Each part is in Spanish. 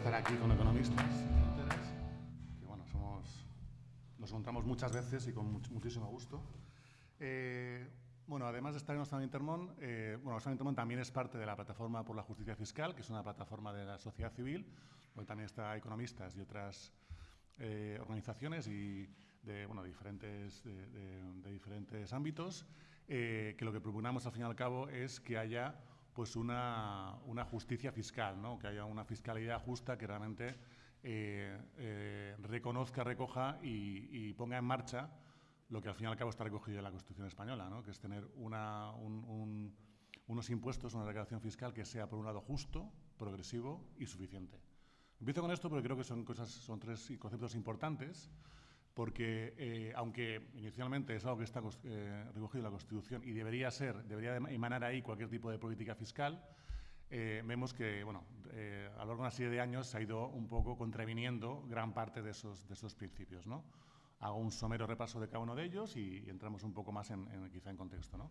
estar aquí con Economistas que bueno, somos, nos encontramos muchas veces y con muchísimo gusto. Eh, bueno, además de estar en Oxfam Intermón, eh, bueno, Oxfam Intermón también es parte de la Plataforma por la Justicia Fiscal, que es una plataforma de la sociedad civil, donde también está Economistas y otras eh, organizaciones y de, bueno, diferentes, de, diferentes ámbitos, que lo que proponemos al fin y al cabo es que haya pues una, una justicia fiscal, ¿no? que haya una fiscalidad justa que realmente eh, eh, reconozca, recoja y, ponga en marcha lo que al fin y al cabo está recogido en la Constitución española, ¿no? que es tener unos impuestos, una recaudación fiscal que sea, por un lado, justo, progresivo y suficiente. Empiezo con esto porque creo que son, cosas, son tres conceptos importantes porque eh, aunque inicialmente es algo que está eh, recogido en la Constitución y debería ser, debería emanar ahí cualquier tipo de política fiscal, eh, vemos que, bueno, a lo largo de una serie de años se ha ido un poco contraviniendo gran parte de esos, de esos principios, ¿no? Hago un somero repaso de cada uno de ellos y, entramos un poco más en, quizá en contexto, ¿no?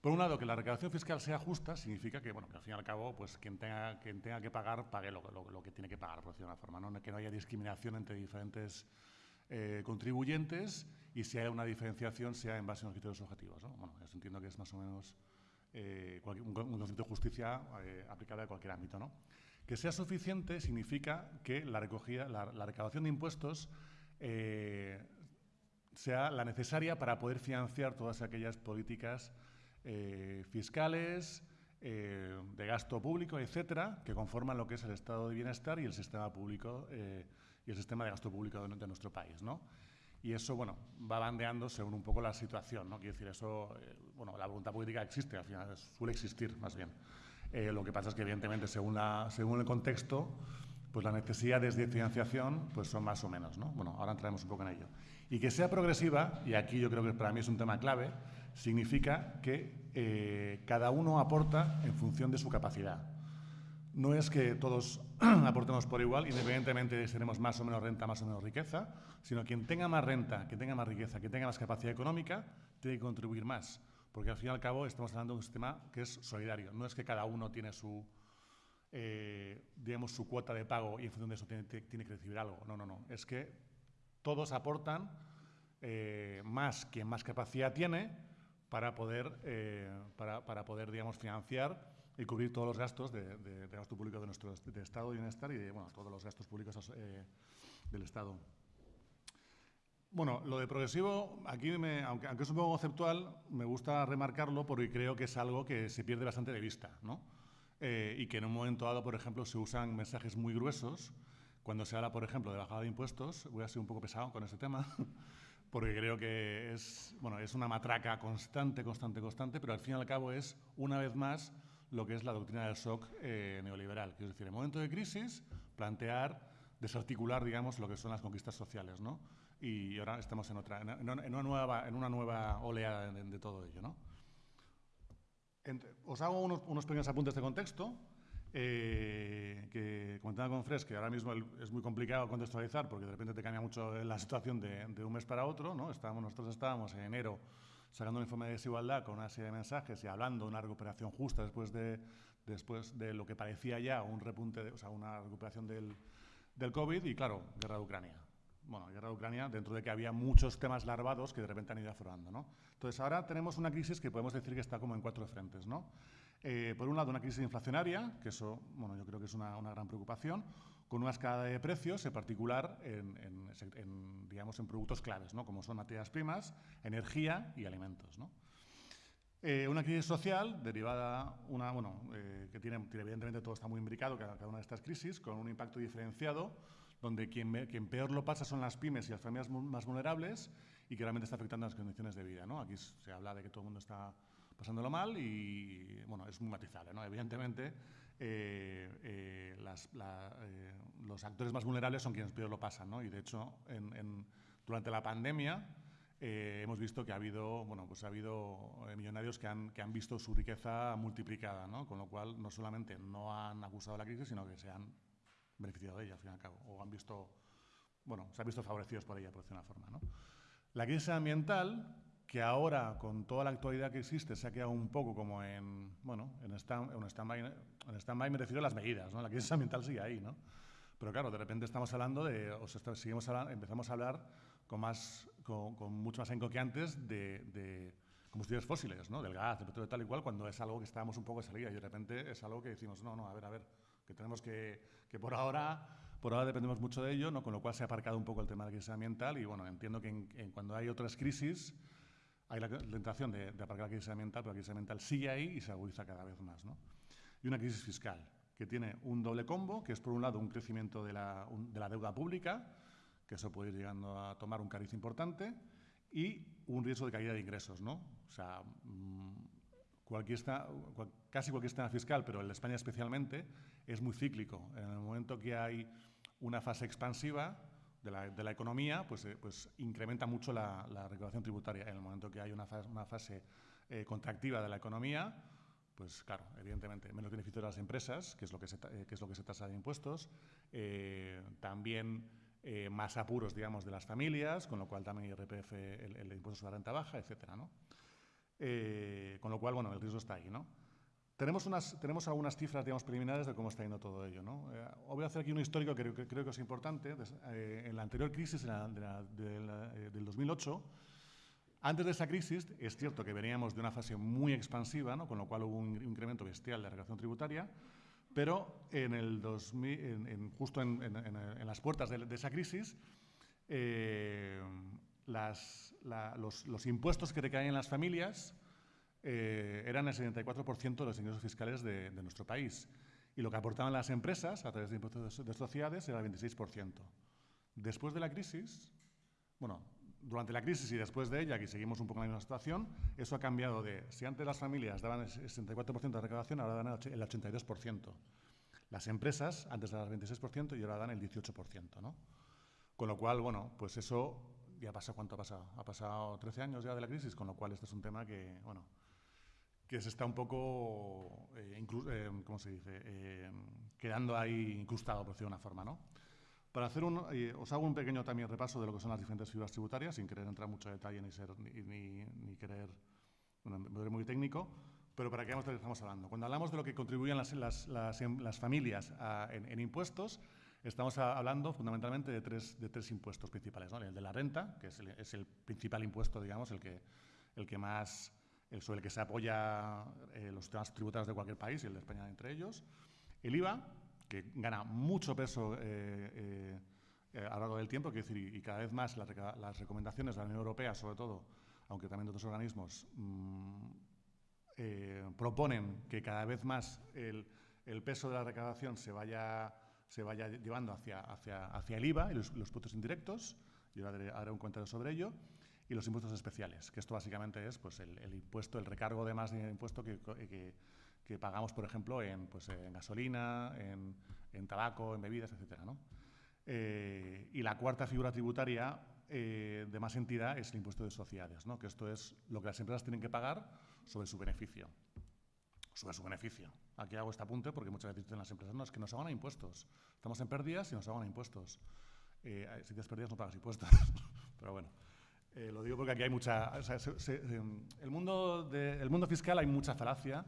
Por un lado, que la recaudación fiscal sea justa significa que, bueno, que al fin y al cabo, pues quien tenga, quien tenga que pagar, pague lo, lo, que tiene que pagar, por decirlo de una forma, ¿no? que no haya discriminación entre diferentes eh, contribuyentes y si hay una diferenciación sea en base a unos criterios objetivos. ¿no? Bueno, eso entiendo que es más o menos eh, un, concepto de justicia eh, aplicable a cualquier ámbito. ¿no? Que sea suficiente significa que la, recogida, la, recaudación de impuestos sea la necesaria para poder financiar todas aquellas políticas fiscales, de gasto público, etcétera, que conforman lo que es el estado de bienestar y el sistema público y el sistema de gasto público de, nuestro país. ¿no? Y eso, bueno, va bandeando según un poco la situación, ¿no? Quiero decir, eso, eh, bueno, la voluntad política existe, al final suele existir, más bien. Eh, lo que pasa es que, evidentemente, según, la, según el contexto, pues las necesidades de financiación pues son más o menos, ¿no? Bueno, ahora entraremos un poco en ello. Y que sea progresiva, y aquí yo creo que para mí es un tema clave, significa que eh, cada uno aporta en función de su capacidad no es que todos aportemos por igual, independientemente de si tenemos más o menos renta, más o menos riqueza, sino quien tenga más renta, que tenga más riqueza, que tenga más capacidad económica, tiene que contribuir más. Porque al fin y al cabo estamos hablando de un sistema que es solidario. No es que cada uno tiene su, eh, digamos, su cuota de pago y en función de eso tiene, que recibir algo. No, no, no. Es que todos aportan eh, más quien más capacidad tiene para poder, eh, para, para poder digamos, financiar y cubrir todos los gastos de, gasto público de nuestro de Estado de Bienestar y de bueno, todos los gastos públicos eh, del Estado. Bueno, lo de progresivo, aquí, me, aunque, aunque, es un poco conceptual, me gusta remarcarlo porque creo que es algo que se pierde bastante de vista, ¿no? Eh, y que en un momento dado, por ejemplo, se usan mensajes muy gruesos. Cuando se habla, por ejemplo, de bajada de impuestos, voy a ser un poco pesado con ese tema, porque creo que es, bueno, es una matraca constante, constante, constante, pero al fin y al cabo es, una vez más, lo que es la doctrina del shock eh, neoliberal, es decir, en momento de crisis, plantear, desarticular, digamos, lo que son las conquistas sociales, ¿no? Y ahora estamos en otra, en, una, nueva, en una nueva oleada de, todo ello, ¿no? os hago unos, pequeños apuntes de contexto, eh, que comentaba con Fres, que ahora mismo es muy complicado contextualizar porque de repente te cambia mucho la situación de, de un mes para otro, ¿no? Estábamos, nosotros estábamos en enero sacando un informe de desigualdad con una serie de mensajes y hablando de una recuperación justa después de, después de lo que parecía ya un repunte, o sea, una recuperación del, del COVID y, claro, guerra de Ucrania. Bueno, guerra de Ucrania, dentro de que había muchos temas larvados que de repente han ido aflorando, ¿no? Entonces, ahora tenemos una crisis que podemos decir que está como en cuatro frentes, ¿no? Eh, por un lado, una crisis inflacionaria, que eso, bueno, yo creo que es una, una gran preocupación con una escala de precios, en particular en, digamos, en productos claves, ¿no? como son materias primas, energía y alimentos. ¿no? Eh, una crisis social derivada, una, bueno, eh, que tiene, evidentemente todo está muy imbricado, cada, una de estas crisis, con un impacto diferenciado, donde quien, quien, peor lo pasa son las pymes y las familias más vulnerables y que realmente está afectando las condiciones de vida. ¿no? Aquí se habla de que todo el mundo está pasándolo mal y, bueno, es muy matizable. ¿no? Evidentemente, eh, eh, eh, los actores más vulnerables son quienes peor lo pasan. ¿no? Y de hecho, durante la pandemia hemos visto que ha habido, bueno, pues ha habido millonarios que han, que han visto su riqueza multiplicada, ¿no? con lo cual no solamente no han acusado la crisis, sino que se han beneficiado de ella, al fin y al cabo, o han visto, bueno, se han visto favorecidos por ella, por decir una forma. ¿no? La crisis ambiental que ahora, con toda la actualidad que existe, se ha quedado un poco como en, bueno, en stand-by, en stand me refiero a las medidas, ¿no? La crisis ambiental sigue ahí, ¿no? Pero claro, de repente estamos hablando de, o sea, seguimos hablando, empezamos a hablar con, más, con, mucho más enco que antes de, de, combustibles fósiles, ¿no? Del gas, del petróleo, tal y cual, cuando es algo que estábamos un poco de salida y de repente es algo que decimos, no, no, a ver, a ver, que tenemos que, que por ahora por ahora dependemos mucho de ello, ¿no? con lo cual se ha aparcado un poco el tema de la crisis ambiental y bueno, entiendo que en, cuando hay otras crisis hay la tentación de, de, aparcar la crisis ambiental, pero la crisis ambiental sigue ahí y se agudiza cada vez más. ¿no? Y una crisis fiscal que tiene un doble combo, que es por un lado un crecimiento de la, de la deuda pública, que eso puede ir llegando a tomar un cariz importante, y un riesgo de caída de ingresos. ¿no? O sea, mmm, cualquier cual, casi cualquier sistema fiscal, pero en España especialmente, es muy cíclico. En el momento que hay una fase expansiva de la, de la economía, pues, eh, pues, incrementa mucho la, la, recaudación tributaria. En el momento que hay una fase, una fase eh, contractiva de la economía, pues claro, evidentemente, menos beneficio de las empresas, que es lo que se, eh, que es lo que se tasa de impuestos, eh, también eh, más apuros, digamos, de las familias, con lo cual también IRPF, el, el impuesto sobre la renta baja, etcétera, ¿no? Con lo cual, bueno, el riesgo está ahí, ¿no? Tenemos, unas, tenemos algunas cifras, digamos, preliminares de cómo está yendo todo ello, ¿no? Eh, voy a hacer aquí un histórico que, que creo que es importante. Eh, en la anterior crisis, la, de la, de la, del 2008, antes de esa crisis, es cierto que veníamos de una fase muy expansiva, ¿no? con lo cual hubo un incremento bestial de la recaudación tributaria, pero en el 2000, en, en, justo en, en, las puertas de, de esa crisis, eh, las, la, los, los, impuestos que recaen en las familias eh, eran el 74% de los ingresos fiscales de, nuestro país. Y lo que aportaban las empresas a través de impuestos de sociedades era el 26%. Después de la crisis, bueno, durante la crisis y después de ella, que seguimos un poco en la misma situación, eso ha cambiado de, si antes las familias daban el 64% de recaudación, ahora dan el 82%. Las empresas antes daban el 26% y ahora dan el 18%, ¿no? Con lo cual, bueno, pues eso ya pasa, ¿cuánto ha pasado? Ha pasado 13 años ya de la crisis, con lo cual este es un tema que, bueno, que se está un poco, eh, eh, ¿cómo se dice?, eh, quedando ahí incrustado, por decirlo de una forma, ¿no? Para hacer un, eh, os hago un pequeño también repaso de lo que son las diferentes figuras tributarias, sin querer entrar mucho detalle ni, ser, ni, ni, ni querer, bueno, muy técnico, pero para que veamos de lo que estamos hablando. Cuando hablamos de lo que contribuyen las, las, las, las familias a, en, en, impuestos, estamos hablando fundamentalmente de tres, de tres impuestos principales. ¿no? El de la renta, que es el, es el, principal impuesto, digamos, el que, el que más, el sobre el que se apoya eh, los temas tributarios de cualquier país y el de España entre ellos. El IVA, que gana mucho peso eh, eh, a lo largo del tiempo, decir, y, cada vez más las, las, recomendaciones de la Unión Europea, sobre todo, aunque también de otros organismos, mmm, eh, proponen que cada vez más el, el, peso de la recaudación se vaya, se vaya llevando hacia, hacia, hacia el IVA y los, los indirectos, y ahora haré, haré un comentario sobre ello, y los impuestos especiales, que esto básicamente es pues, el, el impuesto, el recargo de más de impuesto que, que, que pagamos, por ejemplo, en, pues, en gasolina, en, en, tabaco, en bebidas, etc. ¿no? Eh, y la cuarta figura tributaria eh, de más entidad es el impuesto de sociedades, ¿no? que esto es lo que las empresas tienen que pagar sobre su beneficio. Sobre su beneficio. Aquí hago este apunte porque muchas veces dicen las empresas, no, es que nos hagan impuestos. Estamos en pérdidas y nos hagan impuestos. Eh, si tienes pérdidas no pagas impuestos. Pero bueno, eh, lo digo porque aquí hay mucha... O sea, se, se, el, mundo de, el mundo fiscal hay mucha falacia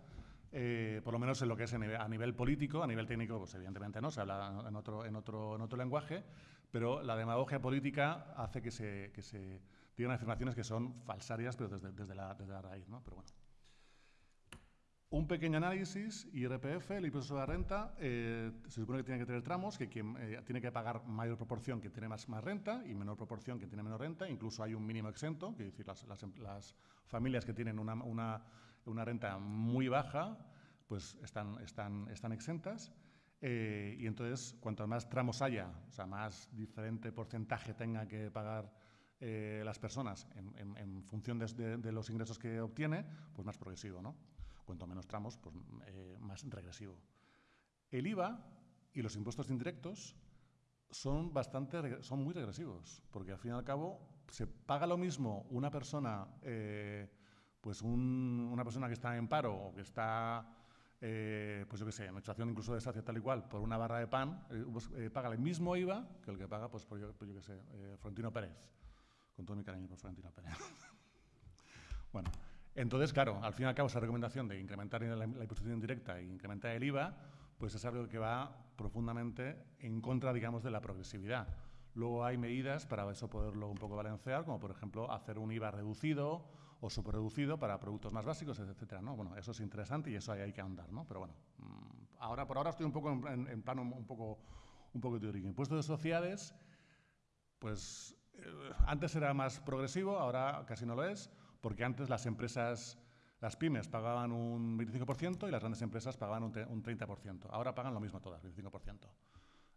eh, por lo menos en lo que es a nivel político, a nivel técnico, pues evidentemente no, se habla en otro, en otro, en otro lenguaje, pero la demagogia política hace que se, que se digan afirmaciones que son falsarias, pero desde, desde, la, desde la raíz, ¿no? Pero bueno. Un pequeño análisis, IRPF, el impuesto sobre la renta, eh, se supone que tiene que tener tramos, que quien eh, tiene que pagar mayor proporción que tiene más, renta y menor proporción que tiene menos renta, incluso hay un mínimo exento, que es decir, las, familias que tienen una, renta muy baja, pues están, exentas. Eh, y entonces, cuanto más tramos haya, o sea, más diferente porcentaje tenga que pagar las personas en, función de, de, de, los ingresos que obtiene, pues más progresivo, ¿no? Cuanto menos tramos, pues eh, más regresivo. El IVA y los impuestos indirectos son, bastante, son muy regresivos, porque al fin y al cabo se paga lo mismo una persona eh, pues un, una persona que está en paro o que está, eh, pues yo qué sé, en situación incluso de tal y cual, por una barra de pan, eh, pues, eh, paga el mismo IVA que el que paga, pues por yo, pues yo qué sé, eh, Florentino Pérez. Con todo mi cariño por Florentino Pérez. Bueno, entonces, claro, al fin y al cabo, esa recomendación de incrementar la, imposición indirecta e incrementar el IVA, pues es algo que va profundamente en contra, digamos, de la progresividad. Luego hay medidas para eso poderlo un poco balancear, como por ejemplo hacer un IVA reducido o superreducido para productos más básicos, etcétera. ¿no? Bueno, eso es interesante y eso hay, hay que andar, ¿no? Pero bueno, mm, ahora por ahora estoy un poco en, en plano un poco, un poco teórico. Impuestos de sociedades, pues eh, antes era más progresivo, ahora casi no lo es, porque antes las empresas, las pymes pagaban un 25% y las grandes empresas pagaban un, un 30%. Ahora pagan lo mismo todas, 25%.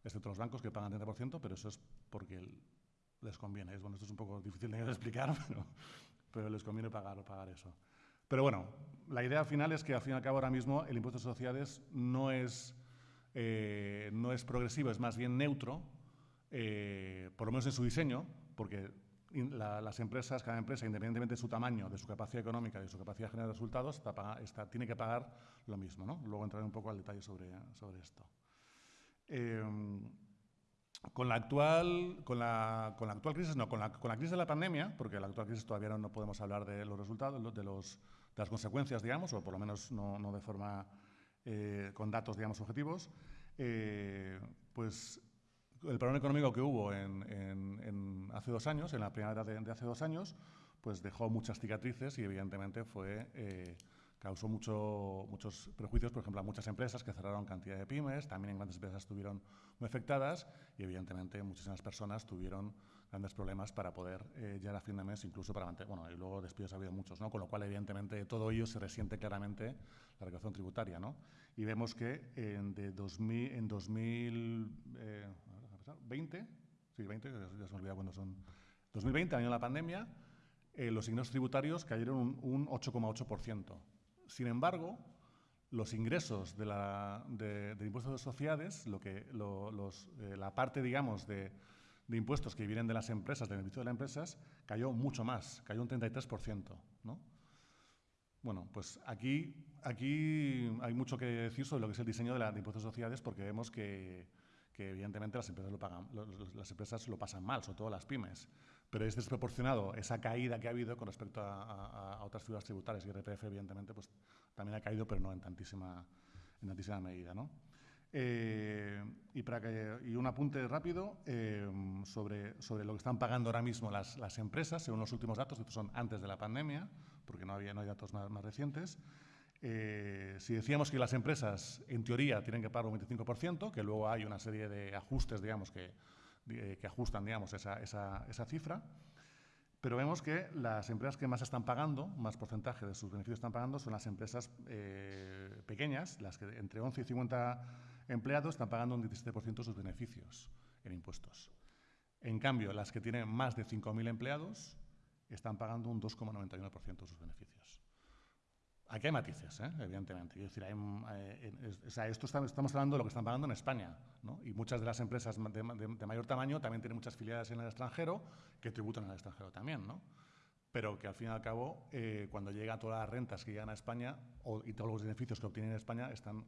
Excepto los bancos que pagan 30%, pero eso es porque les conviene. Bueno, esto es un poco difícil de explicar, pero, pero les conviene pagar, pagar eso. Pero bueno, la idea final es que al fin y al cabo ahora mismo el impuesto de sociedades no es, eh, no es progresivo, es más bien neutro, eh, por lo menos en su diseño, porque la, las empresas, cada empresa, independientemente de su tamaño, de su capacidad económica, de su capacidad de generar resultados, está, está, tiene que pagar lo mismo. ¿no? Luego entraré un poco al detalle sobre, sobre esto. Eh, con la actual, con la, con la actual crisis, no, con la, con la, crisis de la pandemia, porque la actual crisis todavía no, no podemos hablar de los resultados, de, los, de, las consecuencias, digamos, o por lo menos no, no de forma eh, con datos, digamos, objetivos, eh, pues el problema económico que hubo en, en, en hace dos años, en la primavera de, de, hace dos años, pues dejó muchas cicatrices y evidentemente fue, eh, causó mucho, muchos prejuicios, por ejemplo, a muchas empresas que cerraron cantidad de pymes, también grandes empresas estuvieron muy afectadas y evidentemente muchísimas personas tuvieron grandes problemas para poder eh, llegar a fin de mes, incluso para mantener, bueno, y luego despidos ha habido muchos, ¿no? Con lo cual, evidentemente, todo ello se resiente claramente la recaudación tributaria, ¿no? Y vemos que en, de 2000, en 2000, eh, 20, sí, 20, ya, se me olvida cuándo son, 2020, año de la pandemia, eh, los ingresos tributarios cayeron un, un 8,8%. Sin embargo, los ingresos de la, de, de impuestos de sociedades, lo que, lo, los, eh, la parte, digamos, de, de, impuestos que vienen de las empresas, del beneficio de las empresas, cayó mucho más, cayó un 33%. ¿no? Bueno, pues aquí, aquí hay mucho que decir sobre lo que es el diseño de, la, de impuestos de sociedades porque vemos que, que evidentemente las empresas lo pagan, las empresas lo pasan mal, sobre todo las pymes. Pero es desproporcionado esa caída que ha habido con respecto a, a, a otras figuras tributarias. Y IRPF, evidentemente, pues también ha caído, pero no en tantísima, en tantísima medida. ¿no? Eh, y, para que, y un apunte rápido eh, sobre, sobre lo que están pagando ahora mismo las, las empresas, según los últimos datos, estos son antes de la pandemia, porque no, había, no hay datos más, más recientes. Eh, si decíamos que las empresas, en teoría, tienen que pagar un 25%, que luego hay una serie de ajustes, digamos, que, que ajustan, digamos, esa, cifra, pero vemos que las empresas que más están pagando, más porcentaje de sus beneficios están pagando, son las empresas eh, pequeñas, las que entre 11 y 50 empleados están pagando un 17% de sus beneficios en impuestos. En cambio, las que tienen más de 5.000 empleados están pagando un 2,91% de sus beneficios. Aquí hay matices, ¿eh? evidentemente. Es decir, hay, eh, sea, esto está, estamos hablando de lo que están pagando en España. ¿no? Y muchas de las empresas de, de, de, mayor tamaño también tienen muchas filiales en el extranjero que tributan el extranjero también. ¿no? Pero que al fin y al cabo, eh, cuando llegan todas las rentas que llegan a España o, y todos los beneficios que obtienen en España están,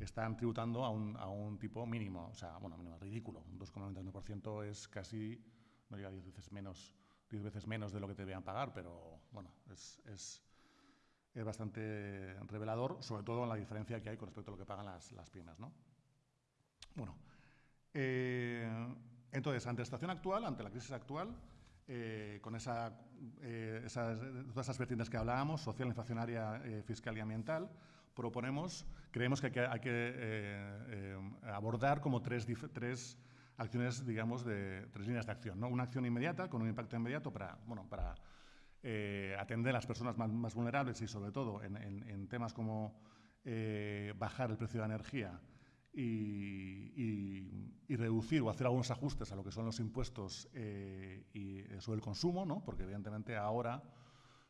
están tributando a un, a un tipo mínimo. O sea, bueno, mínimo, ridículo. Un 2,91% es casi, no llega 10 veces menos, 10 veces menos de lo que te debían pagar, pero bueno, es, es es bastante revelador, sobre todo en la diferencia que hay con respecto a lo que pagan las, las pymes. ¿no? Bueno, eh, entonces, ante la situación actual, ante la crisis actual, eh, con eh, esas, todas esas vertientes que hablábamos, social, inflacionaria, eh, fiscal y ambiental, proponemos, creemos que hay que, hay que abordar como tres, tres acciones, digamos, de tres líneas de acción. ¿no? Una acción inmediata, con un impacto inmediato para, bueno, para eh, atender a las personas más, vulnerables y sobre todo en, temas como eh, bajar el precio de la energía y, reducir o hacer algunos ajustes a lo que son los impuestos eh, y sobre el consumo, ¿no? porque evidentemente ahora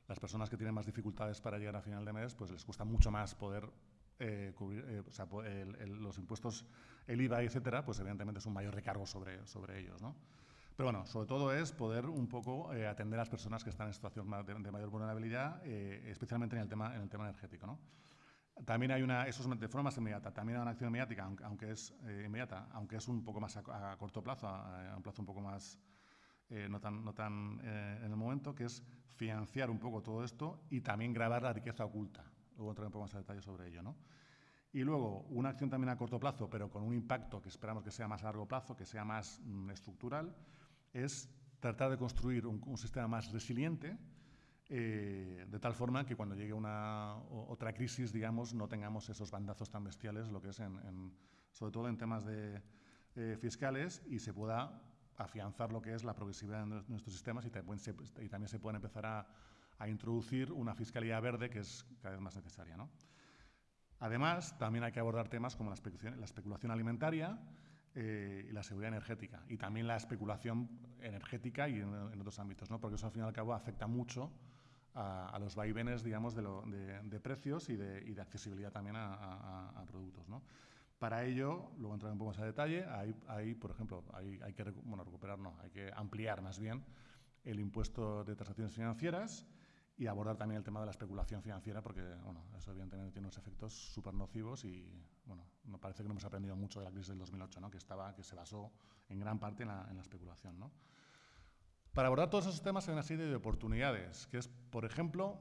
las personas que tienen más dificultades para llegar a final de mes, pues les cuesta mucho más poder eh, cubrir, eh, los impuestos, el IVA, etcétera, pues evidentemente es un mayor recargo sobre, sobre ellos. ¿no? Pero bueno, sobre todo es poder un poco eh, atender a las personas que están en situación de, de mayor vulnerabilidad, eh, especialmente en el tema, en el tema energético. ¿no? También hay una, eso es de forma más inmediata, también hay una acción inmediata, aunque, aunque es eh, inmediata, aunque es un poco más a, a corto plazo, a, a, un plazo un poco más eh, no tan, no tan eh, en el momento, que es financiar un poco todo esto y también grabar la riqueza oculta. Luego entraré un poco más en detalle sobre ello. ¿no? Y luego, una acción también a corto plazo, pero con un impacto que esperamos que sea más a largo plazo, que sea más mm, estructural, es tratar de construir un, sistema más resiliente, eh, de tal forma que cuando llegue una otra crisis, digamos, no tengamos esos bandazos tan bestiales, lo que es sobre todo en temas de, eh, fiscales, y se pueda afianzar lo que es la progresividad de nuestros sistemas y, también se, y pueden empezar a, introducir una fiscalidad verde que es cada vez más necesaria. ¿no? Además, también hay que abordar temas como la especulación alimentaria, eh, y la seguridad energética y también la especulación energética y en, en, otros ámbitos, ¿no? porque eso al fin y al cabo afecta mucho a, a los vaivenes digamos, de, lo, de, de precios y de, y de, accesibilidad también a, a, a productos. ¿no? Para ello, luego entraré un poco más a detalle, hay, hay por ejemplo, hay, hay, que bueno, recuperar, no, hay que ampliar más bien el impuesto de transacciones financieras y abordar también el tema de la especulación financiera, porque bueno, eso evidentemente tiene unos efectos súper nocivos y bueno, me parece que no hemos aprendido mucho de la crisis del 2008, ¿no? que, estaba, que se basó en gran parte en la, en la especulación. ¿no? Para abordar todos esos temas hay una serie de oportunidades, que es, por ejemplo,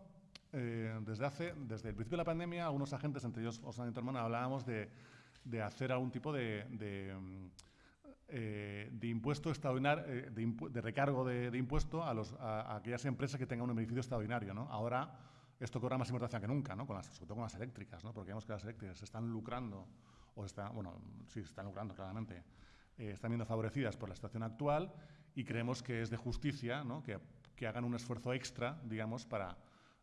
eh, desde, hace, desde el principio de la pandemia, algunos agentes, entre ellos Osana Intermón, hablábamos de, de, hacer algún tipo de, de eh, de impuesto extraordinario, eh, de, impu de, recargo de impuesto a, los, a, a, aquellas empresas que tengan un beneficio extraordinario. ¿no? Ahora esto cobra más importancia que nunca, ¿no? con las, sobre todo con las eléctricas, ¿no? porque vemos que las eléctricas se están lucrando, o están, bueno, sí, están lucrando claramente, eh, están viendo favorecidas por la situación actual y creemos que es de justicia ¿no? que, que hagan un esfuerzo extra, digamos, para,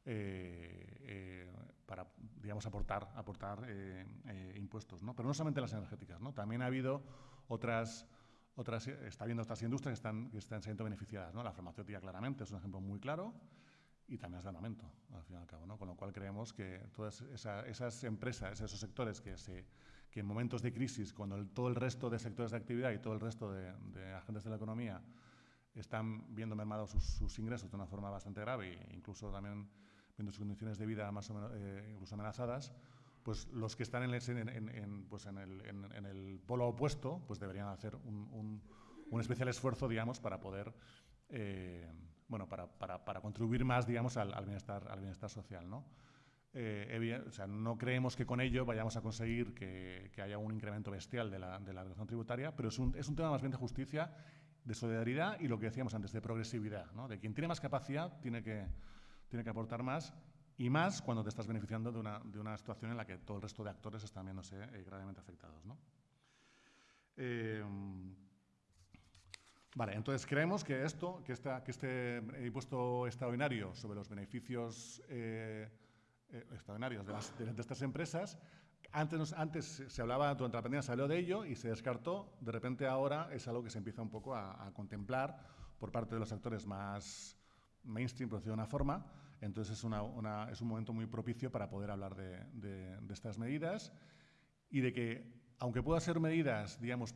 eh, eh, para digamos, aportar, aportar eh, impuestos. ¿no? Pero no solamente las energéticas, ¿no? también ha habido otras otras, está habiendo otras industrias que están, que están siendo beneficiadas. ¿no? La farmacéutica claramente es un ejemplo muy claro y también es de armamento, al fin y al cabo. ¿no? Con lo cual creemos que todas esa, esas empresas, esos sectores que, se, que en momentos de crisis, cuando el, todo el resto de sectores de actividad y todo el resto de, de agentes de la economía están viendo mermados sus, sus, ingresos de una forma bastante grave e incluso también viendo sus condiciones de vida más o menos eh, incluso amenazadas, pues los que están en el, en, en, pues en, el, el, polo opuesto pues deberían hacer un, un, un especial esfuerzo, digamos, para poder, eh, bueno, para, para, para, contribuir más, digamos, al, al, bienestar, al bienestar social, ¿no? Eh, no creemos que con ello vayamos a conseguir que, haya un incremento bestial de la, de tributaria, pero es un, es un tema más bien de justicia, de solidaridad y lo que decíamos antes, de progresividad. De quien tiene más capacidad tiene que, tiene que aportar más y más cuando te estás beneficiando de una, de una situación en la que todo el resto de actores están viéndose eh, gravemente afectados. Eh, vale, entonces creemos que esto, que, esta, que este impuesto extraordinario sobre los beneficios eh, eh extraordinarios de, las, de, estas empresas, antes, antes se hablaba, durante la pandemia se habló de ello y se descartó, de repente ahora es algo que se empieza un poco a, a contemplar por parte de los actores más mainstream, por decirlo de una forma, entonces es, una, una, es un momento muy propicio para poder hablar de, de, de, estas medidas y de que, aunque puedan ser medidas, digamos,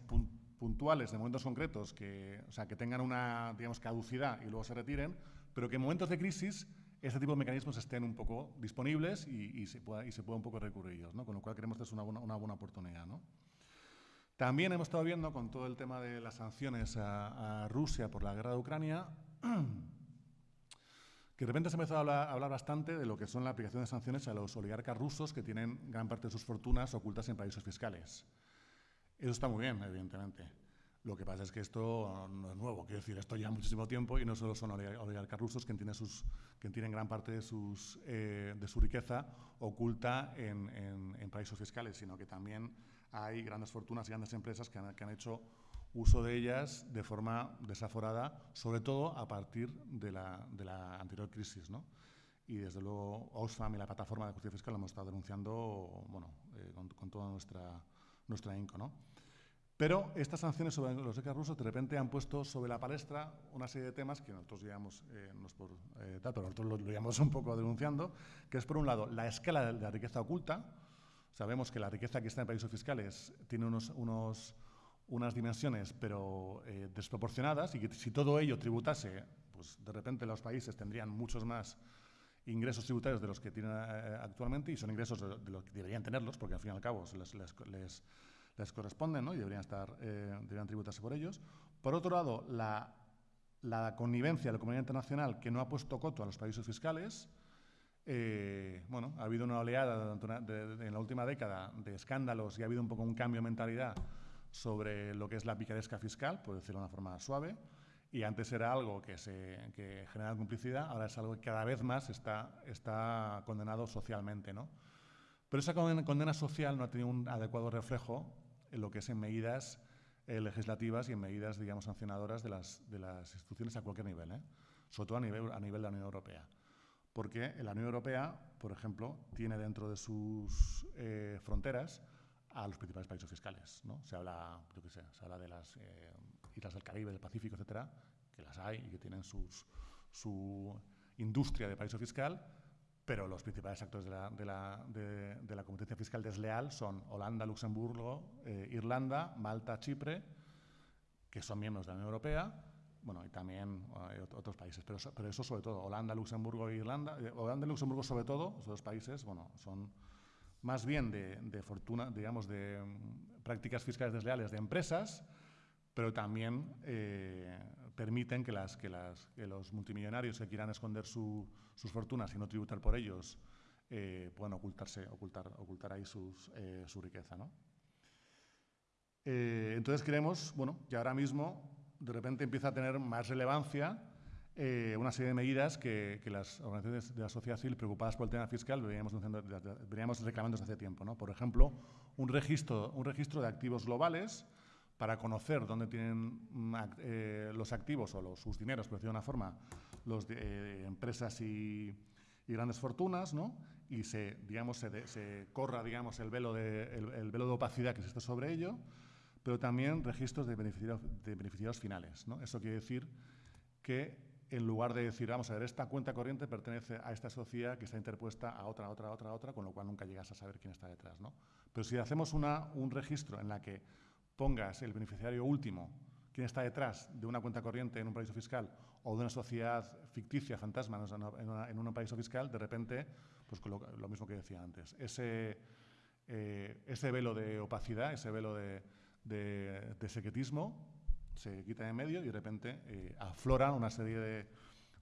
puntuales de momentos concretos, que, o sea, que tengan una, digamos, caducidad y luego se retiren, pero que en momentos de crisis este tipo de mecanismos estén un poco disponibles y, se, pueda, y se pueda un poco recurrir ellos, ¿no? con lo cual creemos que es una buena, una buena oportunidad. ¿no? También hemos estado viendo con todo el tema de las sanciones a, Rusia por la guerra de Ucrania, que de repente se empezó a hablar, a hablar, bastante de lo que son la aplicación de sanciones a los oligarcas rusos que tienen gran parte de sus fortunas ocultas en paraísos fiscales. Eso está muy bien, evidentemente. Lo que pasa es que esto no es nuevo, quiero decir, esto ya muchísimo tiempo y no solo son oligarcas rusos que tienen, sus, que tienen gran parte de, sus, eh, de su riqueza oculta en, en, en, paraísos fiscales, sino que también hay grandes fortunas y grandes empresas que han, que han hecho uso de ellas de forma desaforada, sobre todo a partir de la, de la anterior crisis. ¿no? Y desde luego Oxfam y la plataforma de justicia fiscal lo hemos estado denunciando bueno, eh, con, con, toda nuestra, nuestra INCO. ¿no? Pero estas sanciones sobre los ECA rusos de repente han puesto sobre la palestra una serie de temas que nosotros llevamos, eh, no es por eh, tal, pero nosotros lo, llevamos un poco denunciando, que es por un lado la escala de la riqueza oculta. Sabemos que la riqueza que está en paraísos fiscales tiene unos, unos unas dimensiones pero eh, desproporcionadas y que si todo ello tributase, pues de repente los países tendrían muchos más ingresos tributarios de los que tienen eh, actualmente y son ingresos de, los que deberían tenerlos porque al fin y al cabo les, les, les, les corresponden ¿no? y deberían, estar, eh, deberían tributarse por ellos. Por otro lado, la la connivencia de la comunidad internacional que no ha puesto coto a los paraísos fiscales. Eh, bueno, ha habido una oleada en la última década de escándalos y ha habido un poco un cambio de mentalidad sobre lo que es la picaresca fiscal, por decirlo de una forma suave. Y antes era algo que, se, que generaba complicidad, ahora es algo que cada vez más está, está condenado socialmente. ¿no? Pero esa condena social no ha tenido un adecuado reflejo en lo que es en medidas eh, legislativas y en medidas, digamos, sancionadoras de las, de las instituciones a cualquier nivel, ¿eh? sobre todo a nivel, a nivel de la Unión Europea. Porque la Unión Europea, por ejemplo, tiene dentro de sus eh, fronteras a los principales países fiscales. ¿no? Se habla, yo qué sé, se habla de las eh, islas del Caribe, del Pacífico, etcétera, que las hay y que tienen sus, su industria de paraíso fiscal, pero los principales actores de la, de la, de, la competencia fiscal desleal son Holanda, Luxemburgo, eh, Irlanda, Malta, Chipre, que son miembros de la Unión Europea, bueno, y también otros países, pero, pero, eso sobre todo, Holanda, Luxemburgo e Irlanda, eh, Holanda y Luxemburgo sobre todo, esos dos países, bueno, son más bien de, de fortuna, digamos, de um, prácticas fiscales desleales de empresas, pero también eh, permiten que, las, que, las, que, los multimillonarios que quieran esconder su, sus fortunas y no tributar por ellos eh, puedan ocultarse, ocultar, ocultar ahí sus, eh, su riqueza. ¿no? Eh, entonces creemos bueno, que ahora mismo de repente empieza a tener más relevancia una serie de medidas que, que, las organizaciones de la sociedad civil preocupadas por el tema fiscal veníamos, veníamos reclamando desde hace tiempo. ¿no? Por ejemplo, un registro, un registro de activos globales para conocer dónde tienen mm, eh, los activos o los, sus dineros, por decirlo de una forma, de, eh, empresas y, y, grandes fortunas, ¿no? y se, digamos, se, se corra digamos, el, velo de, el, el, velo de opacidad que existe sobre ello, pero también registros de beneficiarios, de beneficiarios finales. ¿no? Eso quiere decir que en lugar de decir, vamos a ver, esta cuenta corriente pertenece a esta sociedad que está interpuesta a otra, a otra, a otra, a otra, con lo cual nunca llegas a saber quién está detrás. ¿no? Pero si hacemos una, un registro en la que pongas el beneficiario último, quién está detrás de una cuenta corriente en un paraíso fiscal o de una sociedad ficticia, fantasma, en, un paraíso fiscal, de repente, pues lo, lo mismo que decía antes, ese, eh, ese velo de opacidad, ese velo de, de, secretismo se quita de medio y de repente eh, afloran una serie de,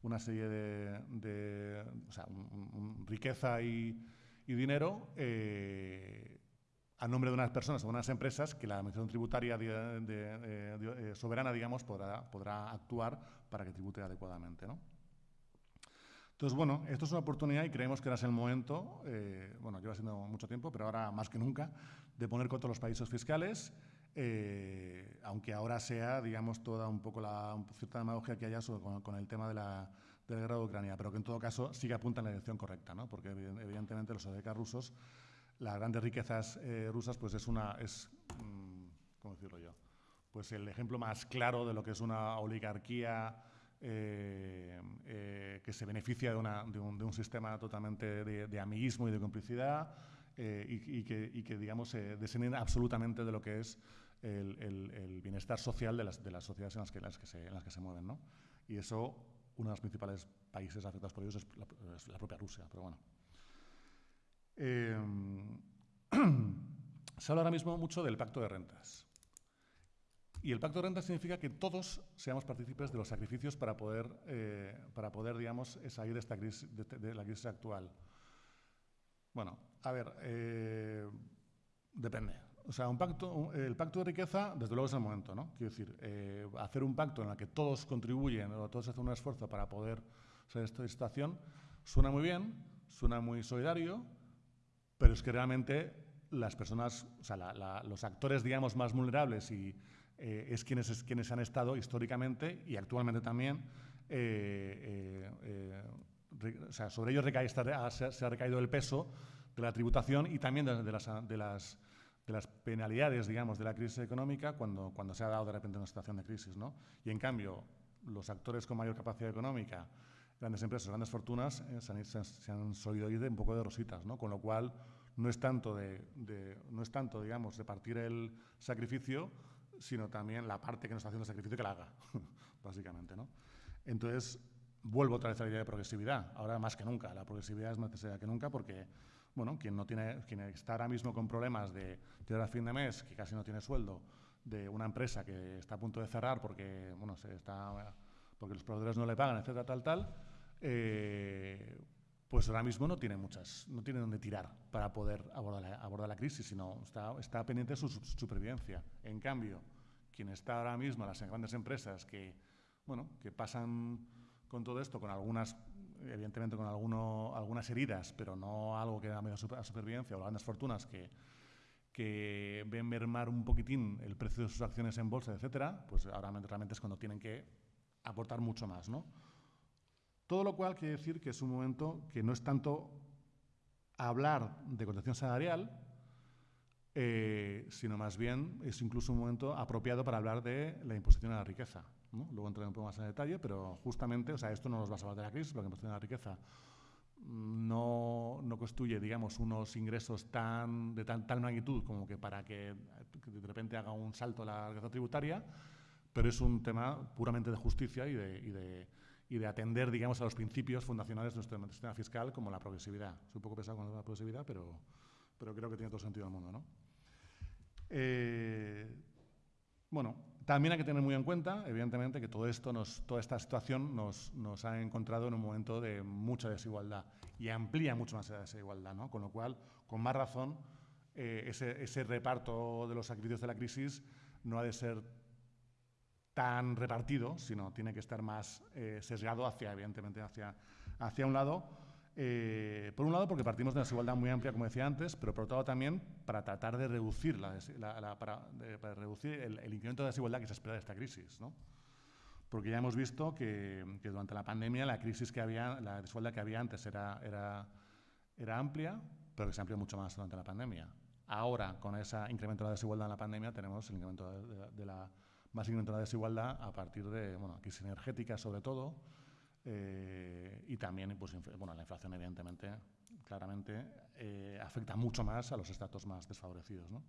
una serie de, o sea, un, riqueza y, y dinero eh, a nombre de unas personas o unas empresas que la Administración Tributaria de, de, de, eh, soberana, digamos, podrá, podrá actuar para que tribute adecuadamente. ¿no? Entonces, bueno, esto es una oportunidad y creemos que ahora es el momento, eh, bueno, lleva siendo mucho tiempo, pero ahora más que nunca, de poner contra los países fiscales, eh, aunque ahora sea, digamos, toda un poco la cierta demagogia que haya sobre, con, con, el tema de la, de la guerra de Ucrania, pero que en todo caso sí que apunta en la dirección correcta, ¿no? porque evidentemente los oligarcas rusos las grandes riquezas eh, rusas, pues es una, es, mmm, ¿cómo decirlo yo? Pues el ejemplo más claro de lo que es una oligarquía eh, eh, que se beneficia de, una, de, un, de un, sistema totalmente de, de, amiguismo y de complicidad eh, y, y, que, y, que, digamos, se descienden absolutamente de lo que es el, el, el, bienestar social de las, de las sociedades en las que, las que, se, en las que se mueven, ¿no? Y eso, uno de los principales países afectados por ellos es la, es la propia Rusia, pero bueno. Eh, se habla ahora mismo mucho del pacto de rentas. Y el pacto de rentas significa que todos seamos partícipes de los sacrificios para poder, eh, para poder digamos, salir de, esta crisis, de, de, la crisis actual. Bueno, a ver, eh, depende. O sea, un pacto, un, el pacto de riqueza, desde luego es el momento, ¿no? Quiero decir, eh, hacer un pacto en el que todos contribuyen o todos hacen un esfuerzo para poder salir de esta situación, suena muy bien, suena muy solidario, pero es que realmente las personas, o sea, la, la, los actores, digamos, más vulnerables y eh, es, quienes, es quienes han estado históricamente y actualmente también, eh, eh, re, o sea, sobre ellos recae, está, se, se, ha recaído el peso de la tributación y también de, de, las, de, las, de las penalidades, digamos, de la crisis económica cuando, cuando se ha dado de repente una situación de crisis, ¿no? Y en cambio, los actores con mayor capacidad económica, grandes empresas, grandes fortunas, eh, se, han, se, han, solido ir de un poco de rositas, ¿no? Con lo cual, no es tanto, de, de, no es tanto digamos, repartir el sacrificio, sino también la parte que no está haciendo el sacrificio que la haga, básicamente, ¿no? Entonces, vuelvo otra vez a la idea de progresividad. Ahora más que nunca, la progresividad es más necesaria que nunca porque, bueno, quien, no tiene, quien está ahora mismo con problemas de llegar a fin de mes, que casi no tiene sueldo, de una empresa que está a punto de cerrar porque, bueno, se está porque los proveedores no le pagan, etcétera, tal, tal, eh, pues ahora mismo no tiene muchas, no tiene dónde tirar para poder abordar la, abordar la crisis, sino está, está pendiente de su supervivencia. En cambio, quien está ahora mismo, las grandes empresas que, bueno, que pasan con todo esto, con algunas, evidentemente con alguno, algunas heridas, pero no algo que da medio a supervivencia, o grandes fortunas que, que ven mermar un poquitín el precio de sus acciones en bolsa, etcétera, pues ahora realmente es cuando tienen que aportar mucho más, ¿no? Todo lo cual quiere decir que es un momento que no es tanto hablar de contención salarial, eh, sino más bien es incluso un momento apropiado para hablar de la imposición a la riqueza. Luego entraré un poco más en detalle, pero justamente, o sea, esto no nos va a salvar de la crisis, porque la imposición a la riqueza no, no construye, digamos, unos ingresos tan, de tan, tal magnitud como que para que, de repente haga un salto la riqueza tributaria, pero es un tema puramente de justicia y de atender, digamos, a los principios fundacionales de nuestro sistema fiscal, como la progresividad. Es un poco pesado con la progresividad, pero, pero creo que tiene todo sentido del mundo. ¿no? Eh, bueno, también hay que tener muy en cuenta, evidentemente, que todo esto nos, toda esta situación nos, nos, ha encontrado en un momento de mucha desigualdad y amplía mucho más esa desigualdad, ¿no? Con lo cual, con más razón, eh, ese, ese reparto de los sacrificios de la crisis no ha de ser tan repartido, sino tiene que estar más eh, sesgado hacia, evidentemente, hacia, hacia un lado. Eh, por un lado, porque partimos de una desigualdad muy amplia, como decía antes, pero por otro lado también para tratar de reducir, la, para, reducir el, incremento de desigualdad que se espera de esta crisis. ¿no? Porque ya hemos visto que, que, durante la pandemia la crisis que había, la desigualdad que había antes era, era, era amplia, pero que se amplió mucho más durante la pandemia. Ahora, con ese incremento de la desigualdad en la pandemia, tenemos el incremento de la incremento de la desigualdad a partir de bueno, crisis energética sobre todo eh, y también pues, bueno, la inflación evidentemente claramente eh, afecta mucho más a los estratos más desfavorecidos. ¿no?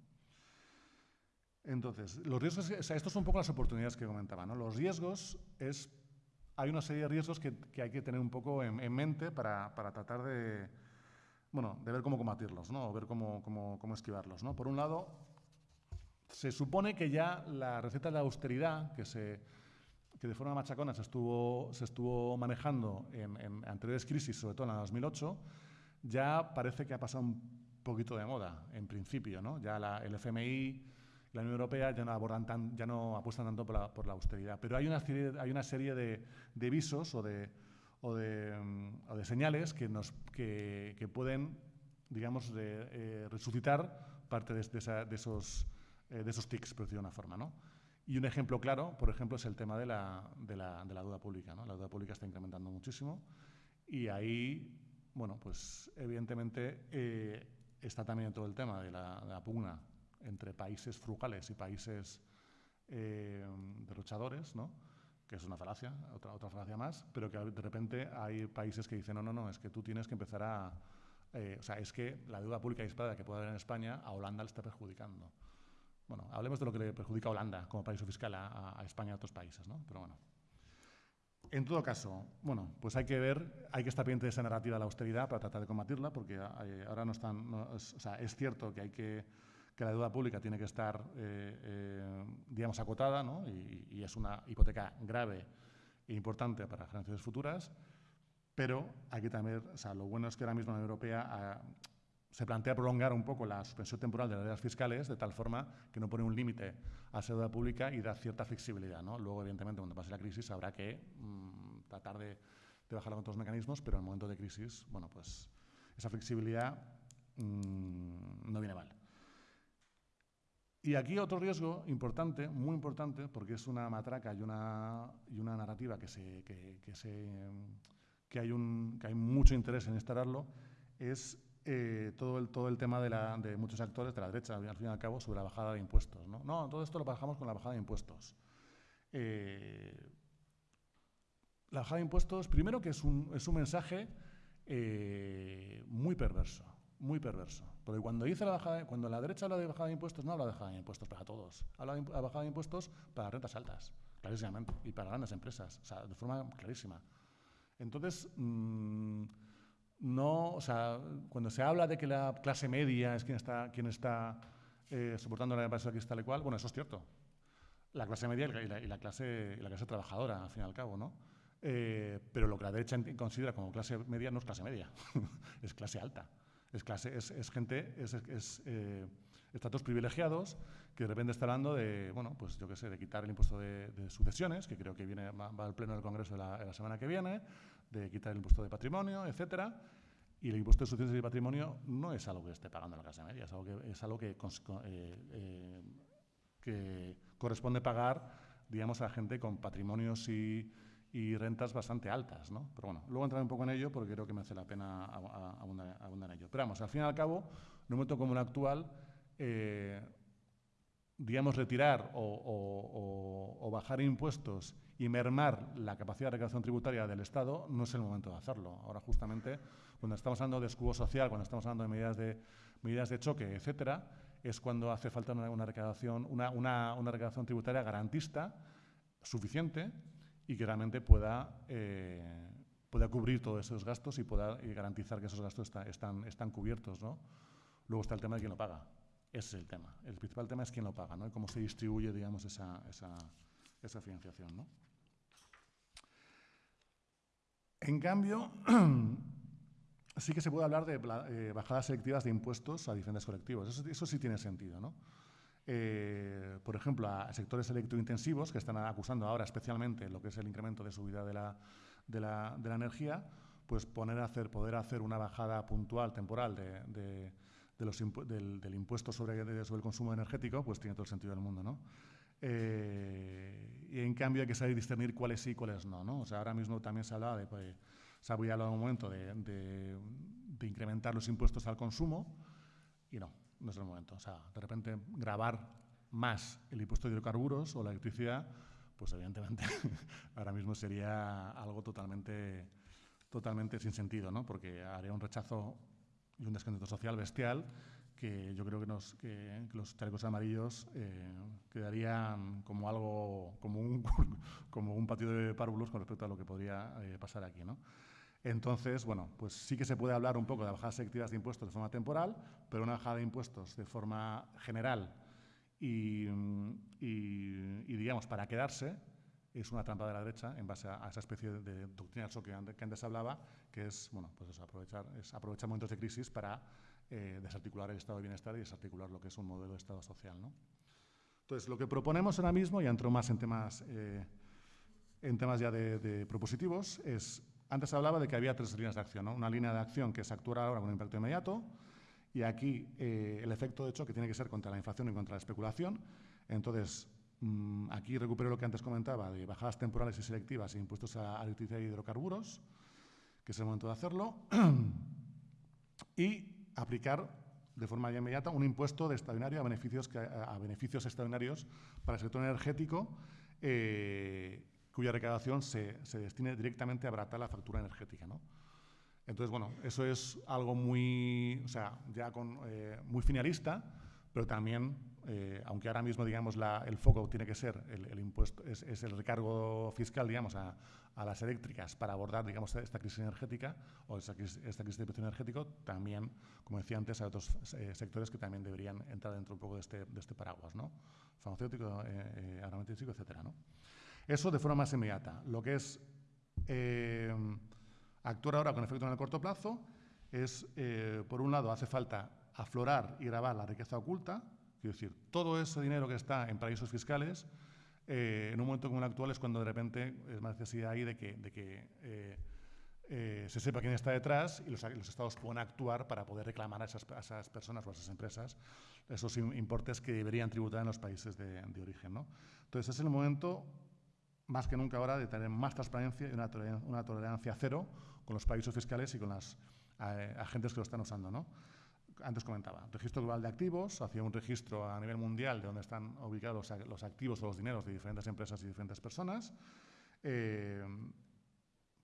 Entonces, los riesgos, o sea, estos son un poco las oportunidades que comentaba. ¿no? Los riesgos es, hay una serie de riesgos que, que hay que tener un poco en, en mente para, para, tratar de, bueno, de ver cómo combatirlos, ¿no? o ver cómo, cómo, cómo esquivarlos. ¿no? Por un lado, se supone que ya la receta de austeridad, que, se, que de forma machacona se estuvo, se estuvo manejando en, en, anteriores crisis, sobre todo en la 2008, ya parece que ha pasado un poquito de moda, en principio. ¿no? Ya la, el FMI, la Unión Europea ya no, abordan tan, ya no apuestan tanto por la, por la, austeridad. Pero hay una serie, hay una serie de, de visos o de, o de, de señales que, nos, que, que pueden, digamos, eh, resucitar parte de esos eh, de esos tics, por decirlo de una forma. ¿no? Y un ejemplo claro, por ejemplo, es el tema de la, de la, de la deuda pública. ¿no? La deuda pública está incrementando muchísimo y ahí, bueno, pues evidentemente eh, está también todo el tema de la, de pugna entre países frugales y países eh, derrochadores, ¿no? que es una falacia, otra, otra falacia más, pero que de repente hay países que dicen, no, no, no, es que tú tienes que empezar a... Eh, o sea, es que la deuda pública disparada que puede haber en España, a Holanda le está perjudicando. Bueno, hablemos de lo que le perjudica a Holanda como paraíso fiscal a, España y a otros países, ¿no? Pero bueno. En todo caso, bueno, pues hay que ver, hay que estar pendiente de esa narrativa de la austeridad para tratar de combatirla, porque eh, ahora no están, es, o sea, es cierto que hay que, que la deuda pública tiene que estar, eh, eh, digamos, acotada, ¿no? Y, es una hipoteca grave e importante para generaciones futuras, pero hay que también, o sea, lo bueno es que ahora mismo la Unión Europea se plantea prolongar un poco la suspensión temporal de las deudas fiscales de tal forma que no pone un límite a esa deuda pública y da cierta flexibilidad. ¿no? Luego, evidentemente, cuando pase la crisis habrá que mmm, tratar de, de bajarla con otros mecanismos, pero en el momento de crisis, bueno, pues esa flexibilidad mmm, no viene mal. Y aquí otro riesgo importante, muy importante, porque es una matraca y una, y una narrativa que, se, que, se, que, hay un, que hay mucho interés en instalarlo, es eh, todo, el, todo el tema de, la, de, muchos actores de la derecha, al fin y al cabo, sobre la bajada de impuestos. No, no todo esto lo bajamos con la bajada de impuestos. Eh, la bajada de impuestos, primero que es un, es un mensaje eh, muy perverso, muy perverso. Porque cuando, dice la bajada, cuando la derecha habla de bajada de impuestos, no habla de bajada de impuestos para todos, habla de bajada de impuestos para rentas altas, clarísimamente, y para grandes empresas, o sea, de forma clarísima. Entonces, mmm, no, o sea, cuando se habla de que la clase media es quien está, quien está eh, soportando la empresa que está tal y cual, bueno, eso es cierto. la clase media y la, y la clase, y la clase trabajadora, al fin y al cabo, ¿no? Eh, pero lo que la derecha considera como clase media no es clase media, es clase alta. Es, clase, es, es gente, es, es eh, estatus privilegiados que de repente está hablando de, bueno, pues yo qué sé, de quitar el impuesto de, de sucesiones, que creo que viene, va, va, al pleno del Congreso de la, de la, semana que viene, de quitar el impuesto de patrimonio, etcétera. Y el impuesto de sucesiones y patrimonio no es algo que esté pagando la clase media, es algo que, es algo que, eh, que corresponde pagar, digamos, a gente con patrimonios y rentas bastante altas, ¿no? Pero bueno, luego entraré un poco en ello porque creo que me hace la pena abundar, en ello. Pero vamos, al fin y al cabo, en un momento como el actual, eh, digamos, retirar o, o, bajar impuestos y mermar la capacidad de recaudación tributaria del Estado no es el momento de hacerlo. Ahora, justamente, cuando estamos hablando de escudo social, cuando estamos hablando de medidas de, medidas de choque, etcétera, es cuando hace falta una, una recaudación, una, una, una recaudación tributaria garantista suficiente y que realmente pueda, eh, pueda cubrir todos esos gastos y pueda y garantizar que esos gastos está, están, están cubiertos. ¿no? Luego está el tema de quién lo paga. Ese es el tema. El principal tema es quién lo paga ¿no? y cómo se distribuye digamos, esa, esa, esa financiación. ¿no? En cambio, sí que se puede hablar de eh, bajadas selectivas de impuestos a diferentes colectivos. Eso, sí tiene sentido. ¿no? eh, por ejemplo, a sectores electrointensivos que están acusando ahora especialmente lo que es el incremento de subida de la, de la, de la energía, pues poner a hacer, poder hacer una bajada puntual, temporal, de, de, los del, del, impuesto sobre, sobre, el consumo energético, pues tiene todo el sentido del mundo, ¿no? Eh, y en cambio hay que saber discernir cuáles sí y cuáles no, ¿no? O sea, ahora mismo también se hablaba de, pues, se había hablado un momento de, de, de incrementar los impuestos al consumo y no, no es el momento. O sea, de repente grabar más el impuesto de hidrocarburos o la electricidad, pues evidentemente ahora mismo sería algo totalmente, totalmente sin sentido, ¿no? porque haría un rechazo y un descontento social bestial que yo creo que, nos, que, que los chalecos amarillos eh, quedarían como algo, como un, como un patio de párvulos con respecto a lo que podría eh, pasar aquí. ¿no? Entonces, bueno, pues sí que se puede hablar un poco de bajadas selectivas de impuestos de forma temporal, pero una bajada de impuestos de forma general y, y, y digamos, para quedarse, es una trampa de la derecha en base a, a esa especie de, doctrina que antes, que antes hablaba, que es, bueno, pues es aprovechar, es aprovechar momentos de crisis para eh, desarticular el estado de bienestar y desarticular lo que es un modelo de estado social, ¿no? Entonces, lo que proponemos ahora mismo, y entro más en temas, eh, en temas ya de, de propositivos, es antes hablaba de que había tres líneas de acción. ¿no? Una línea de acción que es actuar ahora con un impacto inmediato, y aquí eh, el efecto de choque tiene que ser contra la inflación y contra la especulación. Entonces, mmm, aquí recupero lo que antes comentaba de bajadas temporales y selectivas e impuestos a electricidad y hidrocarburos, que es el momento de hacerlo, y aplicar de forma ya inmediata un impuesto de extraordinario a beneficios, que, extraordinarios para el sector energético eh, cuya recaudación se, se, destine directamente a abaratar la factura energética. ¿no? Entonces, bueno, eso es algo muy, o sea, ya con, eh, muy finalista, pero también, eh, aunque ahora mismo, digamos, el foco tiene que ser el, impuesto, es, el recargo fiscal, digamos, a, las eléctricas para abordar, digamos, esta crisis energética o esta crisis, de precio energético, también, como decía antes, hay otros eh, sectores que también deberían entrar dentro un poco de este, este paraguas, ¿no? Farmacéutico, eh, eh, etcétera, ¿no? Eso de forma más inmediata. Lo que es actuar ahora con efecto en el corto plazo es, por un lado, hace falta aflorar y grabar la riqueza oculta, es decir, todo ese dinero que está en paraísos fiscales, eh, en un momento como el actual es cuando de repente es más necesidad ahí de que, de que eh, eh, se sepa quién está detrás y los, los, estados puedan actuar para poder reclamar a esas, a esas, personas o a esas empresas esos importes que deberían tributar en los países de, de origen. ¿no? Entonces, es el momento más que nunca ahora de tener más transparencia y una tolerancia, una tolerancia cero con los países fiscales y con las eh, agentes que lo están usando. ¿no? Antes comentaba, registro global de activos, hacia un registro a nivel mundial de donde están ubicados los, los activos o los dineros de diferentes empresas y diferentes personas. Eh,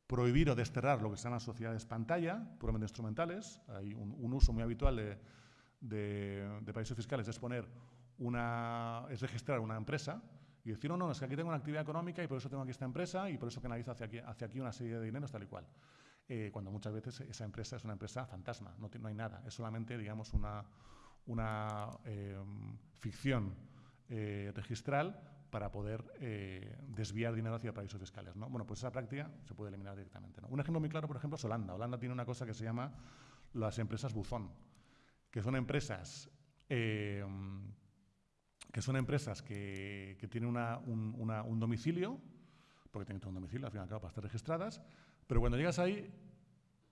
prohibir o desterrar lo que se llaman sociedades pantalla, puramente instrumentales. Hay un, un uso muy habitual de, de, de fiscales es poner una, es registrar una empresa y decir, no, no, es que aquí tengo una actividad económica y por eso tengo aquí esta empresa y por eso canalizo hacia aquí, hacia aquí una serie de dineros tal y cual. Eh, cuando muchas veces esa empresa es una empresa fantasma, no, no hay nada, es solamente, digamos, una, una eh, ficción eh, registral para poder eh, desviar dinero hacia paraísos fiscales. ¿no? Bueno, pues esa práctica se puede eliminar directamente. Un ejemplo muy claro, por ejemplo, es Holanda. Holanda tiene una cosa que se llama las empresas buzón, que son empresas eh, que son empresas que, tienen un, domicilio, porque tienen un domicilio, al fin y al cabo, para estar registradas, pero cuando llegas ahí,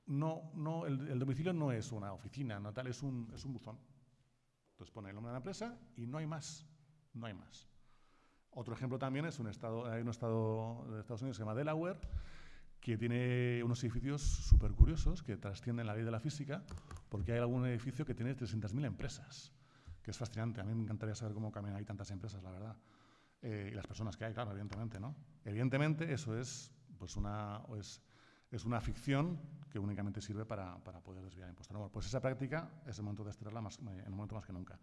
no, no, el, domicilio no es una oficina, no tal, es un, es un buzón. Entonces pone el nombre de la empresa y no hay más, no hay más. Otro ejemplo también es un estado, hay un estado de Estados Unidos que se llama Delaware, que tiene unos edificios súper curiosos que trascienden la ley de la física, porque hay algún edificio que tiene 300.000 empresas, que es fascinante. A mí me encantaría saber cómo caminan ahí tantas empresas, la verdad. Eh, y las personas que hay, claro, evidentemente, ¿no? Evidentemente eso es, pues una, es, es una ficción que únicamente sirve para, para poder desviar impuestos. Bueno, pues esa práctica es el momento de estudiarla más, en un momento más que nunca.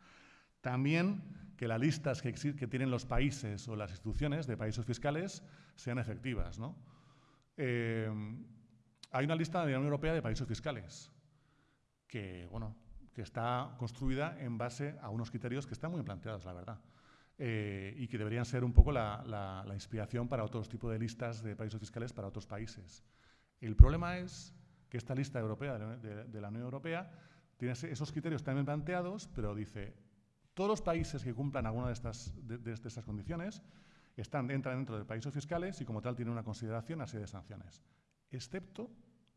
También que las listas que, que tienen los países o las instituciones de países fiscales sean efectivas, ¿no? Eh, hay una lista de la Unión Europea de países fiscales que, bueno, que está construida en base a unos criterios que están muy planteados, la verdad, eh, y que deberían ser un poco la, inspiración para otros tipos de listas de países fiscales para otros países. El problema es que esta lista europea de, la Unión Europea tiene esos criterios también planteados, pero dice, todos los países que cumplan alguna de estas, de estas condiciones están, entran dentro de países fiscales y como tal tienen una consideración a serie de sanciones, excepto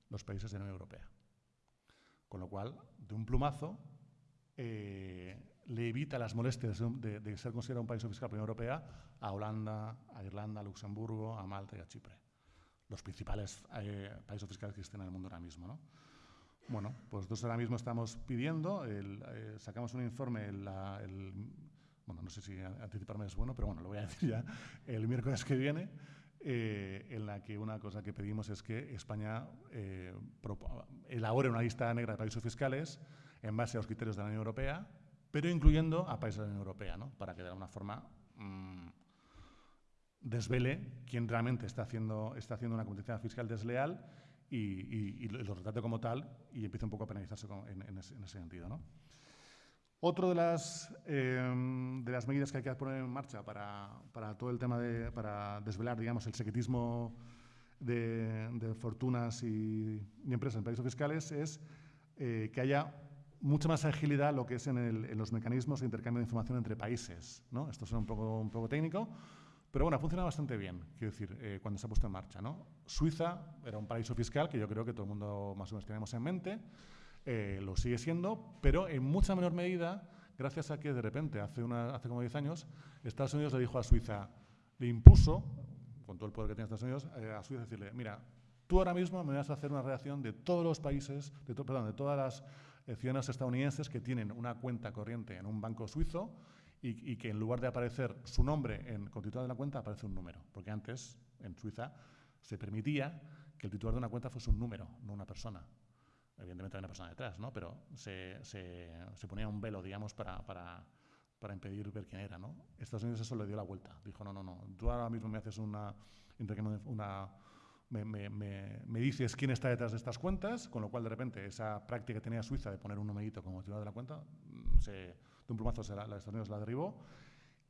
los países de la Unión Europea. Con lo cual, de un plumazo, eh, le evita las molestias de, ser considerado un país fiscal de la Unión Europea a Holanda, a Irlanda, a Luxemburgo, a Malta y a Chipre. Los principales eh, fiscales que existen en el mundo ahora mismo. ¿no? Bueno, pues nosotros ahora mismo estamos pidiendo, eh, sacamos un informe bueno, no sé si anticiparme es bueno, pero bueno, lo voy a decir ya el miércoles que viene, eh, en la que una cosa que pedimos es que España eh, elabore una lista negra de países fiscales en base a los criterios de la Unión Europea, pero incluyendo a países de la Unión Europea, ¿no? para que de alguna forma mm, desvele quién realmente está haciendo, está haciendo una competencia fiscal desleal y, lo retrate como tal y empiece un poco a penalizarse en, ese, en ese sentido. ¿no? Otra de las, em, de las medidas que hay que poner en marcha para, para, todo el tema de, para desvelar, digamos, el secretismo de, fortunas y, empresas en países fiscales es eh, que haya mucha más agilidad lo que es en, en, los mecanismos de intercambio de información entre países. ¿no? Esto es un poco, un poco técnico, pero bueno, funciona bastante bien, quiero decir, eh, cuando se ha puesto en marcha. ¿no? Suiza era un paraíso fiscal que yo creo que todo el mundo más o menos tenemos en mente. Eh, lo sigue siendo, pero en mucha menor medida, gracias a que de repente, hace, una, hace como 10 años, Estados Unidos le dijo a Suiza, le impuso, con todo el poder que tiene Estados Unidos, eh, a Suiza decirle, mira, tú ahora mismo me vas a hacer una reacción de todos los países, de perdón, de todas las eh, ciudadanos estadounidenses que tienen una cuenta corriente en un banco suizo y, que en lugar de aparecer su nombre en con titular de la cuenta aparece un número, porque antes en Suiza se permitía que el titular de una cuenta fuese un número, no una persona evidentemente hay una persona detrás, ¿no? pero se, se, se ponía un velo, digamos, para, para, para, impedir ver quién era. ¿no? Estados Unidos eso le dio la vuelta. Dijo, no, no, no, tú ahora mismo me haces una... una me, me, me, dices quién está detrás de estas cuentas, con lo cual de repente esa práctica que tenía Suiza de poner un numerito como titular de la cuenta, mm, se, de un plumazo se la, Estados Unidos la derribó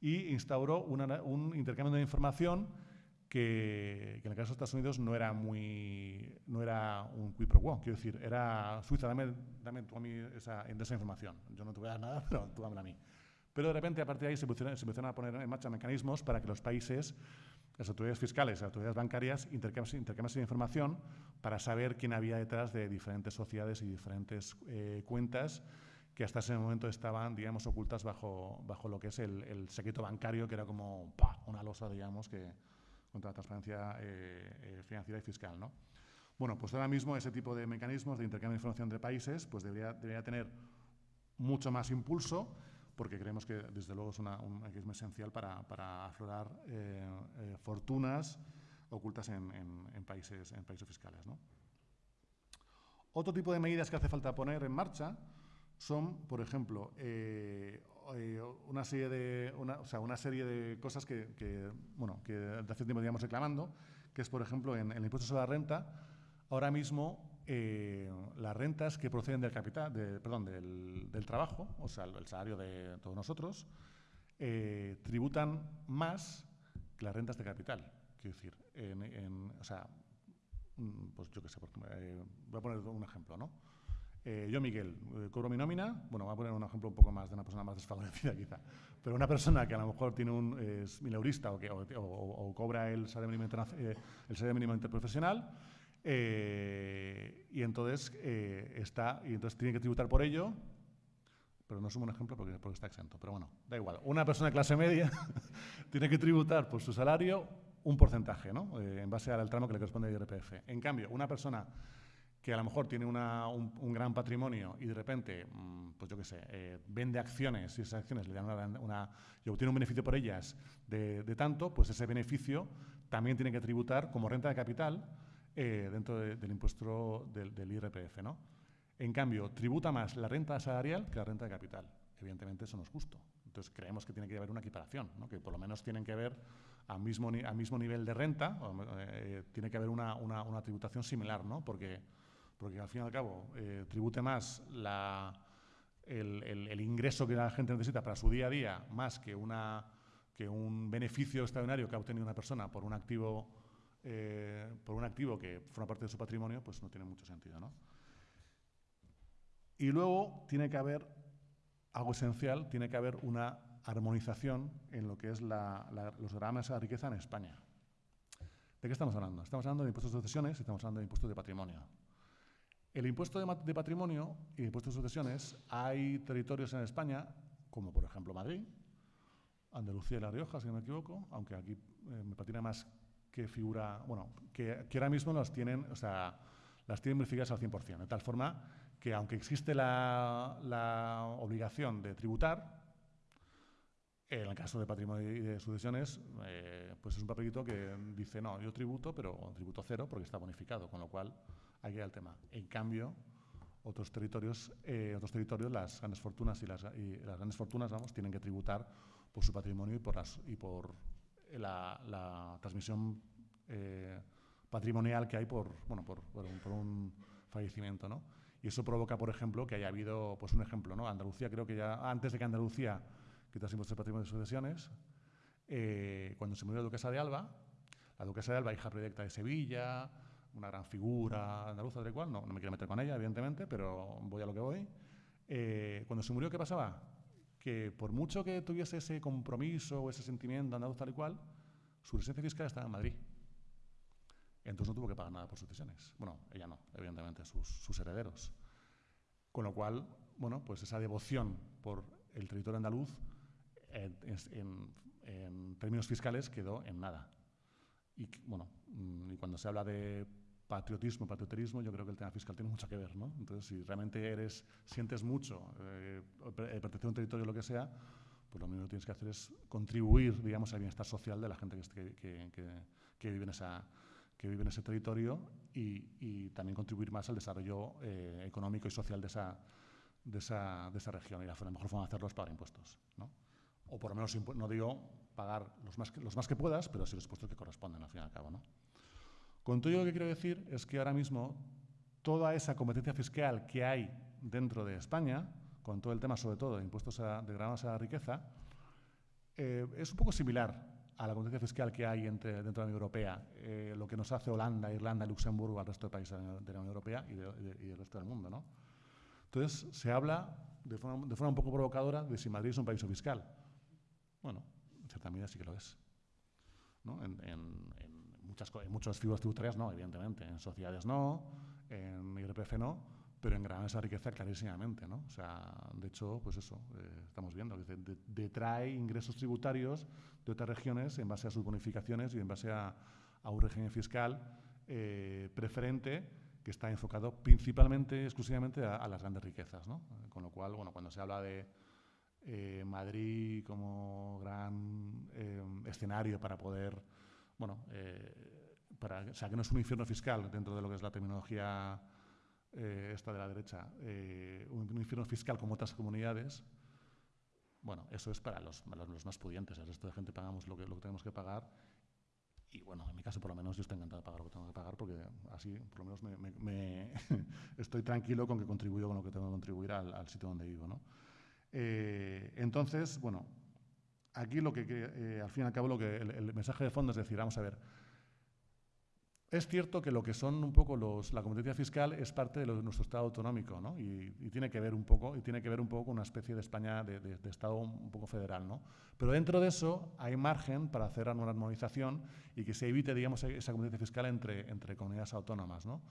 y instauró una, un intercambio de información que, en el caso de Estados Unidos no era muy no era un quid pro quo, quiero decir, era Suiza, dame, dame tú a mí esa, esa información, yo no te voy a dar nada, pero tú dame a mí. Pero de repente, a partir de ahí, se empezaron, a poner en marcha mecanismos para que los países, las autoridades fiscales, las autoridades bancarias, intercambiasen información para saber quién había detrás de diferentes sociedades y diferentes eh, cuentas que hasta ese momento estaban, digamos, ocultas bajo, bajo lo que es el, el secreto bancario, que era como una losa, digamos, que, contra la transparencia eh, eh, financiera y fiscal. ¿no? Bueno, pues ahora mismo ese tipo de mecanismos de intercambio de información entre países pues debería, debería tener mucho más impulso porque creemos que desde luego es una, un mecanismo esencial para, para aflorar eh, fortunas ocultas en, en, países, en países fiscales. ¿no? Otro tipo de medidas que hace falta poner en marcha son, por ejemplo, eh, una serie de una, o sea, una serie de cosas que, que, bueno que de hace tiempo digamos reclamando que es por ejemplo en, el impuesto sobre la renta ahora mismo eh, las rentas que proceden del capital de, perdón del, del, trabajo o sea el salario de todos nosotros eh, tributan más que las rentas de capital. Quiero decir, o sea, mm, pues yo qué sé, eh, voy a poner un ejemplo, ¿no? Eh, yo, Miguel, eh, cobro mi nómina, bueno, voy a poner un ejemplo un poco más de una persona más desfavorecida quizá, pero una persona que a lo mejor tiene un, es mileurista o, que, o, cobra el salario mínimo, eh, el interprofesional y, entonces, está, y entonces tiene que tributar por ello, pero no sumo un ejemplo porque, porque está exento, pero bueno, da igual. Una persona de clase media tiene que tributar por su salario un porcentaje, ¿no? en base al tramo que le corresponde al IRPF. En cambio, una persona que a lo mejor tiene un, gran patrimonio y de repente, mm, pues yo qué sé, eh, vende acciones y esas acciones le dan una, y obtiene un beneficio por ellas de, tanto, pues ese beneficio también tiene que tributar como renta de capital eh, dentro del impuesto del, IRPF. ¿no? En cambio, tributa más la renta salarial que la renta de capital. Evidentemente eso no es justo. Entonces creemos que tiene que haber una equiparación, ¿no? que por lo menos tienen que ver al mismo, mismo nivel de renta, eh, tiene que haber una, una, tributación similar, ¿no? porque porque al fin y al cabo eh, tribute más el, ingreso que la gente necesita para su día a día, más que, una, que un beneficio extraordinario que ha obtenido una persona por un activo, eh, por un activo que forma parte de su patrimonio, pues no tiene mucho sentido. ¿no? Y luego tiene que haber algo esencial, tiene que haber una armonización en lo que es los gravames a la riqueza en España. ¿De qué estamos hablando? Estamos hablando de impuestos de sucesiones y estamos hablando de impuestos de patrimonio. El impuesto de, patrimonio y el impuesto de sucesiones, hay territorios en España, como por ejemplo Madrid, Andalucía y La Rioja, si no me equivoco, aunque aquí eh, me patina más que figura, bueno, que, ahora mismo las tienen, o sea, las tienen verificadas al 100%, de tal forma que aunque existe la, obligación de tributar, en el caso de patrimonio y de sucesiones, eh, pues es un papelito que dice, no, yo tributo, pero tributo cero porque está bonificado, con lo cual aquí el tema. En cambio, otros territorios, eh, otros territorios las grandes fortunas y las, las, grandes fortunas vamos, tienen que tributar por su patrimonio y por, las, y por la, transmisión eh, patrimonial que hay por, bueno, por, por, un, fallecimiento. ¿no? Y eso provoca, por ejemplo, que haya habido, pues un ejemplo, ¿no? Andalucía creo que ya, antes de que Andalucía quitase impuestos de patrimonio de sucesiones, eh, cuando se murió la duquesa de Alba, la duquesa de Alba, hija predilecta de Sevilla, una gran figura andaluza, de cual, no, no me quiero meter con ella, evidentemente, pero voy a lo que voy. Eh, cuando se murió, ¿qué pasaba? Que por mucho que tuviese ese compromiso o ese sentimiento andaluz tal y cual, su residencia fiscal estaba en Madrid. Entonces no tuvo que pagar nada por sucesiones. Bueno, ella no, evidentemente, sus, herederos. Con lo cual, bueno, pues esa devoción por el territorio andaluz en términos fiscales quedó en nada. Y bueno, mm, y cuando se habla de patriotismo, patrioterismo, yo creo que el tema fiscal tiene mucho que ver, ¿no? Entonces, si realmente eres, sientes mucho, eh, pertenece a un territorio lo que sea, pues lo único que tienes que hacer es contribuir, digamos, al bienestar social de la gente que, vive, en ese territorio y, también contribuir más al desarrollo eh, económico y social de esa, región. Y la, mejor forma de hacerlo es pagar impuestos, ¿no? O por lo menos, no digo pagar los más que, los más que puedas, pero sí los impuestos que corresponden, al fin y al cabo, ¿no? Con todo lo que quiero decir es que ahora mismo toda esa competencia fiscal que hay dentro de España, con todo el tema sobre todo de impuestos de gravames a la riqueza, eh, es un poco similar a la competencia fiscal que hay entre, dentro de la Unión Europea, eh, lo que nos hace Holanda, Irlanda, Luxemburgo al resto de países de la Unión Europea y, del resto del mundo. ¿no? Entonces, se habla de forma, de forma, un poco provocadora de si Madrid es un país fiscal. Bueno, en cierta medida sí que lo es. ¿no? en, muchas, en muchas figuras tributarias no, evidentemente. En sociedades no, en IRPF no, pero en gran esa riqueza clarísimamente, ¿no? O sea, de hecho, pues eso, eh, estamos viendo, que detrae ingresos tributarios de otras regiones en base a sus bonificaciones y en base a, un régimen fiscal eh, preferente que está enfocado principalmente, exclusivamente a, las grandes riquezas, ¿no? Con lo cual, bueno, cuando se habla de eh, Madrid como gran escenario para poder bueno, eh, para, o sea, que no es un infierno fiscal dentro de lo que es la terminología eh, esta de la derecha, eh, un, infierno fiscal como otras comunidades, bueno, eso es para los, los, más pudientes, el resto de gente pagamos lo que, lo que tenemos que pagar y bueno, en mi caso por lo menos yo estoy encantado de pagar lo que tengo que pagar porque así por lo menos me, estoy tranquilo con que contribuyo con lo que tengo que contribuir al, sitio donde vivo. ¿no? entonces, bueno, aquí lo que, eh, al fin y al cabo, lo que el, mensaje de fondo es decir, vamos a ver, es cierto que lo que son un poco los, la competencia fiscal es parte de, nuestro Estado autonómico, ¿no? Y, tiene que ver un poco y tiene que ver un poco con una especie de España de, Estado un poco federal, ¿no? Pero dentro de eso hay margen para hacer una armonización y que se evite, digamos, esa competencia fiscal entre, entre comunidades autónomas, ¿no?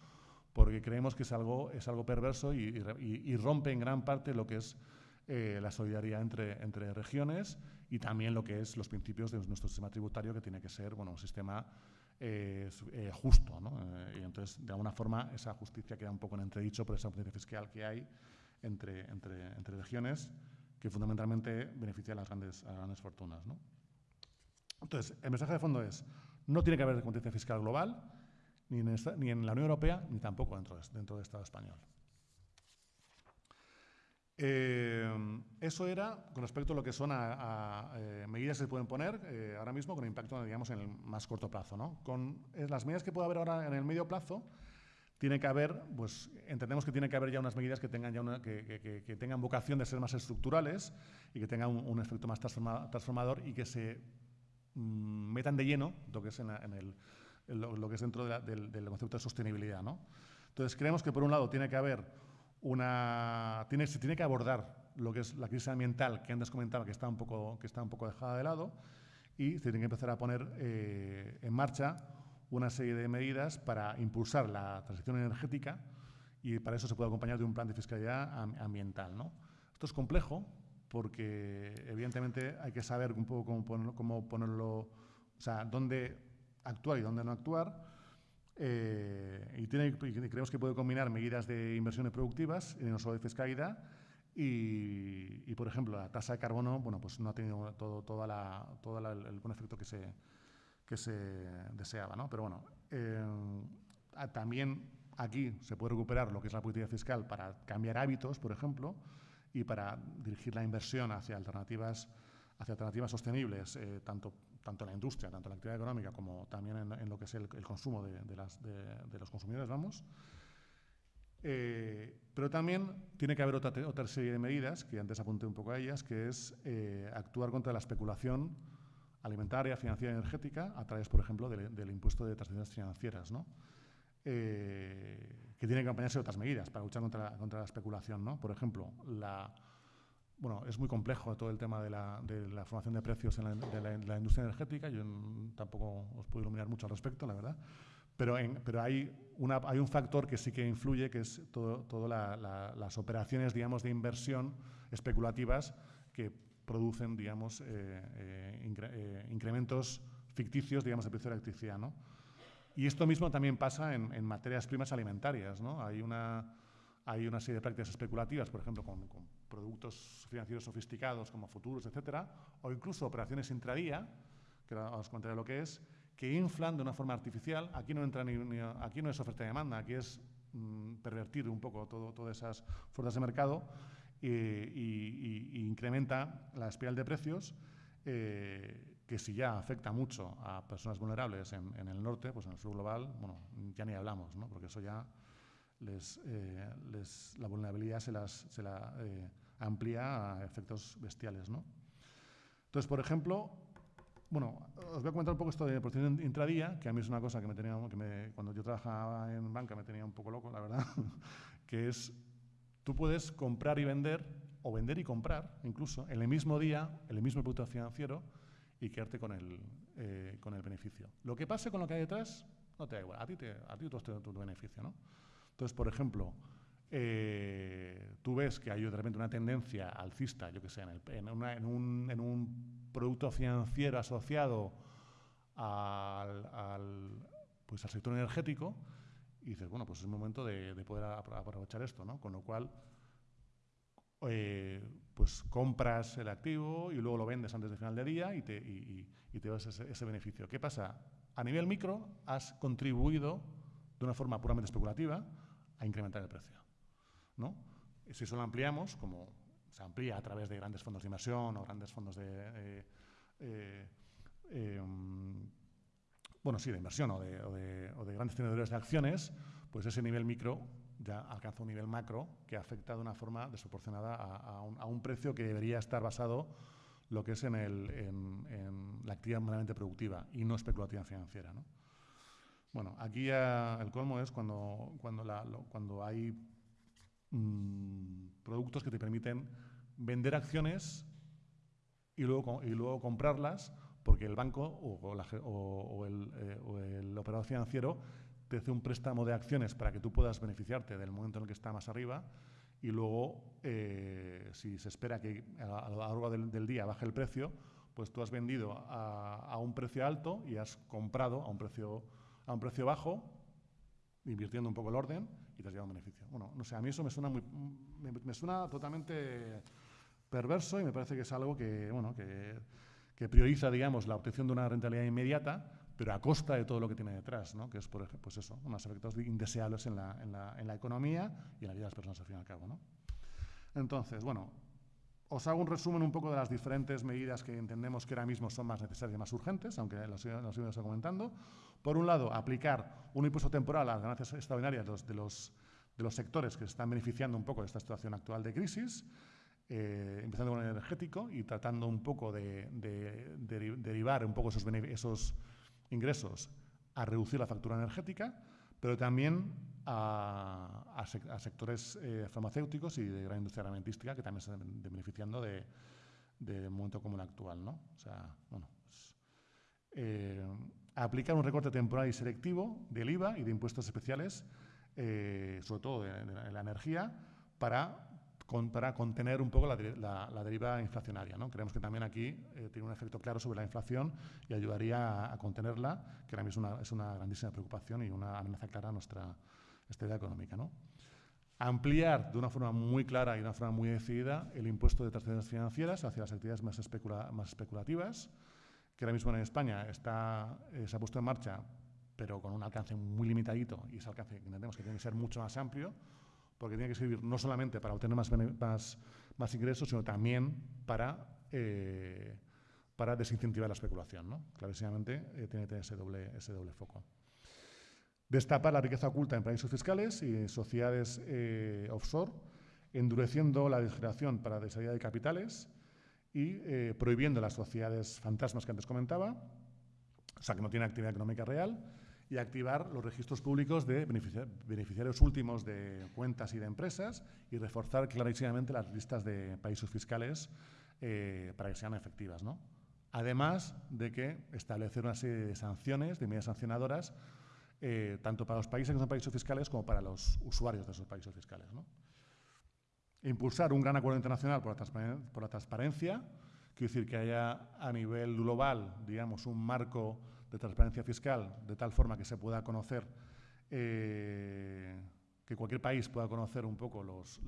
Porque creemos que es algo, es algo perverso y, y rompe en gran parte lo que es eh, la solidaridad entre, entre regiones y también lo que es los principios de nuestro sistema tributario, que tiene que ser bueno, un sistema eh, eh, justo. ¿no? y entonces, de alguna forma, esa justicia queda un poco en entredicho por esa justicia fiscal que hay entre, entre, entre regiones, que fundamentalmente beneficia a las grandes, grandes fortunas. ¿no? Entonces, el mensaje de fondo es, no tiene que haber competencia fiscal global, ni en, ni en la Unión Europea, ni tampoco dentro de, dentro del Estado español. Eh, eso era con respecto a lo que son a, eh, medidas que se pueden poner eh, ahora mismo con impacto, digamos, en el más corto plazo. ¿no? Con las medidas que puede haber ahora en el medio plazo, tiene que haber, pues entendemos que tiene que haber ya unas medidas que tengan, ya una, que, que, tengan vocación de ser más estructurales y que tengan un, efecto más transformador y que se mm, metan de lleno lo que es, en, el, lo, que es dentro del, del, concepto de sostenibilidad. ¿no? Entonces, creemos que por un lado tiene que haber una, tiene, se tiene que abordar lo que es la crisis ambiental que antes comentaba que está un poco, que está un poco dejada de lado y se tiene que empezar a poner eh, en marcha una serie de medidas para impulsar la transición energética y para eso se puede acompañar de un plan de fiscalidad ambiental. ¿no? Esto es complejo porque evidentemente hay que saber un poco cómo ponerlo, cómo ponerlo o sea, dónde actuar y dónde no actuar eh, y, tiene, creemos que puede combinar medidas de inversiones productivas, no solo de fiscalidad, y, y, por ejemplo, la tasa de carbono bueno, pues no ha tenido todo, toda la, todo el buen efecto que se, que se deseaba. ¿no? Pero bueno, eh, también aquí se puede recuperar lo que es la política fiscal para cambiar hábitos, por ejemplo, y para dirigir la inversión hacia alternativas, hacia alternativas sostenibles, eh, tanto tanto en la industria, tanto en la actividad económica como también en, lo que es el, consumo de, los consumidores, vamos. Eh, pero también tiene que haber otra, otra, serie de medidas, que antes apunté un poco a ellas, que es eh, actuar contra la especulación alimentaria, financiera y energética a través, por ejemplo, del, impuesto de transacciones financieras, ¿no? Eh, que tiene que acompañarse de otras medidas para luchar contra, contra la especulación. ¿no? Por ejemplo, la, bueno, es muy complejo todo el tema de la, de la formación de precios en la, de la, industria energética. Yo tampoco os puedo iluminar mucho al respecto, la verdad. Pero, en, pero hay, una, hay un factor que sí que influye, que es todas todo las operaciones, digamos, de inversión especulativas que producen, digamos, eh, eh, eh, incrementos ficticios, digamos, de precio de electricidad, ¿no? Y esto mismo también pasa en, en materias primas alimentarias, ¿no? Hay una, hay una serie de prácticas especulativas, por ejemplo, con, con productos financieros sofisticados como futuros, etcétera, o incluso operaciones intradía, que ahora os contaré lo que es, que inflan de una forma artificial. Aquí no entra ni, aquí no es oferta y demanda, aquí es mm, pervertir un poco todo, todas esas fuerzas de mercado y, incrementa la espiral de precios. Eh, que si ya afecta mucho a personas vulnerables en, el norte, pues en el sur global, bueno, ya ni hablamos, ¿no? porque eso ya les, eh, la vulnerabilidad se, las, la eh, amplía a efectos bestiales. ¿no? Entonces, por ejemplo, bueno, os voy a comentar un poco esto de proceso intradía, que a mí es una cosa que me tenía, que cuando yo trabajaba en banca me tenía un poco loco, la verdad, que es, tú puedes comprar y vender, o vender y comprar, incluso, en el mismo día, en el mismo producto financiero, y quedarte con el, eh, con el beneficio. Lo que pase con lo que hay detrás, no te da igual, a ti, te, a ti has tu beneficio, ¿no? Entonces, por ejemplo, eh, tú ves que hay de repente una tendencia alcista, yo que sé, en, un, producto financiero asociado al, pues al sector energético, y dices, bueno, pues es el momento de, poder aprovechar esto, ¿no? Con lo cual, eh, pues compras el activo y luego lo vendes antes del final del día y te, y, te das ese, ese beneficio. ¿Qué pasa? A nivel micro, has contribuido de una forma puramente especulativa a incrementar el precio. ¿No? Si eso lo ampliamos, como se amplía a través de grandes fondos de inversión o grandes fondos de... Eh, eh, em, bueno, sí, de inversión o de, grandes tenedores de acciones, pues ese nivel micro ya alcanza un nivel macro que afecta de una forma desproporcionada a, un, precio que debería estar basado lo que es en, el, la actividad meramente productiva y no especulativa financiera. ¿no? Bueno, aquí ya el colmo es cuando, cuando, cuando hay mm, productos que te permiten vender acciones y luego, y luego comprarlas porque el banco o, o, el, eh, o, el, operador financiero te hace un préstamo de acciones para que tú puedas beneficiarte del momento en el que está más arriba y luego, eh, si se espera que a, lo largo del, día baje el precio, pues tú has vendido a, un precio alto y has comprado a un precio, a un precio bajo, invirtiendo un poco el orden y te has llevado un beneficio. Bueno, no sé, a mí eso me suena, muy, me, suena totalmente perverso y me parece que es algo que, bueno, que, prioriza, digamos, la obtención de una rentabilidad inmediata pero a costa de todo lo que tiene detrás, ¿no? que es, por ejemplo, pues eso, unos efectos indeseables en la, en, la, en la, economía y en la vida de las personas al fin y al cabo. ¿no? Entonces, bueno, os hago un resumen un poco de las diferentes medidas que entendemos que ahora mismo son más necesarias y más urgentes, aunque las hemos comentando. Por un lado, aplicar un impuesto temporal a las ganancias extraordinarias de los, de los, de los sectores que se están beneficiando un poco de esta situación actual de crisis. Eh, empezando con el energético y tratando un poco de, de, de derivar un poco esos, esos ingresos a reducir la factura energética, pero también a, sectores eh, farmacéuticos y de gran industria armamentística que también se están beneficiando de, un momento como el actual. ¿no? O sea, bueno, pues, eh, aplicar un recorte temporal y selectivo del IVA y de impuestos especiales, eh, sobre todo de, la energía, para para contener un poco la, deriva inflacionaria. ¿no? Creemos que también aquí eh, tiene un efecto claro sobre la inflación y ayudaría a, contenerla, que ahora mismo es una, grandísima preocupación y una amenaza clara a nuestra estabilidad económica. ¿no? Ampliar de una forma muy clara y de una forma muy decidida el impuesto de transacciones financieras hacia las actividades más, especulativas, que ahora mismo en España está, eh, se ha puesto en marcha, pero con un alcance muy limitadito y ese alcance entendemos que tiene que ser mucho más amplio porque tiene que servir no solamente para obtener más ingresos, sino también para, eh, para desincentivar la especulación. ¿no? Clarísimamente eh, tiene que tener ese doble, ese doble foco. Destapar la riqueza oculta en paraísos fiscales y sociedades eh, offshore, endureciendo la legislación para la de capitales y prohibiendo las sociedades fantasmas que antes comentaba, o sea, que no tienen actividad económica real, y activar los registros públicos de beneficiarios últimos de cuentas y de empresas y reforzar clarísimamente las listas de países fiscales eh, para que sean efectivas. ¿no? Además de que establecer una serie de sanciones, de medidas sancionadoras, eh, tanto para los países que son países fiscales como para los usuarios de esos países fiscales. ¿no? Impulsar un gran acuerdo internacional por la, por la transparencia, quiere decir que haya a nivel global, digamos, un marco de transparencia fiscal, de tal forma que se pueda conocer, eh, que cualquier país pueda conocer un poco los,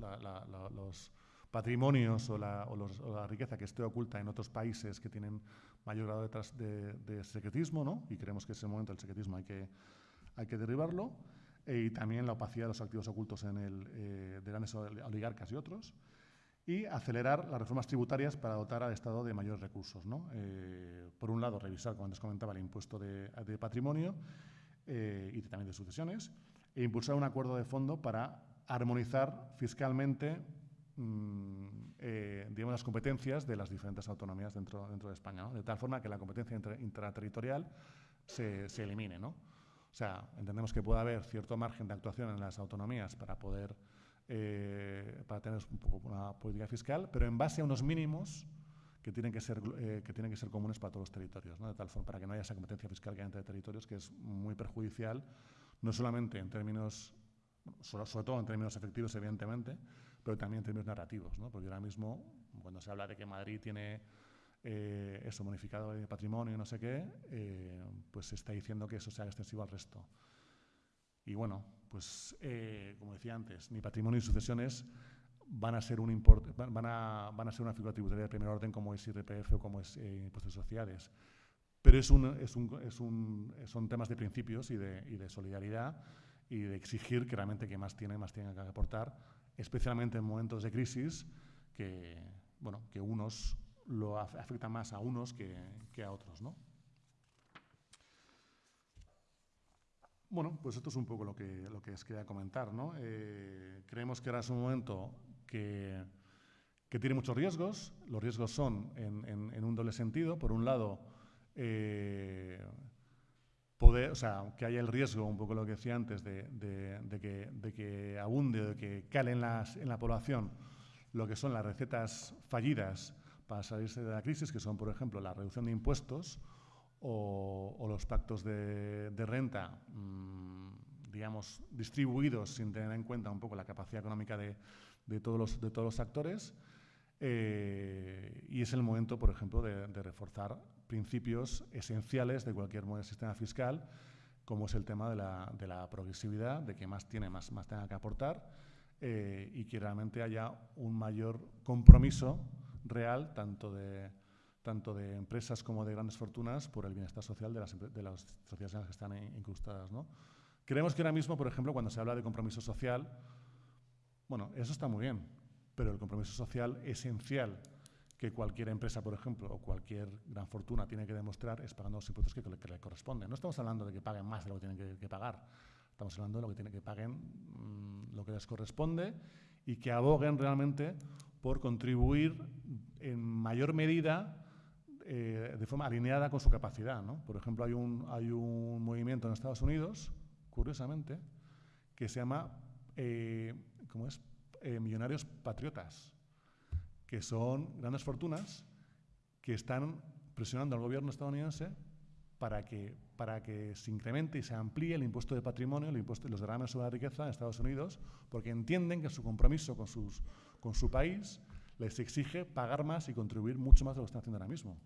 los patrimonios o la, riqueza que esté oculta en otros países que tienen mayor grado de, de, secretismo, ¿no? y creemos que ese momento del secretismo hay que, hay que derribarlo, e, y también la opacidad de los activos ocultos en el, eh, de grandes oligarcas y otros y acelerar las reformas tributarias para dotar al Estado de mayores recursos. ¿no? Eh, por un lado, revisar, como antes comentaba, el impuesto de, patrimonio eh, y también de sucesiones, e impulsar un acuerdo de fondo para armonizar fiscalmente mm, eh, digamos, las competencias de las diferentes autonomías dentro, dentro de España, de tal forma que la competencia intraterritorial se, se elimine. ¿no? O sea, entendemos que puede haber cierto margen de actuación en las autonomías para poder eh, para tener un poco una política fiscal, pero en base a unos mínimos que tienen que ser, eh, que tienen que ser comunes para todos los territorios, ¿no? de tal forma para que no haya esa competencia fiscal que hay entre territorios, que es muy perjudicial, no solamente en términos, sobre, todo en términos efectivos, evidentemente, pero también en términos narrativos, ¿no? porque ahora mismo, cuando se habla de que Madrid tiene eh, eso bonificado de patrimonio no sé qué, pues se está diciendo que eso sea extensivo al resto. Y bueno, pues eh, como decía antes, ni patrimonio ni sucesiones van a ser un import, van, a, van a ser una figura tributaria de primer orden como es IRPF o como es eh, impuestos sociales. Pero es un, es un, es un, son temas de principios y de, y de, solidaridad y de exigir que realmente quien más tiene, más tiene que aportar, especialmente en momentos de crisis que, bueno, que unos lo afectan más a unos que, a otros, ¿no? Bueno, pues esto es un poco lo que, lo que os quería comentar. ¿no? Eh, creemos que ahora es un momento que, tiene muchos riesgos. Los riesgos son en, un doble sentido. Por un lado, eh, poder, o sea, que haya el riesgo, un poco lo que decía antes, de, que, de que, abunde, de que cale en, en la población lo que son las recetas fallidas para salirse de la crisis, que son, por ejemplo, la reducción de impuestos o, los pactos de, renta, mm, digamos, distribuidos sin tener en cuenta un poco la capacidad económica de, todos, los, de todos los actores. Eh, y es el momento, por ejemplo, de, reforzar principios esenciales de cualquier sistema fiscal, como es el tema de la, progresividad, de que más tiene, más, más tenga que aportar, eh, y que realmente haya un mayor compromiso real, tanto de, tanto de empresas como de grandes fortunas, por el bienestar social de las, de las sociedades en las que están incrustadas. ¿no? Creemos que ahora mismo, por ejemplo, cuando se habla de compromiso social, bueno, eso está muy bien, pero el compromiso social esencial que cualquier empresa, por ejemplo, o cualquier gran fortuna tiene que demostrar es pagando los impuestos que, le corresponden. No estamos hablando de que paguen más de lo que tienen que, pagar, estamos hablando de lo que tienen que paguen mm, lo que les corresponde y que aboguen realmente por contribuir en mayor medida eh, de forma alineada con su capacidad. ¿no? Por ejemplo, hay un, hay un movimiento en Estados Unidos, curiosamente, que se llama eh, ¿cómo es? Eh, Millonarios Patriotas, que son grandes fortunas que están presionando al gobierno estadounidense para que, para que se incremente y se amplíe el impuesto de patrimonio, el impuesto, los derrames sobre la riqueza en Estados Unidos, porque entienden que su compromiso con, sus, con su país les exige pagar más y contribuir mucho más de lo que están haciendo ahora mismo.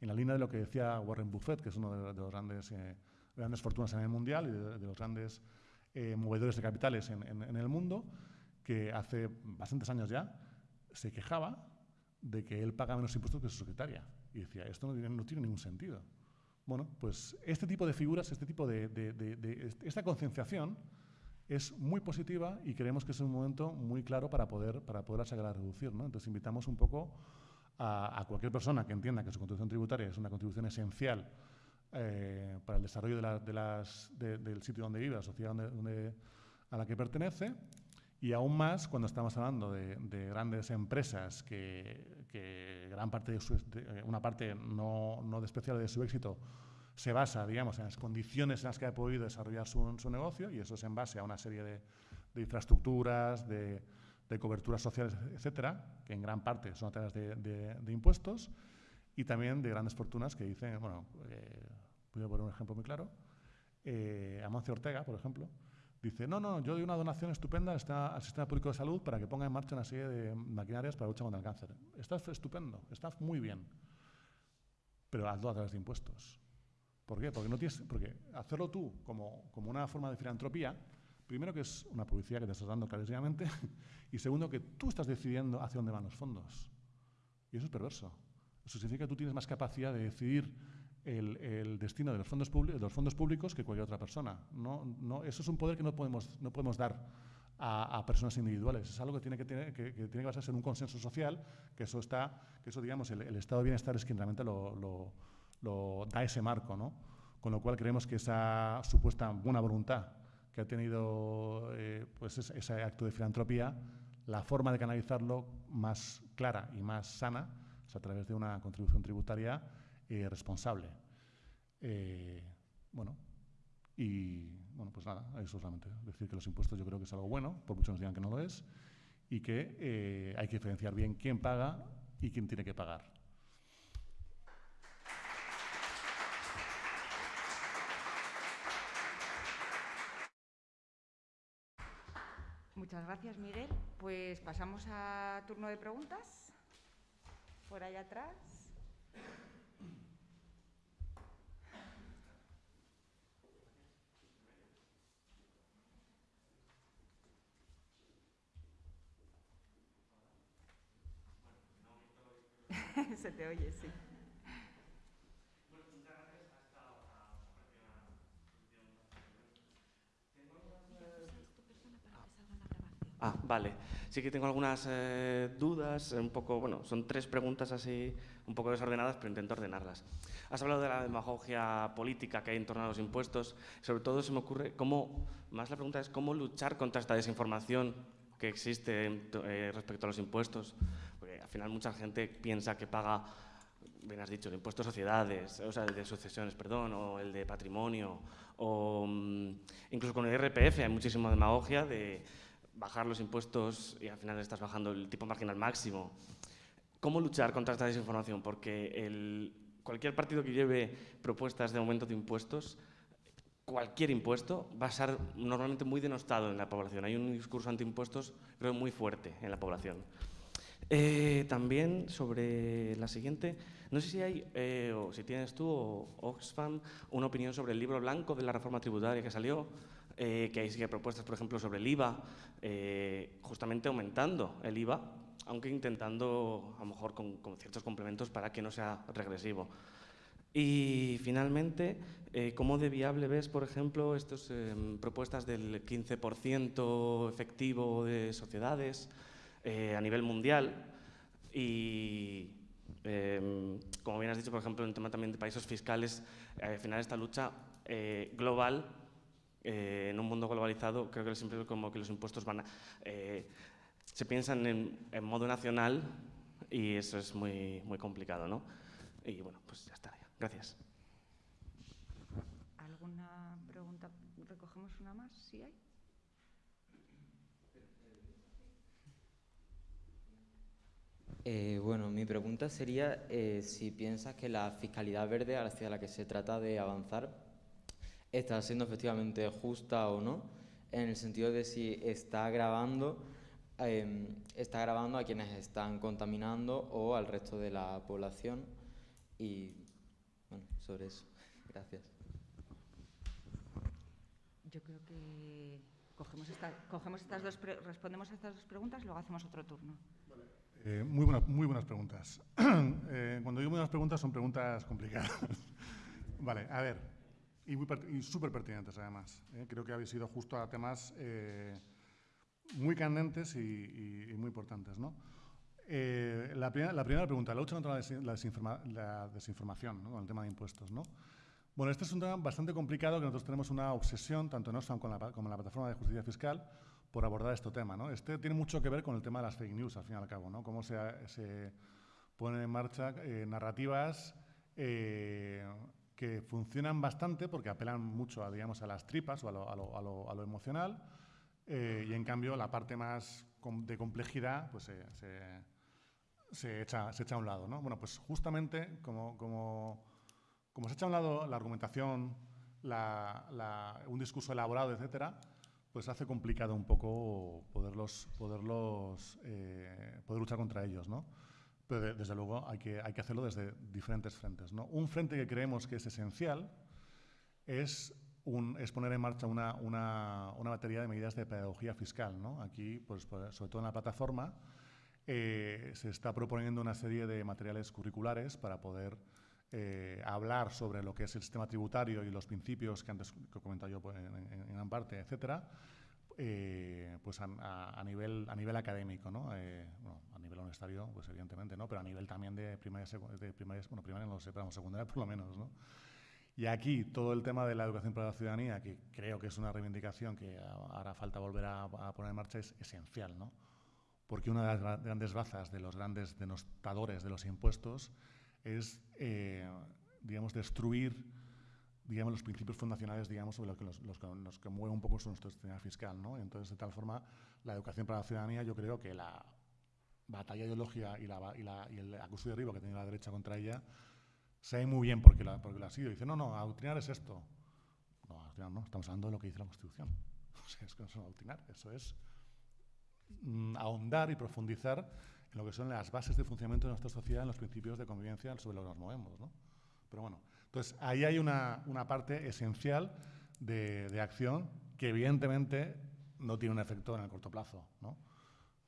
En la línea de lo que decía Warren Buffett, que es uno de, los grandes, eh, grandes fortunas en el mundial y de, los grandes eh, movedores de capitales en, el mundo, que hace bastantes años ya se quejaba de que él paga menos impuestos que su secretaria. Y decía, esto no tiene, ningún sentido. Bueno, pues este tipo de figuras, este tipo de, de esta concienciación es muy positiva y creemos que es un momento muy claro para poder, para poder sacar a reducir. ¿no? Entonces invitamos un poco a, cualquier persona que entienda que su contribución tributaria es una contribución esencial eh, para el desarrollo del sitio donde vive, la sociedad a la que pertenece, y aún más cuando estamos hablando de, grandes empresas que, que, gran parte de, su, una parte no, no despreciable de su éxito se basa, digamos, en las condiciones en las que ha podido desarrollar su, negocio y eso es en base a una serie de, infraestructuras, de, coberturas sociales, etcétera, que en gran parte son a través de, impuestos y también de grandes fortunas que dicen, bueno, eh, voy a poner un ejemplo muy claro, eh, Amancio Ortega, por ejemplo, dice, no, no, yo doy una donación estupenda al sistema público de salud para que ponga en marcha una serie de maquinarias para luchar contra el cáncer. Está estupendo, está muy bien, pero hazlo a través de impuestos. ¿Por qué? Porque, no tienes, porque hacerlo tú como, como una forma de filantropía, primero que es una publicidad que te estás dando clarísimamente, y segundo que tú estás decidiendo hacia dónde van los fondos. Y eso es perverso. Eso significa que tú tienes más capacidad de decidir el, el destino de los, fondos de los fondos públicos que cualquier otra persona. No, no, eso es un poder que no podemos, no podemos dar a, a, personas individuales. Es algo que tiene que, tener, que, que, tiene que basarse en un consenso social, que eso está, que eso digamos, el, el estado de bienestar es quien realmente lo, lo lo, da ese marco, ¿no? Con lo cual creemos que esa supuesta buena voluntad que ha tenido eh, pues ese, acto de filantropía, la forma de canalizarlo más clara y más sana es a través de una contribución tributaria eh, responsable. Eh, bueno, y bueno, pues nada, eso solamente. Decir que los impuestos yo creo que es algo bueno, por mucho nos digan que no lo es, y que hay que diferenciar bien quién paga y quién tiene que pagar. Muchas gracias, Miguel. Pues pasamos a turno de preguntas. Por allá atrás. Se te oye, sí. Ah, vale. Sí que tengo algunas eh, dudas, un poco, bueno, son tres preguntas así, un poco desordenadas, pero intento ordenarlas. Has hablado de la demagogia política que hay en torno a los impuestos. Sobre todo se me ocurre cómo, más la pregunta es cómo luchar contra esta desinformación que existe eh, respecto a los impuestos. al final mucha gente piensa que paga, bien has dicho, el impuesto de sociedades, o sea, el de sucesiones, perdón, o el de patrimonio, o mm, incluso con el IRPF hay muchísima demagogia de bajar los impuestos y al final estás bajando el tipo marginal máximo. ¿Cómo luchar contra esta desinformación? Porque el, cualquier partido que lleve propuestas de aumento de impuestos, cualquier impuesto va a ser normalmente muy denostado en la población. Hay un discurso antiimpuestos creo muy fuerte en la población. Eh, también sobre la siguiente, no sé si hay, eh, o si tienes tú o Oxfam, una opinión sobre el libro blanco de la reforma tributaria que salió, eh, que hay propuestas, por ejemplo, sobre el IVA, justamente aumentando el IVA, aunque intentando, a lo mejor, con, ciertos complementos para que no sea regresivo. Y finalmente, ¿cómo de viable ves, por ejemplo, estas em, propuestas del 15% efectivo de sociedades? Eh, a nivel mundial y, em, como bien has dicho, por ejemplo, en el tema también de países fiscales, eh, al final esta lucha eh, global, mundo globalizado, creo que siempre como que los impuestos van a, se piensan en, en, modo nacional y eso es muy, muy complicado, ¿no? Y bueno, pues ya está. Gracias. ¿Alguna pregunta? ¿Recogemos una más? ¿Sí hay? Eh, bueno, mi pregunta sería eh, si piensas que la fiscalidad verde hacia la que se trata de avanzar está siendo efectivamente justa o no, en el sentido de si está grabando, em, está grabando a quienes están contaminando o al resto de la población. Y bueno, sobre eso. Gracias. Yo creo que cogemos, cogemos estas dos respondemos a estas dos preguntas, luego hacemos otro turno. Eh, muy, muy buenas preguntas. Eh, cuando digo muy buenas preguntas, son preguntas complicadas. vale, a ver, y, súper pertinentes además. Eh. Creo que habéis ido justo a temas muy candentes y, muy importantes. ¿no? La, la, primera pregunta, la lucha contra la, desinformación, con el tema de impuestos. ¿no? Bueno, este es un tema bastante complicado que nosotros tenemos una obsesión, tanto en Oxfam como en la plataforma de justicia fiscal, por abordar este tema. ¿no? Este tiene mucho que ver con el tema de las fake news, al fin y al cabo, ¿no? cómo se, se ponen en marcha eh, narrativas eh, que funcionan bastante porque apelan mucho a, digamos, a las tripas o a lo, emocional eh, y en cambio la parte más de complejidad pues, se, se, echa, se echa a un lado. ¿no? Bueno, pues justamente como, como, como se echa a un lado la argumentación, un discurso elaborado, etcétera, pues hace complicado un poco poderlos, poderlos, eh, poder luchar contra ellos, ¿no? Pero desde luego hay que, hay que hacerlo desde diferentes frentes, ¿no? Un frente que creemos que es esencial es, un, es poner en marcha una, una, una, batería de medidas de pedagogía fiscal, ¿no? Aquí, pues, pues sobre todo en la plataforma, eh, se está proponiendo una serie de materiales curriculares para poder eh, hablar sobre lo que es el sistema tributario y los principios que antes que he comentado yo pues, en, gran parte, etcétera, eh, pues a, nivel, a nivel académico, ¿no? Eh, bueno, a nivel universitario, pues evidentemente, ¿no? Pero a nivel también de primaria, de primaria bueno, primaria no sé, pero secundaria por lo menos, ¿no? Y aquí todo el tema de la educación para la ciudadanía, que creo que es una reivindicación que ahora falta volver a, a poner en marcha, es esencial, ¿no? Porque una de las grandes bazas de los grandes denostadores de los impuestos es, eh, digamos, destruir digamos, los principios fundacionales digamos, sobre los que, los, los, que mueve un poco nuestro sistema fiscal. ¿no? Entonces, de tal forma, la educación para la ciudadanía, yo creo que la batalla ideológica y, la, y, la, y el acuso de arriba que tiene la derecha contra ella, sabe muy bien porque la, porque la ha sido. Dice, no, no, adoctrinar es esto. No, adoctrinar no, estamos hablando de lo que dice la Constitución. O sea, es que no es adoctrinar, eso es mm, ahondar y profundizar lo que son las bases de funcionamiento de nuestra sociedad, en los principios de convivencia sobre los que nos movemos. ¿no? Pero bueno, entonces ahí hay una, una parte esencial de, de, acción que evidentemente no tiene un efecto en el corto plazo, ¿no?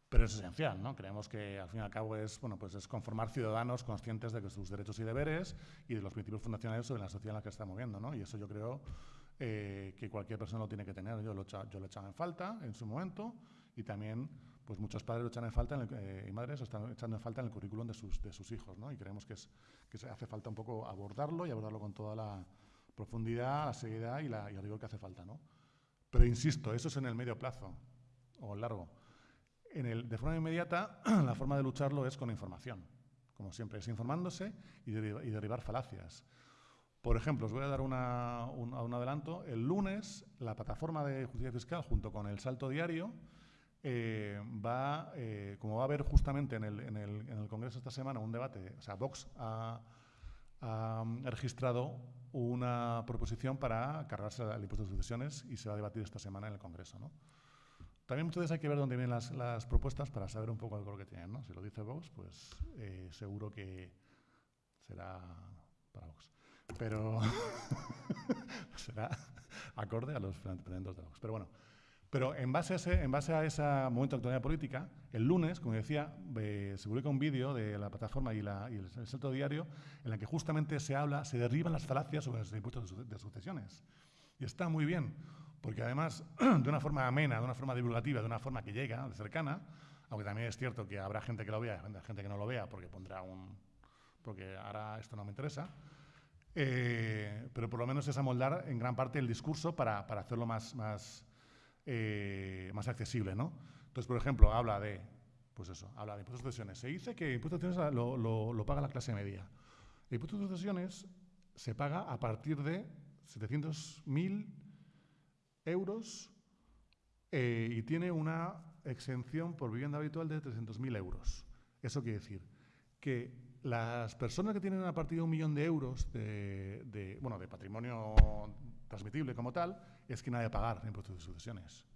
pero es esencial. ¿no? Creemos que al fin y al cabo es, bueno, pues es conformar ciudadanos conscientes de que sus derechos y deberes y de los principios fundacionales sobre la sociedad en la que está moviendo. ¿no? Y eso yo creo eh, que cualquier persona lo tiene que tener. Yo lo, yo lo he echado en falta en su momento y también pues muchos padres lo echan en falta eh, y madres están echando en falta en el currículum de sus, de sus hijos, ¿no? Y creemos que, es, que hace falta un poco abordarlo y abordarlo con toda la profundidad, la seriedad y, la, y rigor que hace falta, ¿no? Pero insisto, eso es en el medio plazo o largo. En el, de forma inmediata, la forma de lucharlo es con información. Como siempre, es informándose y, derribar falacias. Por ejemplo, os voy a dar una- un, un adelanto. El lunes, la plataforma de justicia fiscal, junto con el Salto Diario, eh, va, eh, como va a haber justamente en el, en, el, en el Congreso esta semana un debate, o sea, Vox ha, ha registrado una proposición para cargarse el impuesto de sucesiones y se va a debatir esta semana en el Congreso. ¿no? También muchas veces hay que ver dónde vienen las, las propuestas para saber un poco el color que tienen. ¿no? Si lo dice Vox, pues eh, seguro que será para Vox. Pero será acorde a los planteamientos de Vox. Pero bueno, pero en base a ese, en base a ese momento de actualidad política, el lunes, como decía, eh, se publica un vídeo de la plataforma y, la- y el, el Salto Diario en la que justamente se habla, se derriban las falacias sobre los impuestos de, su- de sucesiones. Y está muy bien, porque además, de una forma amena, de una forma divulgativa, de una forma que llega, de cercana, aunque también es cierto que habrá gente que lo vea gente que no lo vea porque pondrá un... porque ahora esto no me interesa, eh, pero por lo menos es amoldar en gran parte el discurso para, para hacerlo más, más, eh, más accesible, ¿no? Entonces, por ejemplo, habla de, pues eso, habla de impuestos de sucesiones. Se dice que impuestos de sucesiones lo, lo- lo paga la clase media. El impuesto de sucesiones se paga a partir de 700.000 euros eh, y tiene una exención por vivienda habitual de 300.000 euros. Eso quiere decir que las personas que tienen a partir de un millón de euros de, de, bueno, de patrimonio transmitible como tal, es que nadie de pagar impuestos de sucesiones.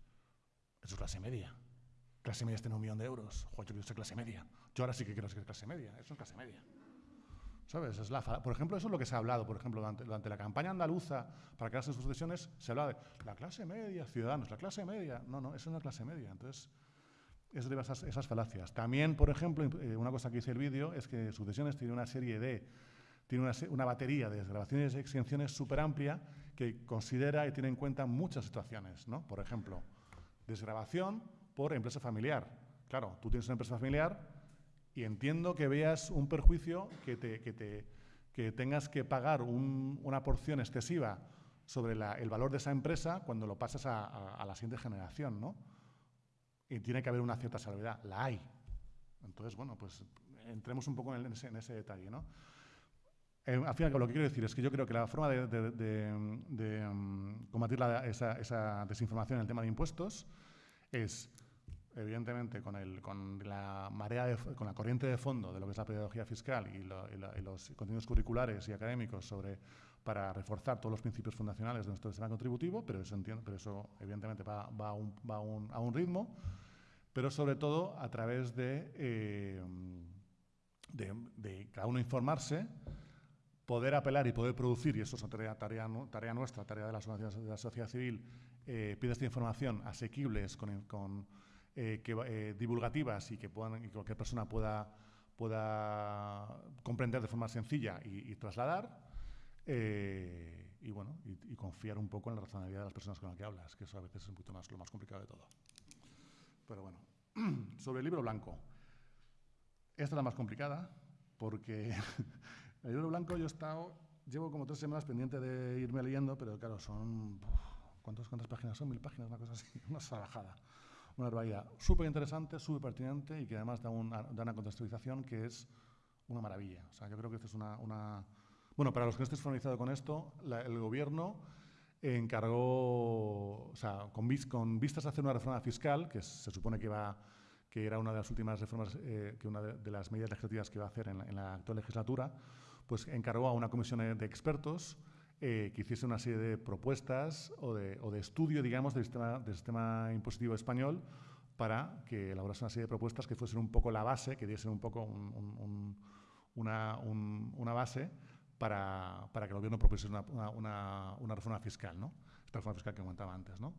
Eso es clase media. Clase media es tener un millón de euros. Joder, yo quiero ser clase media. Yo ahora sí que quiero ser clase media. Eso es clase media. ¿Sabes? Es la por ejemplo, eso es lo que se ha hablado, por ejemplo, durante, la campaña andaluza para crearse sus sucesiones, se hablaba de la clase media, ciudadanos, la clase media. No, no, eso no es clase media. Entonces, es de esas, esas falacias. También, por ejemplo, eh, una cosa que dice el vídeo es que Sucesiones tiene una serie de, tiene una, una batería de desgrabaciones y exenciones súper amplia que considera y tiene en cuenta muchas situaciones, ¿no? Por ejemplo, desgrabación por empresa familiar. Claro, tú tienes una empresa familiar y entiendo que veas un perjuicio que, te, que, te, que tengas que pagar un- una porción excesiva sobre la- el valor de esa empresa cuando lo pasas a, a- a la siguiente generación, ¿no? Y tiene que haber una cierta salvedad. La hay. Entonces, bueno, pues entremos un poco en ese, en ese detalle, ¿no? Eh, al final, lo que quiero decir es que yo creo que la forma de, de- de- de, mm, combatir la- esa, esa desinformación en el tema de impuestos es, evidentemente, con, el, con la marea, con la corriente de fondo de lo que es la pedagogía fiscal y, lo- y la- y los contenidos curriculares y académicos sobre para reforzar todos los principios fundacionales de nuestro sistema contributivo, pero eso, entiendo, pero eso evidentemente va, va a, un, va a un- a un ritmo, pero sobre todo a través de, eh, de cada uno informarse, poder apelar y poder producir, y eso es tarea, tarea, nu- tarea nuestra, tarea de la de la sociedad civil, eh, información asequibles, con, con, eh, que, eh, divulgativas y que, puedan, y cualquier persona pueda, pueda comprender de forma sencilla y, y trasladar. eh, y bueno, y, y confiar un poco en la razonabilidad de las personas con las que hablas, que eso a veces es un poquito más, lo más complicado de todo. Pero bueno, sobre el libro blanco. Esta es la más complicada, porque el libro blanco yo he estado, llevo como tres semanas pendiente de irme leyendo, pero claro, son, ¿cuántas, cuántas páginas son? Mil páginas, una cosa así, una salvajada, una barbaridad. Súper interesante, súper pertinente y que además da una, da una contextualización que es una maravilla. O sea, yo creo que esto es una... una bueno, para los que no estéis familiarizados con esto, la- el gobierno encargó, o sea, con, con vistas a hacer una reforma fiscal, que se supone que va que era una de las últimas reformas, eh, que una de, de las medidas legislativas que va a hacer en la, en la actual legislatura, pues encargó a una comisión de expertos eh, que hiciese una serie de propuestas o de, estudio, digamos, del sistema, impositivo español para que elaborase una serie de propuestas que fuesen un poco la base, que diesen un poco un- un- un- una, un- una base para, para que el gobierno propusiese una, reforma fiscal, ¿no? Esta reforma fiscal que comentaba antes, ¿no?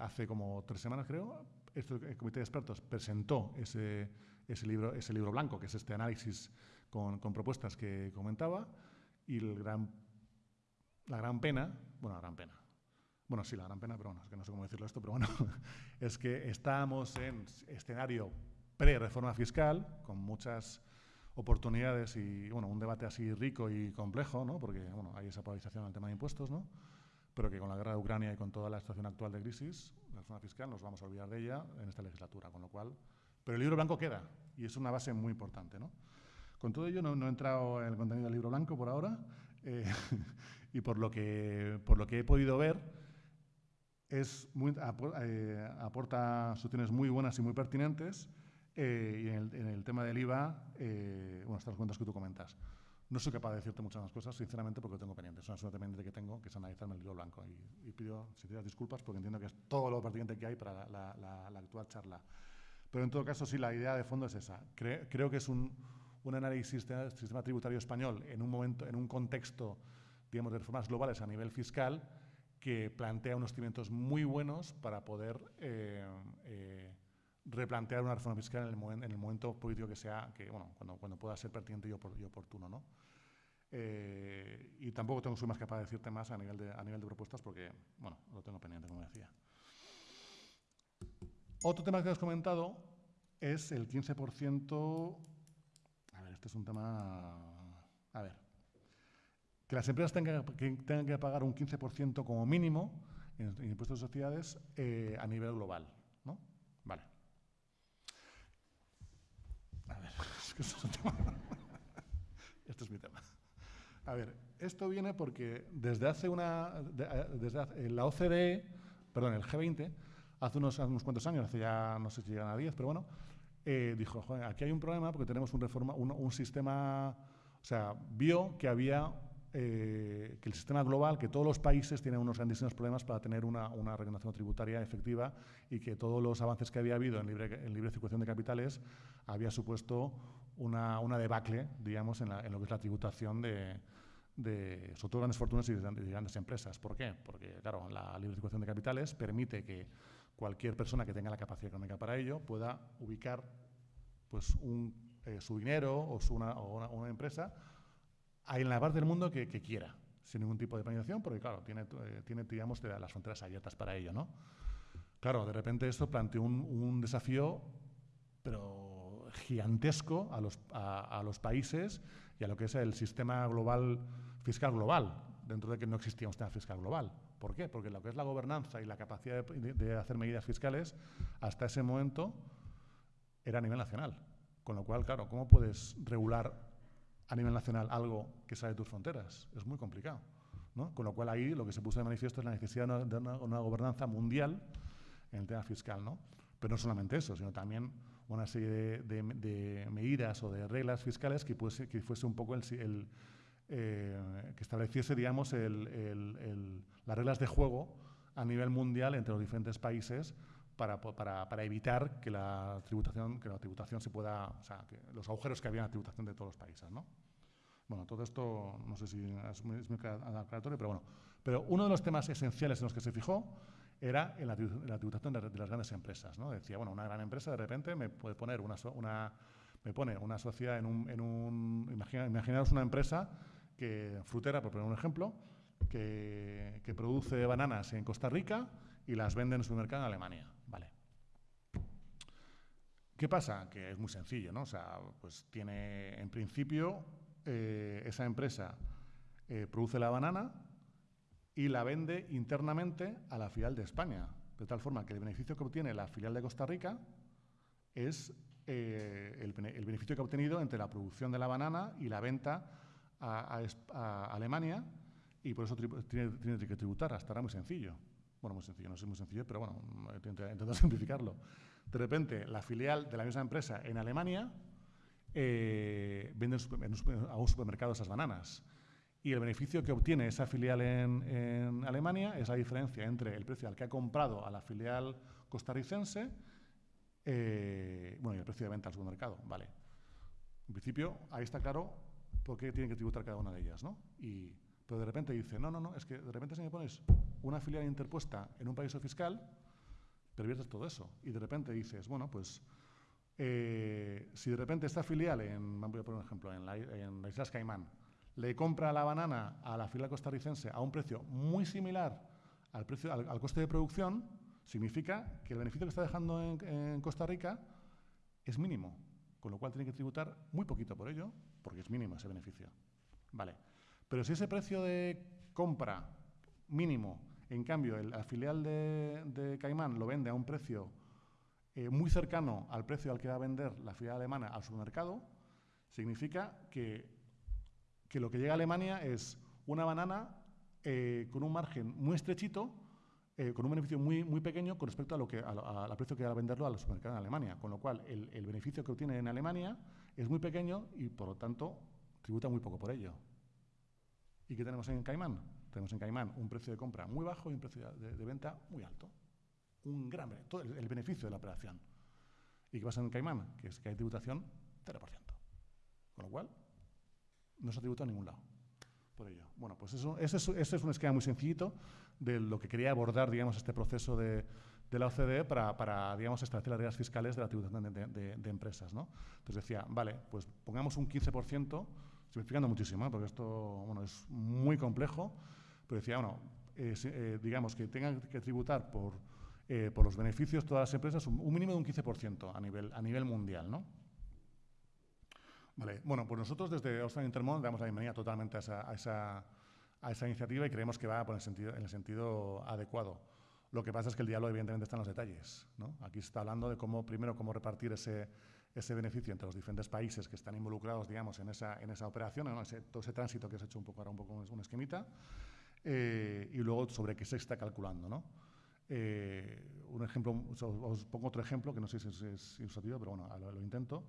Hace como tres semanas, creo, este, el comité de expertos presentó ese, ese, libro, ese libro blanco, que es este análisis con, con propuestas que comentaba, y el gran, la gran pena, bueno, la gran pena, bueno, sí, la gran pena, pero bueno, es que no sé cómo decirlo esto, pero bueno, es que estamos en escenario pre-reforma fiscal, con muchas oportunidades y, bueno, un debate así rico y complejo, ¿no? Porque, bueno, hay esa polarización en el tema de impuestos, ¿no? pero que con la guerra de Ucrania y con toda la situación actual de crisis, la reforma fiscal nos vamos a olvidar de ella en esta legislatura, con lo cual... Pero el libro blanco queda, y es una base muy importante, ¿no? Con todo ello no, he entrado en el contenido del libro blanco por ahora, eh, y por lo, que, por lo que he podido ver, es muy, eh, aporta soluciones muy buenas y muy pertinentes, eh, y en el, tema del IVA, bueno, estas cuentas que tú comentas. No soy capaz de decirte muchas más cosas, sinceramente, porque lo tengo pendiente. Es una pendiente que tengo, que es analizarme el libro blanco. Y, y pido sinceras disculpas porque entiendo que es todo lo pertinente que hay para la, actual charla. Pero en todo caso, sí, la idea de fondo es esa. Cre creo que es un, un análisis del sistema tributario español en un momento, en un contexto, digamos, de reformas globales a nivel fiscal que plantea unos cimientos muy buenos para poder eh, eh, replantear una reforma fiscal en el, momento, en el, momento político que sea, que, bueno, cuando, pueda ser pertinente y oportuno. ¿no? Eh, y tampoco tengo, soy más capaz de decirte más a nivel de, a nivel de propuestas porque, bueno, lo tengo pendiente, como decía. Otro tema que has comentado es el 15%. Este es un tema. A ver. Que las empresas tengan que, pagar un 15% como mínimo en, impuestos de sociedades eh, a nivel global. ¿no? Vale. A ver, es que esto es un tema. este es mi tema. A ver, esto viene porque desde hace una. De, desde hace, la OCDE, perdón, el G20, hace unos, hace unos cuantos años, hace ya no sé si llegan a 10, pero bueno, eh, dijo, aquí hay un problema porque tenemos un, reforma, un, sistema, o sea, vio que había, eh, que el sistema global, que todos los países tienen unos grandísimos problemas para tener una, una regulación tributaria efectiva y que todos los avances que había habido en libre, circulación de capitales había supuesto una, una debacle, digamos, en, lo que es la tributación de, de, sobre todo grandes fortunas y de grandes empresas. ¿Por qué? Porque, claro, la libre circulación de capitales permite que cualquier persona que tenga la capacidad económica para ello pueda ubicar pues, eh, su dinero o, su una, una, una, empresa en la parte del mundo que, quiera, sin ningún tipo de penalización, porque claro, tiene, eh, tiene digamos, las fronteras abiertas para ello. ¿no? Claro, de repente esto planteó un, desafío, pero gigantesco a los, a los países y a lo que es el sistema global, fiscal global, dentro de que no existía un sistema fiscal global. ¿Por qué? Porque lo que es la gobernanza y la capacidad de, de, hacer medidas fiscales, hasta ese momento era a nivel nacional. Con lo cual, claro, ¿cómo puedes regular a nivel nacional algo que sale de tus fronteras? Es muy complicado. ¿no? Con lo cual ahí lo que se puso de manifiesto es la necesidad de una, una gobernanza mundial en el tema fiscal. ¿no? Pero no solamente eso, sino también una serie de, de, de medidas o de reglas fiscales que, fuese, que fuese un poco el, el eh, que estableciese, digamos, el, el, el, las reglas de juego a nivel mundial entre los diferentes países para, para, para, evitar que la tributación, que la tributación se pueda, o sea, que los agujeros que había en la tributación de todos los países, ¿no? Bueno, todo esto no sé si es muy, es muy aclaratorio, pero bueno. Pero uno de los temas esenciales en los que se fijó era en la, en la tributación de, de, las grandes empresas, ¿no? Decía, bueno, una gran empresa de repente me puede poner una, una me pone una sociedad en un, en un imagina, imaginaros una empresa que, frutera, por poner un ejemplo, que, produce bananas en Costa Rica y las vende en su mercado en Alemania. Vale. ¿Qué pasa? Que es muy sencillo, ¿no? O sea, pues tiene, en principio, eh, esa empresa eh, produce la banana y la vende internamente a la filial de España, de tal forma que el beneficio que obtiene la filial de Costa Rica es eh, el beneficio que ha obtenido entre la producción de la banana y la venta a, Alemania y por eso tiene, tiene, que tributar. Hasta ahora muy sencillo. Bueno, muy sencillo, no es muy sencillo, pero bueno, intento simplificarlo. De repente, la filial de la misma empresa en Alemania eh, vende a un supermercado esas bananas. Y el beneficio que obtiene esa filial en, en, Alemania es la diferencia entre el precio al que ha comprado a la filial costarricense eh, bueno, y el precio de venta al supermercado. Vale. En principio, ahí está claro por qué tienen que tributar cada una de ellas, ¿no? Y, pero de repente dice, no, no, no, es que de repente si me pones una filial interpuesta en un país fiscal, perviertes todo eso. Y de repente dices, bueno, pues eh, si de repente esta filial, en, voy a poner un ejemplo, en, la, en las Islas Caimán, le compra la banana a la filial costarricense a un precio muy similar al, precio, al, al coste de producción, significa que el beneficio que está dejando en, en Costa Rica es mínimo con lo cual tiene que tributar muy poquito por ello, porque es mínimo ese beneficio. Vale. Pero si ese precio de compra mínimo. En cambio, el, filial de, de Caimán lo vende a un precio eh, muy cercano al precio al que va a vender la filial alemana al supermercado, significa que, que lo que llega a Alemania es una banana eh, con un margen muy estrechito, eh, con un beneficio muy, muy pequeño con respecto a lo que, a, a- precio que va a venderlo al supermercado en Alemania. Con lo cual, el beneficio que obtiene en Alemania es muy pequeño y, por lo tanto, tributa muy poco por ello. ¿Y qué tenemos en Caimán? Tenemos en Caimán un precio de compra muy bajo y un precio de, venta muy alto. Un gran todo el, beneficio de la operación. ¿Y qué pasa en Caimán? Que es que hay tributación 0%. Con lo cual, no se tributa a ningún lado por ello. Bueno, pues eso, ese, es, es un esquema muy sencillito de lo que quería abordar, digamos, este proceso de, de la OCDE para, para, digamos, establecer las reglas fiscales de la tributación de, empresas, ¿no? Entonces decía, vale, pues pongamos un 15%, simplificando muchísimo, ¿eh? porque esto, bueno, es muy complejo, pero decía, bueno, eh, eh, digamos que tengan que tributar por, por los beneficios todas las empresas un, mínimo de un 15% a nivel, a nivel mundial, ¿no? Vale, bueno, pues nosotros desde Australia Intermón damos la bienvenida totalmente a esa, a esa, a esa iniciativa y creemos que va por el sentido, en el sentido adecuado. Lo que pasa es que el diablo evidentemente está en los detalles. ¿no? Aquí está hablando de cómo, primero, cómo repartir ese, ese beneficio entre los diferentes países que están involucrados, digamos, en esa, en esa operación, ¿no? ese, todo ese tránsito que has hecho un poco ahora, un poco un esquemita, eh, y luego sobre qué se está calculando, ¿no? Eh, un ejemplo, os, os pongo otro ejemplo que no sé si es, es ilustrativo, pero bueno, lo, lo intento.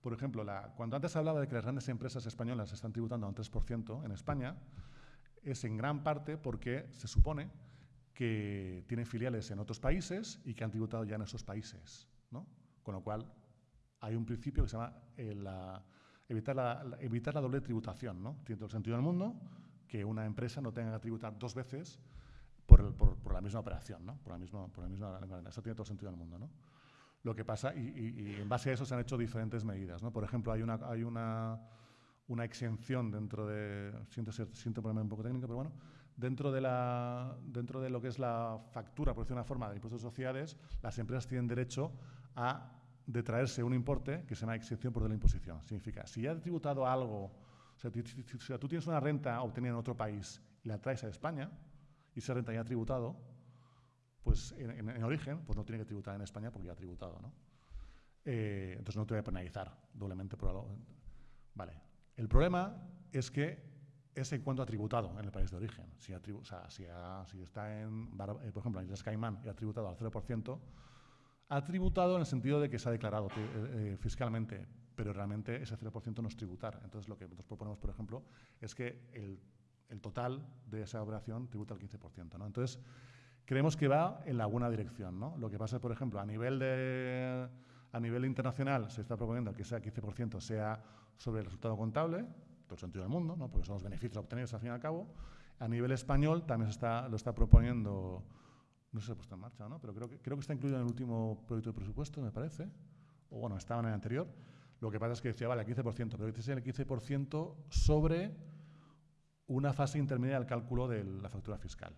Por ejemplo, la, cuando antes hablaba de que las grandes empresas españolas están tributando a un 3% en España, es en gran parte porque se supone que tienen filiales en otros países y que han tributado ya en esos países. ¿no? Con lo cual, hay un principio que se llama eh, la- evitar, la, la- evitar la doble tributación. ¿no? Tiene todo el sentido del mundo que una empresa no tenga que tributar dos veces por, el- por- por la misma operación, ¿no? por, la misma, por la misma. Eso tiene todo el sentido del mundo. ¿no? Lo que pasa, y, y- y en base a eso se han hecho diferentes medidas. ¿no? Por ejemplo, hay una, hay una, una exención dentro de. Siento, ser, siento ponerme un poco técnico, pero bueno. Dentro de, la, dentro de lo que es la factura, por decir una forma, de impuestos de sociedades, las empresas tienen derecho a detraerse un importe que se llama exención por de la imposición. Significa, si ya has tributado algo, o sea, sea, tú tienes una renta obtenida en otro país y la traes a España, y esa renta ya ha tributado, pues en, en- en origen, pues no tiene que tributar en España porque ya ha tributado, ¿no? Eh, entonces no te voy a penalizar doblemente por algo. Vale. El problema es que es en cuanto ha tributado en el país de origen. Si, o sea, si, si está en, eh, por ejemplo, en Islas Caimán y ha tributado al 0%, ha tributado en el sentido de que se ha declarado eh, eh, fiscalmente, pero realmente ese 0% no es tributar. Entonces lo que nosotros proponemos, por ejemplo, es que el, el total de esa operación tributa el 15%. ¿no? Entonces, creemos que va en la buena dirección. ¿no? Lo que pasa por ejemplo, a nivel, de, a nivel internacional se está proponiendo que ese 15% sea sobre el resultado contable, el sentido del mundo, ¿no? porque son los beneficios obtenidos al fin y al cabo. A nivel español también se lo está proponiendo, no sé si se ha puesto en marcha, ¿no? pero creo que, creo que está incluido en el último proyecto de presupuesto, me parece, o bueno, estaba en el anterior. Lo que pasa es que decía, vale, el 15%, pero dice el 15% sobre una fase intermedia del cálculo de la factura fiscal.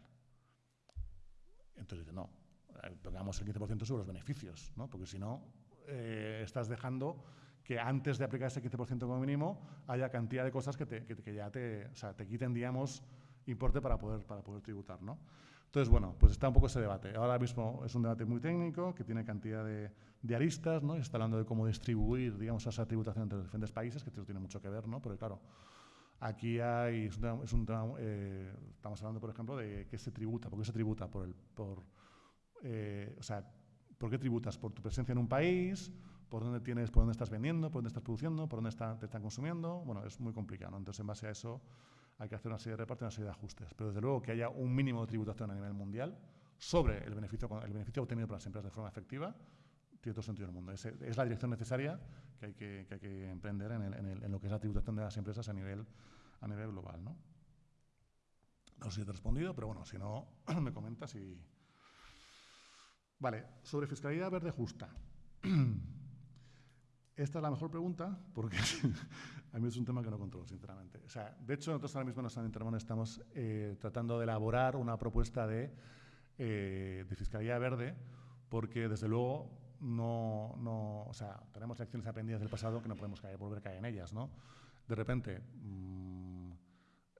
Entonces dice, no, eh, pongamos el 15% sobre los beneficios, ¿no? porque si no, eh, estás dejando que antes de aplicar ese 15% como mínimo haya cantidad de cosas que, te, que, ya te, o sea, te quiten, digamos, importe para poder, para poder tributar. ¿no? Entonces, bueno, pues está un poco ese debate. Ahora mismo es un debate muy técnico, que tiene cantidad de, de aristas, ¿no? Está hablando de cómo distribuir, digamos, esa tributación entre los diferentes países, que tiene mucho que ver, ¿no? Porque, claro, aquí hay, es un eh, estamos hablando, por ejemplo, de qué se tributa, por qué se tributa por el, por, eh, o sea, ¿por qué tributas? ¿Por tu presencia en un país? ¿Por dónde tienes, por dónde estás vendiendo? ¿Por dónde estás produciendo? ¿Por dónde está- te están consumiendo? Bueno, es muy complicado. Entonces, en base a eso, hay que hacer una serie de repartos una serie de ajustes. Pero, desde luego, que haya un mínimo de tributación a nivel mundial sobre el beneficio, el beneficio obtenido por las empresas de forma efectiva, tiene todo sentido del mundo. Es, es la dirección necesaria que hay que, que hay que emprender en, el- en el- en lo que es la tributación de las empresas a nivel, a nivel global, ¿no? No sé si te he respondido, pero bueno, si no, me comentas y... Vale, sobre fiscalidad verde justa. Esta es la mejor pregunta porque a mí es un tema que no controlo, sinceramente. O sea, de hecho, nosotros ahora mismo en San Intermón estamos eh, tratando de elaborar una propuesta de, eh, de fiscalidad verde porque, desde luego, no, no, o sea, tenemos lecciones aprendidas del pasado que no podemos caer, volver a caer en ellas, ¿no? De repente, mm,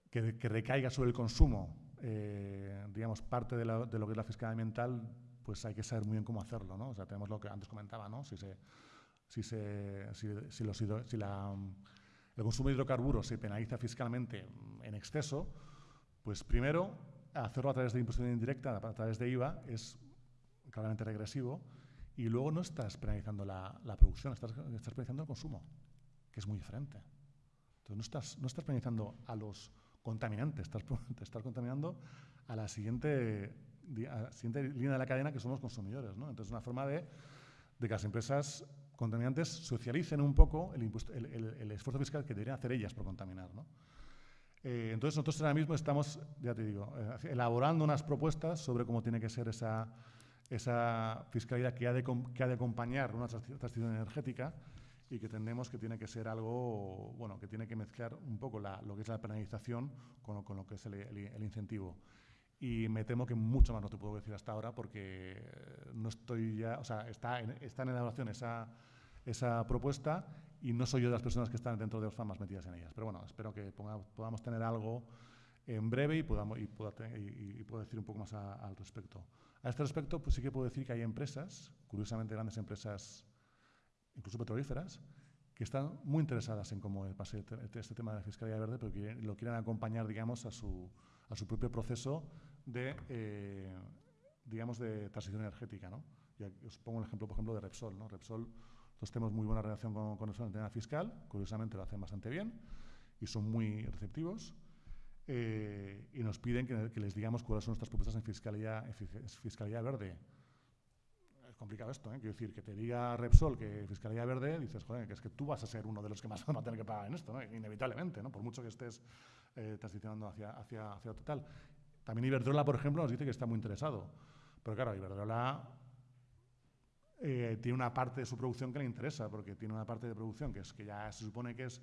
que, que recaiga sobre el consumo eh, digamos, parte de, lo que es la fiscalidad ambiental, pues hay que saber muy bien cómo hacerlo, ¿no? O sea, tenemos lo que antes comentaba, ¿no? Si, se, si, se, si, los si la, el consumo de hidrocarburos se penaliza fiscalmente en exceso, pues primero, hacerlo a través de imposición indirecta, a través de IVA, es claramente regresivo, y luego no estás penalizando la, la producción, estás, estás penalizando el consumo, que es muy diferente. Entonces no estás, no estás penalizando a los contaminantes, estás, te estás contaminando a la siguiente, siguiente línea de la cadena que somos consumidores. ¿no? Entonces es una forma de, de, que las empresas contaminantes socialicen un poco el, el, esfuerzo fiscal que deberían hacer ellas por contaminar. ¿no? Eh, entonces nosotros ahora mismo estamos, ya te digo, eh, elaborando unas propuestas sobre cómo tiene que ser esa, esa fiscalidad que ha, de, que ha de acompañar una transición energética y que entendemos que tiene que ser algo, bueno, que tiene que mezclar un poco la, lo que es la penalización con con lo que es el, el, incentivo. Y me temo que mucho más no te puedo decir hasta ahora porque no estoy ya, o sea, está en, está en elaboración esa, esa propuesta y no soy yo de las personas que están dentro de los FAMAS metidas en ellas. Pero bueno, espero que podamos tener algo en breve y, podamos, y, pueda, y, puedo decir un poco más al respecto. A este respecto, pues sí que puedo decir que hay empresas, curiosamente grandes empresas incluso petrolíferas, que están muy interesadas en cómo pase este, este tema de la fiscalidad verde, pero que lo quieren acompañar, digamos, a su, a su propio proceso de, eh, digamos, de transición energética, ¿no? Y os pongo un ejemplo, por ejemplo, de Repsol, ¿no? Repsol, nosotros tenemos muy buena relación con, con Repsol en el tema fiscal, curiosamente lo hacen bastante bien y son muy receptivos. Eh, y nos piden que, que, les digamos cuáles son nuestras propuestas en fiscalidad, en fiscalidad verde complicado esto, ¿eh? Quiero decir, que te diga Repsol que Fiscalía Verde, dices, joder, que es que tú vas a ser uno de los que más van a tener que pagar en esto, ¿no? Inevitablemente, ¿no? Por mucho que estés eh, transicionando hacia, hacia, hacia total. También Iberdrola, por ejemplo, nos dice que está muy interesado. Pero claro, Iberdrola eh, tiene una parte de su producción que le interesa, porque tiene una parte de producción que es que ya se supone que es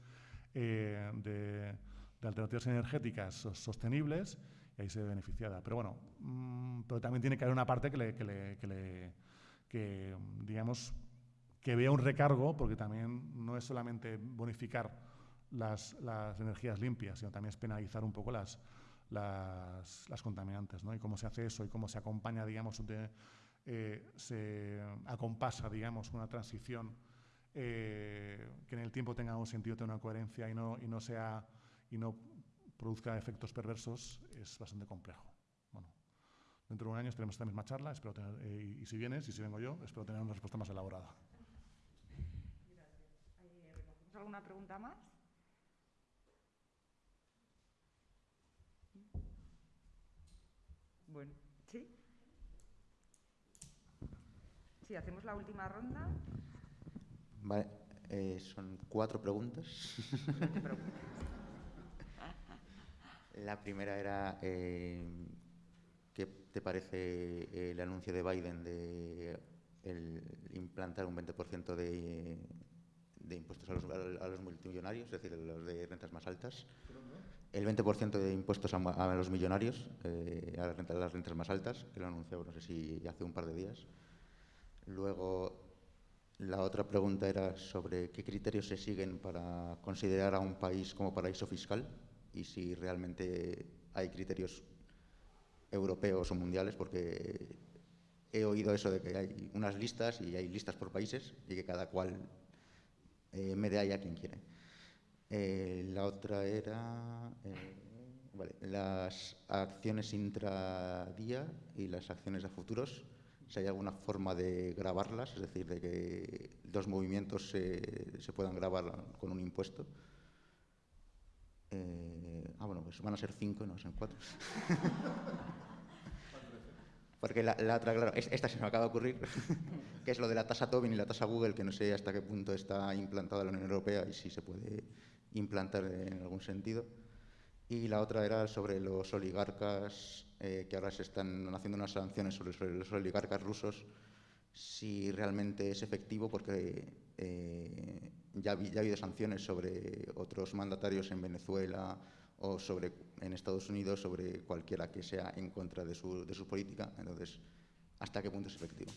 eh, de, alternativas energéticas sostenibles y ahí se ve beneficiada. Pero bueno, mmm, pero también tiene que haber una parte que que le, que le que, digamos, que vea un recargo, porque también no es solamente bonificar las, energías limpias, sino también es penalizar un poco las, las, contaminantes, ¿no? Y cómo se hace eso y cómo se acompaña, digamos, de, eh, se acompasa, digamos, una transición eh, que en el tiempo tenga un sentido, tenga una coherencia y no, y no sea y no produzca efectos perversos, es bastante complejo. Dentro de un año tenemos esta misma charla, espero tener, eh, y, si vienes, y si vengo yo, espero tener una respuesta más elaborada. Gracias. alguna pregunta más? Bueno, ¿sí? Sí, hacemos la última ronda. Vale, eh, son cuatro preguntas. la primera era... Eh, ¿Qué te parece el anuncio de Biden de implantar un 20% de, de, impuestos a los, a los, multimillonarios, es decir, los de rentas más altas? El 20% de impuestos a, los millonarios, eh, a, las rentas, más altas, que lo anunció, no sé si hace un par de días. Luego, la otra pregunta era sobre qué criterios se siguen para considerar a un país como paraíso fiscal y si realmente hay criterios europeos o mundiales, porque he oído eso de que hay unas listas y hay listas por países y que cada cual eh, me dé ahí a quien quiere. Eh, la otra era eh, las acciones intradía y las acciones a futuros. Si hay alguna forma de grabarlas, es decir, de que dos movimientos se, se puedan grabar con un impuesto. ah, bueno, pues van a ser cinco, no son cuatro. Porque la, otra, claro, esta se me acaba de ocurrir, que es lo de la tasa Tobin y la tasa Google, que no sé hasta qué punto está implantada la Unión Europea y si se puede implantar en algún sentido. Y la otra era sobre los oligarcas, eh, que ahora se están haciendo unas sanciones sobre, los oligarcas rusos, si realmente es efectivo, porque eh, ya, ya ha habido sanciones sobre otros mandatarios en Venezuela, o sobre, en Estados Unidos sobre cualquiera que sea en contra de su, de su política. Entonces, ¿hasta qué punto es efectivo?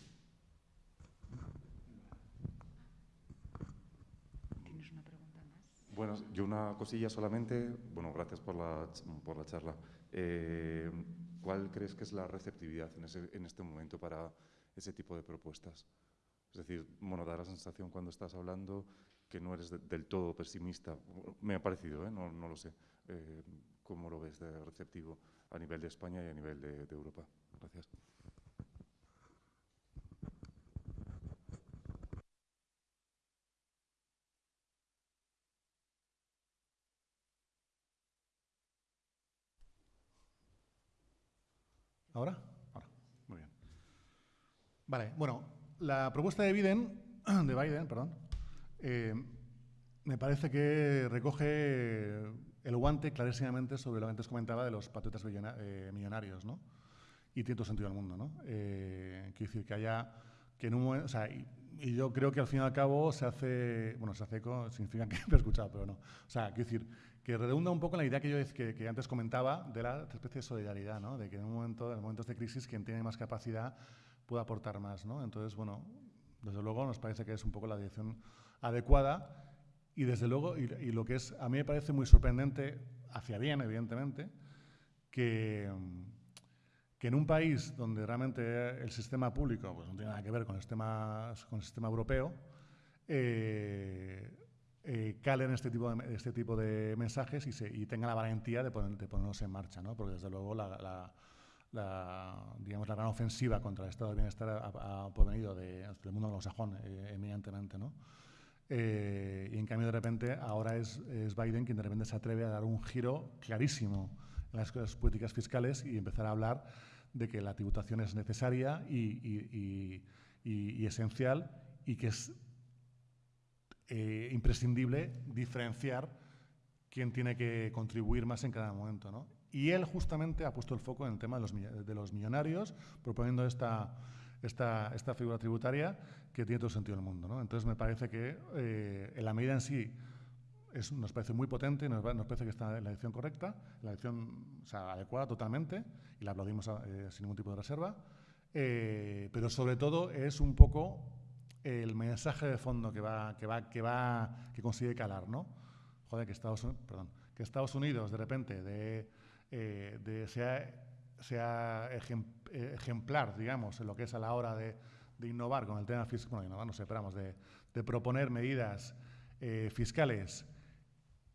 ¿Tienes una pregunta más? Bueno, yo una cosilla solamente. Bueno, gracias por la, por la charla. Eh, ¿Cuál crees que es la receptividad en, ese, en este momento para ese tipo de propuestas? Es decir, bueno, da la sensación cuando estás hablando que no eres del todo pesimista. Me ha parecido, ¿eh? no, no, lo sé. Eh, ¿Cómo lo ves de receptivo a nivel de España y a nivel de, de Europa? Gracias. ¿Ahora? Ahora. Muy bien. Vale, bueno, la propuesta de Biden, de Biden, perdón, eh, me parece que recoge el guante clarísimamente sobre lo que antes comentaba de los patriotas eh, millonarios, ¿no? Y tiene todo sentido del mundo, ¿no? Eh, quiero decir que haya, que en un momento, o sea, y, yo creo que al fin y al cabo se hace, bueno, se hace eco, significa que he escuchado, pero no. O sea, quiero decir, que redunda un poco en la idea que yo que, que, antes comentaba de la especie de solidaridad, ¿no? De que en un momento, en momentos de crisis, quien tiene más capacidad puede aportar más, ¿no? Entonces, bueno, desde luego nos parece que es un poco la dirección adecuada y desde luego, y, y lo que es, a mí me parece muy sorprendente, hacia bien, evidentemente, que, que en un país donde realmente el sistema público pues, no tiene nada que ver con el sistema, con el sistema europeo, eh, eh, calen este tipo de, este tipo de mensajes y, se, y tengan la valentía de, poner, de, ponernos en marcha, ¿no? porque desde luego la, la, la, digamos, la gran ofensiva contra el estado de bienestar ha, provenido de, del mundo anglosajón, eh, eminentemente. ¿no? Eh, y en cambio, de repente, ahora es, es, Biden quien de repente se atreve a dar un giro clarísimo en las, las políticas fiscales y empezar a hablar de que la tributación es necesaria y, y, y, y esencial y que es eh, imprescindible diferenciar quién tiene que contribuir más en cada momento. ¿no? Y él justamente ha puesto el foco en el tema de los, de los millonarios, proponiendo esta, esta, esta, figura tributaria que tiene todo sentido en el mundo. Entonces me parece que eh, en la medida en sí es, nos parece muy potente, nos, nos, parece que está en la dirección correcta, la dirección o sea, adecuada totalmente, y la aplaudimos eh, sin ningún tipo de reserva, eh, pero sobre todo es un poco el mensaje de fondo que va, que va, que va, que consigue calar, ¿no? Joder, que Estados, que Estados Unidos de repente de, eh, de sea, sea ejemplar, digamos, en lo que es a la hora de, de innovar con el tema fiscal, bueno, innovar, no sé, esperamos, de, de proponer medidas eh, fiscales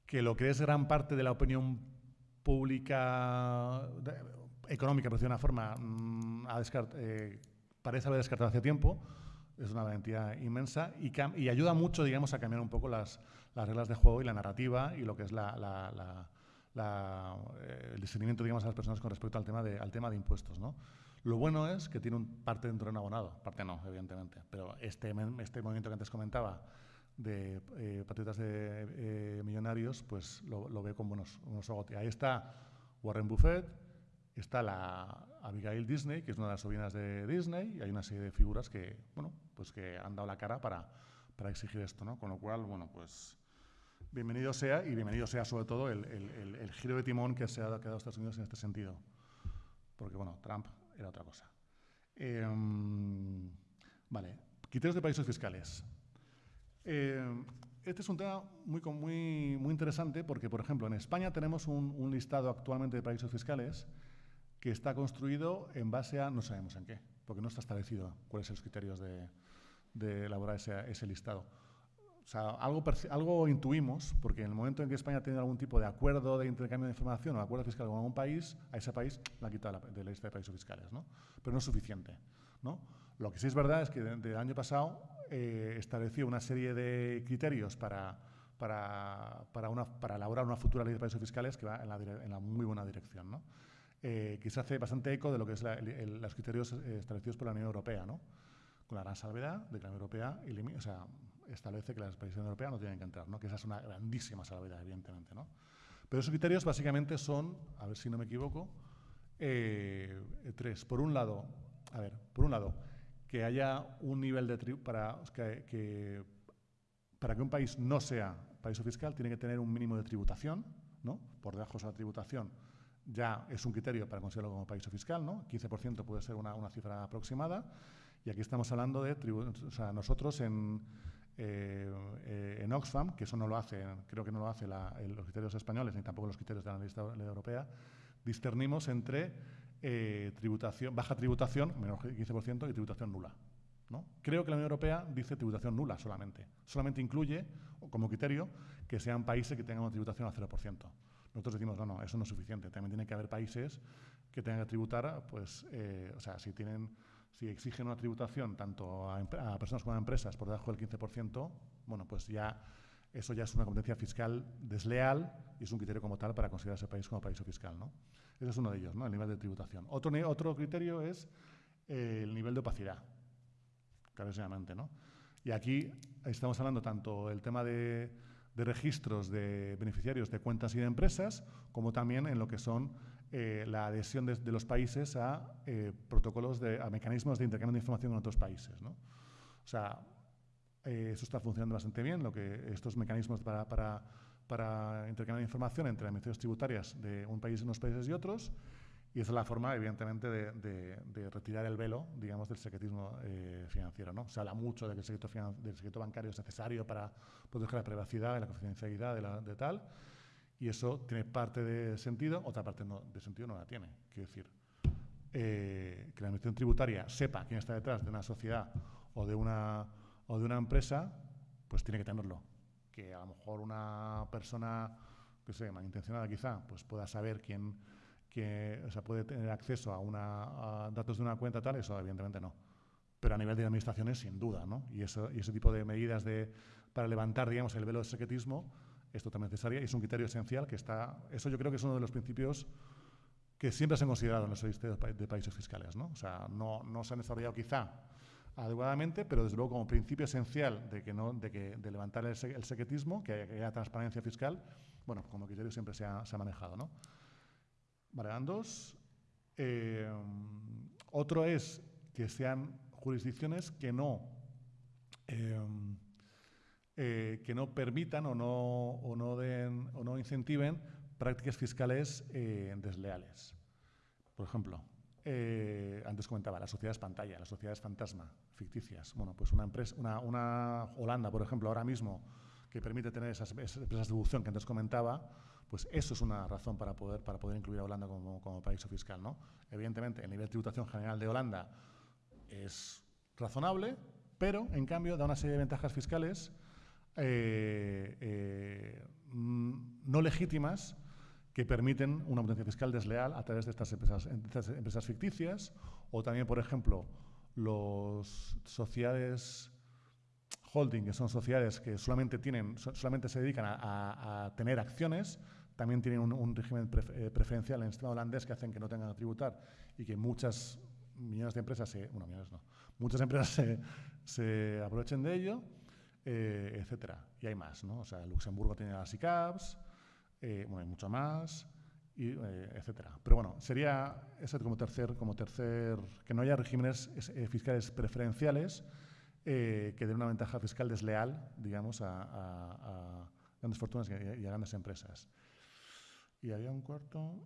que lo que es gran parte de la opinión pública de, económica, por decir de una forma, mmm, a eh, parece haber descartado hace tiempo, es una valentía inmensa y, y, ayuda mucho, digamos, a cambiar un poco las, las, reglas de juego y la narrativa y lo que es la, la, la, la eh, el discernimiento, digamos, a las personas con respecto al tema de, al tema de impuestos, ¿no? Lo bueno es que tiene un parte dentro de un abonado, parte no, evidentemente, pero este, este movimiento que antes comentaba de eh, patriotas de eh, millonarios, pues lo, lo, ve con buenos, buenos ojos. Ahí está Warren Buffett, está la Abigail Disney, que es una de las sobrinas de Disney, y hay una serie de figuras que, bueno, pues que han dado la cara para, para exigir esto, ¿no? Con lo cual, bueno, pues bienvenido sea y bienvenido sea sobre todo el, el, el giro de timón que se ha dado Estados Unidos en este sentido. Porque, bueno, Trump era otra cosa. Eh, vale, criterios de países fiscales. Eh, este es un tema muy, muy, muy interesante porque, por ejemplo, en España tenemos un, un listado actualmente de países fiscales que está construido en base a no sabemos en qué, porque no está establecido cuáles son los criterios de, de elaborar ese, ese, listado. O sea, algo, algo intuimos, porque en el momento en que España tiene algún tipo de acuerdo de intercambio de información o acuerdo fiscal con algún país, a ese país la quita de la, de la lista de países fiscales, ¿no? Pero no es suficiente, ¿no? Lo que sí es verdad es que del de año pasado eh, estableció una serie de criterios para, para, para, una, para elaborar una futura ley de países fiscales que va en la, en la muy buena dirección, ¿no? eh, que se hace bastante eco de lo que es la, el, los criterios eh, establecidos por la Unión Europea, ¿no? con la gran salvedad de que la Unión Europea o sea, establece que las países europeas no tienen que entrar, ¿no? que esa es una grandísima salvedad, evidentemente. ¿no? Pero esos criterios básicamente son, a ver si no me equivoco, eh, tres. Por un lado, a ver, por un lado, que haya un nivel de para que, para que un país no sea país fiscal tiene que tener un mínimo de tributación, ¿no? Por debajo de esa tributación ya es un criterio para considerarlo como país fiscal, ¿no? 15% puede ser una, una, cifra aproximada. Y aquí estamos hablando de, o sea, nosotros eh, eh, en Oxfam, que eso no lo hace, creo que no lo hace la, los criterios españoles ni tampoco los criterios de la lista europea, discernimos entre eh, tributación, baja tributación, menos 15%, y tributación nula. ¿no? Creo que la Unión Europea dice tributación nula solamente. Solamente incluye, como criterio, que sean países que tengan una tributación al 0%. Nosotros decimos, no, no, eso no es suficiente. También tiene que haber países que tengan que tributar, pues, eh, o sea, si tienen, si exigen una tributación tanto a, personas como a empresas por debajo del 15%, bueno, pues ya eso ya es una competencia fiscal desleal y es un criterio como tal para considerar ese país como paraíso fiscal, ¿no? Ese es uno de ellos, ¿no? El nivel de tributación. Otro, otro criterio es eh, el nivel de opacidad, clarísimamente, ¿no? Y aquí estamos hablando tanto del tema de, de registros de beneficiarios de cuentas y de empresas, como también en lo que son eh, la adhesión de, de los países a eh, protocolos, de, a mecanismos de intercambio de información con otros países, ¿no? O sea, eh, eso está funcionando bastante bien, lo que estos mecanismos para, para, para intercambiar información entre administraciones tributarias de un país, unos países y otros, y esa es la forma, evidentemente, de, de- de retirar el velo, digamos, del secretismo eh, financiero. ¿no? Se habla mucho de que el secreto, del secreto bancario es necesario para proteger la privacidad y la confidencialidad de, la- de tal, y eso tiene parte de sentido, otra parte no, de sentido no la tiene. Quiero decir, eh, que la administración tributaria sepa quién está detrás de una sociedad o de una, o de una empresa, pues tiene que tenerlo. Que a lo mejor una persona, que sé, malintencionada quizá, pues pueda saber quién, que, o sea, puede tener acceso a, una, a datos de una cuenta tal, eso evidentemente no. Pero a nivel de administraciones, sin duda, ¿no? Y, eso, y ese tipo de medidas de, para levantar, digamos, el velo del secretismo es totalmente necesaria y es un criterio esencial que está... Eso yo creo que es uno de los principios que siempre se han considerado en los sistemas de países fiscales, ¿no? O sea, no, no se han desarrollado quizá adecuadamente, pero desde luego como principio esencial de que no, de que de levantar el, el secretismo, que haya, que haya transparencia fiscal, bueno, como criterio siempre se ha, se ha manejado, ¿no? Vale, dos. Eh, otro es que sean jurisdicciones que no eh, eh, que no permitan o no, o no, den, o no incentiven prácticas fiscales eh, desleales. Por ejemplo, eh, antes comentaba, las sociedades pantalla, las sociedades fantasma, ficticias. Bueno, pues una empresa, una, una Holanda, por ejemplo, ahora mismo, que permite tener esas, esas empresas de distribución que antes comentaba, pues eso es una razón para poder, para poder incluir a Holanda como, como paraíso fiscal. ¿no? Evidentemente, el nivel de tributación general de Holanda es razonable, pero en cambio da una serie de ventajas fiscales eh, eh, mm, no legítimas que permiten una potencia fiscal desleal a través de estas empresas, ficticias o también, por ejemplo, los sociedades holding, que son sociedades que solamente, tienen, so- solamente se dedican a, tener acciones, también tienen un, régimen eh, preferencial en el sistema holandés que hacen que no tengan que tributar y que muchas millones de empresas, se, bueno, muchas empresas se aprovechen de ello, eh, etcétera. Y hay más, ¿no? O sea, Luxemburgo tiene las ICAPs, eh, bueno, hay mucho más, y, eh, etcétera. Pero bueno, sería eso como tercer, como tercer, que no haya regímenes es- eh, fiscales preferenciales que den una ventaja fiscal desleal, digamos, a, grandes fortunas y a, y a grandes empresas. Y había un cuarto.